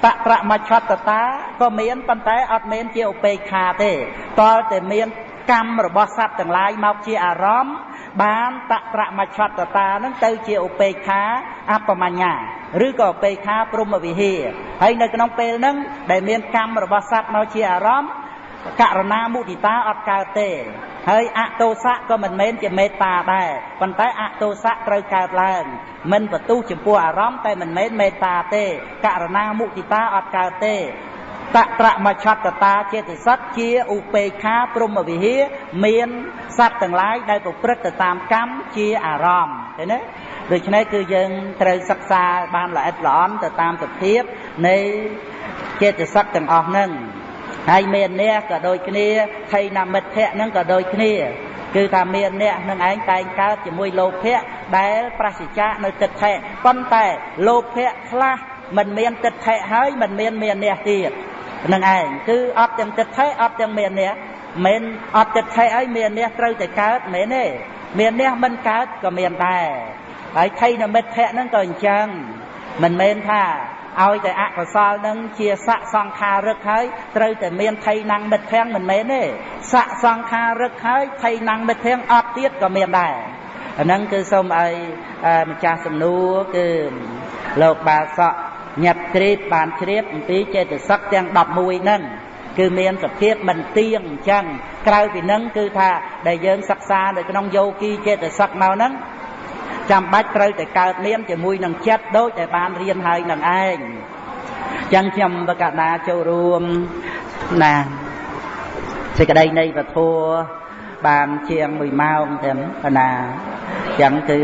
តប្រមច្ឆតតាក៏មានប៉ុន្តែអត់មានជាឧបេក្ខាទេតលតែមានកម្មរបស់សត្វទាំងឡាយមកជាអារម្មណ៍បានតប្រមច្ឆតតានឹងទៅជាឧបេក្ខាអបមញ្ញាឬក៏ឧបេក្ខាព្រមវិហាហើយនៅក្នុងពេលហ្នឹងដែលមានកម្មរបស់សត្វមកជាអារម្មណ៍ ករណាមុទិតាអត់កើតទេហើយអតោសៈក៏មិនមែនជាមេត្តាដែរប៉ុន្តែអតោសៈត្រូវកើតឡើងមិនបន្ទុះចំពោះអារម្មណ៍តែមិនមែនមេត្តាទេករណាមុទិតាអត់កើតទេតត្រមច្ឆតតាចេតសិកជាឧបេខាព្រមវិហាមានសត្វទាំងឡាយដែលប្រព្រឹត្តទៅតាមកម្មជាអារម្មណ៍ឃើញទេដូច្នេះគឺយើងត្រូវសិក្សាបានល្អិតល្អន់ទៅតាមសភាពនៃចេតសិកទាំងអស់ហ្នឹង ហើយមានអ្នកក៏ដូចគ្នាថៃណាមិត្តភៈហ្នឹងក៏ដូចគ្នា គឺថាមានអ្នកនឹងឯងតែងកើតជាមួយលោភៈដែលប្រសិជ្ជៈនៅទឹកថេប៉ុន្តែលោភៈខ្លះមិនមានទឹកថេហើយមិនមានមានអ្នកទៀតនឹងឯងគឺអត់ទាំងទឹកថេអត់ទាំងមានអ្នកមិនអត់ទឹកថេហើយមានអ្នកត្រូវតែកើតមែនទេមានអ្នកមិនកើតក៏មានដែរហើយថៃនិមិត្តភៈហ្នឹងក៏អញ្ចឹងមិនមែនថា ឲ្យតែអកុសលនឹងជាស័កសង្ខារឹកហើយត្រូវតែមានថៃណាំងមិត្តភាំងមិនមែនទេស័កសង្ខារឹកហើយថៃណាំងមិត្តភាំងអត់ទៀតក៏មានដែរអាហ្នឹងគឺសូមឲ្យម្ចាស់សំណួរគឺលោកបាសកញាត់ជ្រាបបានជ្រាបអំពីចេតសិកទាំង11ហ្នឹងគឺមានសភាពមិនទៀងអញ្ចឹងក្រៅពីហ្នឹងគឺថាដែលយើងសិក្សានៅក្នុងយោគីចេតសិកមកហ្នឹង ចាំបាច់ត្រូវតែកើតមានជាមួយនឹងចិត្តដូចតែបានរៀនហើយនឹងឯងចឹងខ្ញុំបកណាចូលរួមណាសេចក្តីនៃពធัวបានជាង1ម៉ោងទៅណាចឹងគឺ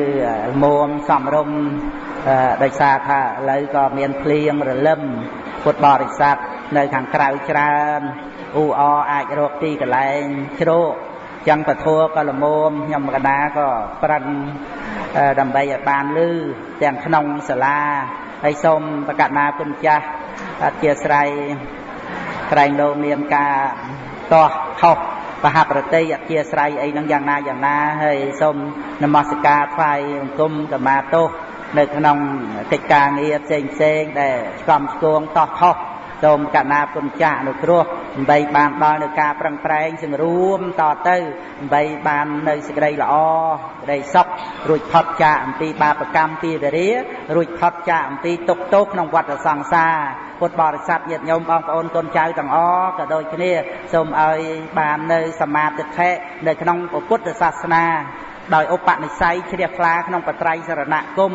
មុំសំរុំដោយសារថាឥឡូវក៏មានភ្លៀងរលឹមពុទ្ធបរិស័ទនៅខាងក្រៅច្រើនអ៊ូអអាចរកទីកន្លែងជ្រោក ចឹងពធัวក៏ល្មមខ្ញុំកណាក៏ប្រឹងដើម្បីឲ្យបានលឺទាំងក្នុងសាលាហើយសូមប្រកាសណាគុណចាស់អធិស្ឋានក្រែងលោមានការតោះខុសបហប្រតិអធិស្ឋានអីហ្នឹងយ៉ាងណាយ៉ាងណាហើយសូមនមស្ការថ្វាយបង្គំកមាទោសនៅក្នុងកិច្ចការងារផ្សេងផ្សេងដែលឆ្កំឆ្គងតោះខុស សូមកណាគុណចាស់អនុគ្រោះដើម្បីបានដល់នៅការប្រឹងប្រែងសង្រួមតទៅដើម្បីបាននៅសេចក្តីល្អក្តីសុខរួចផុតចាកអំពីបាបកម្មពីរារួចផុតចាកអំពីទុក្ខទោសក្នុងវដ្តសង្សារពុទ្ធបរិស័ទញាតិញោមបងប្អូនកូនចៅទាំងអស់ក៏ដូចគ្នាសូមឲ្យបាននៅសមាធិនៅក្នុងពុទ្ធសាសនា ដោយឧបនិស្ស័យជ្រះថ្លាក្នុងបត្រៃសរណគម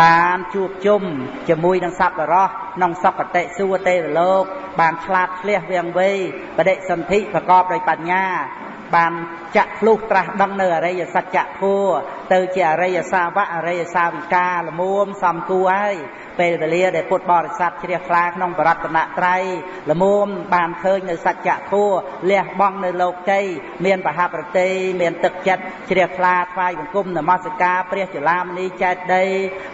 បានជួបជុំជាមួយនឹងសត្វរស់ក្នុងសកតិសួគ៌ទេវលោក បានឆ្លាតឆ្លះវាងវៃបដិសន្ធិប្រកបដោយបញ្ញាបានចាក់ភ្លុះត្រាស់ដឹងនៅអរិយសច្ចធម៌ទៅជាអរិយសាវកអរិយសាវិកាលមួមសំគួរហើយ ពេលវេលាដែលពុទ្ធបរិស័ទជ្រះថ្លាក្នុងបរតនត្រ័យលមួមបានឃើញនៅសច្ចធម៌លះបង់នៅលោកជ័យមានបហប្រតិមានទឹកចិត្តជ្រះថ្លាថ្វាយបង្គំនមស្ការព្រះចលាមនីចេតដី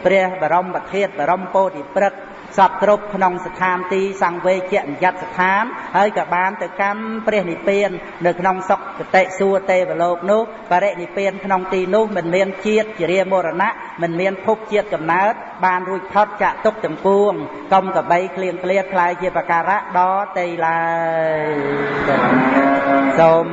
ព្រះបរមប្រធាតបរមពោធិព្រឹក្ស សពគ្រប់ក្នុងស្ថានទីសង្វេជញ្ញត្តិស្ថានហើយក៏បានទៅកម្មព្រះនិព្វាននៅក្នុងសុគតិសួគ៌ទេវលោកនោះបរិនិព្វានក្នុងទីនោះមិនមានជាតិជារាមរណៈមិនមានភពជាតិកំណើតបានរួចផុតចាក់ទុកទាំងពួងកុំកបីក្លៀងក្លៀតខ្លាយជាបការៈដល់ទេឡើយសូម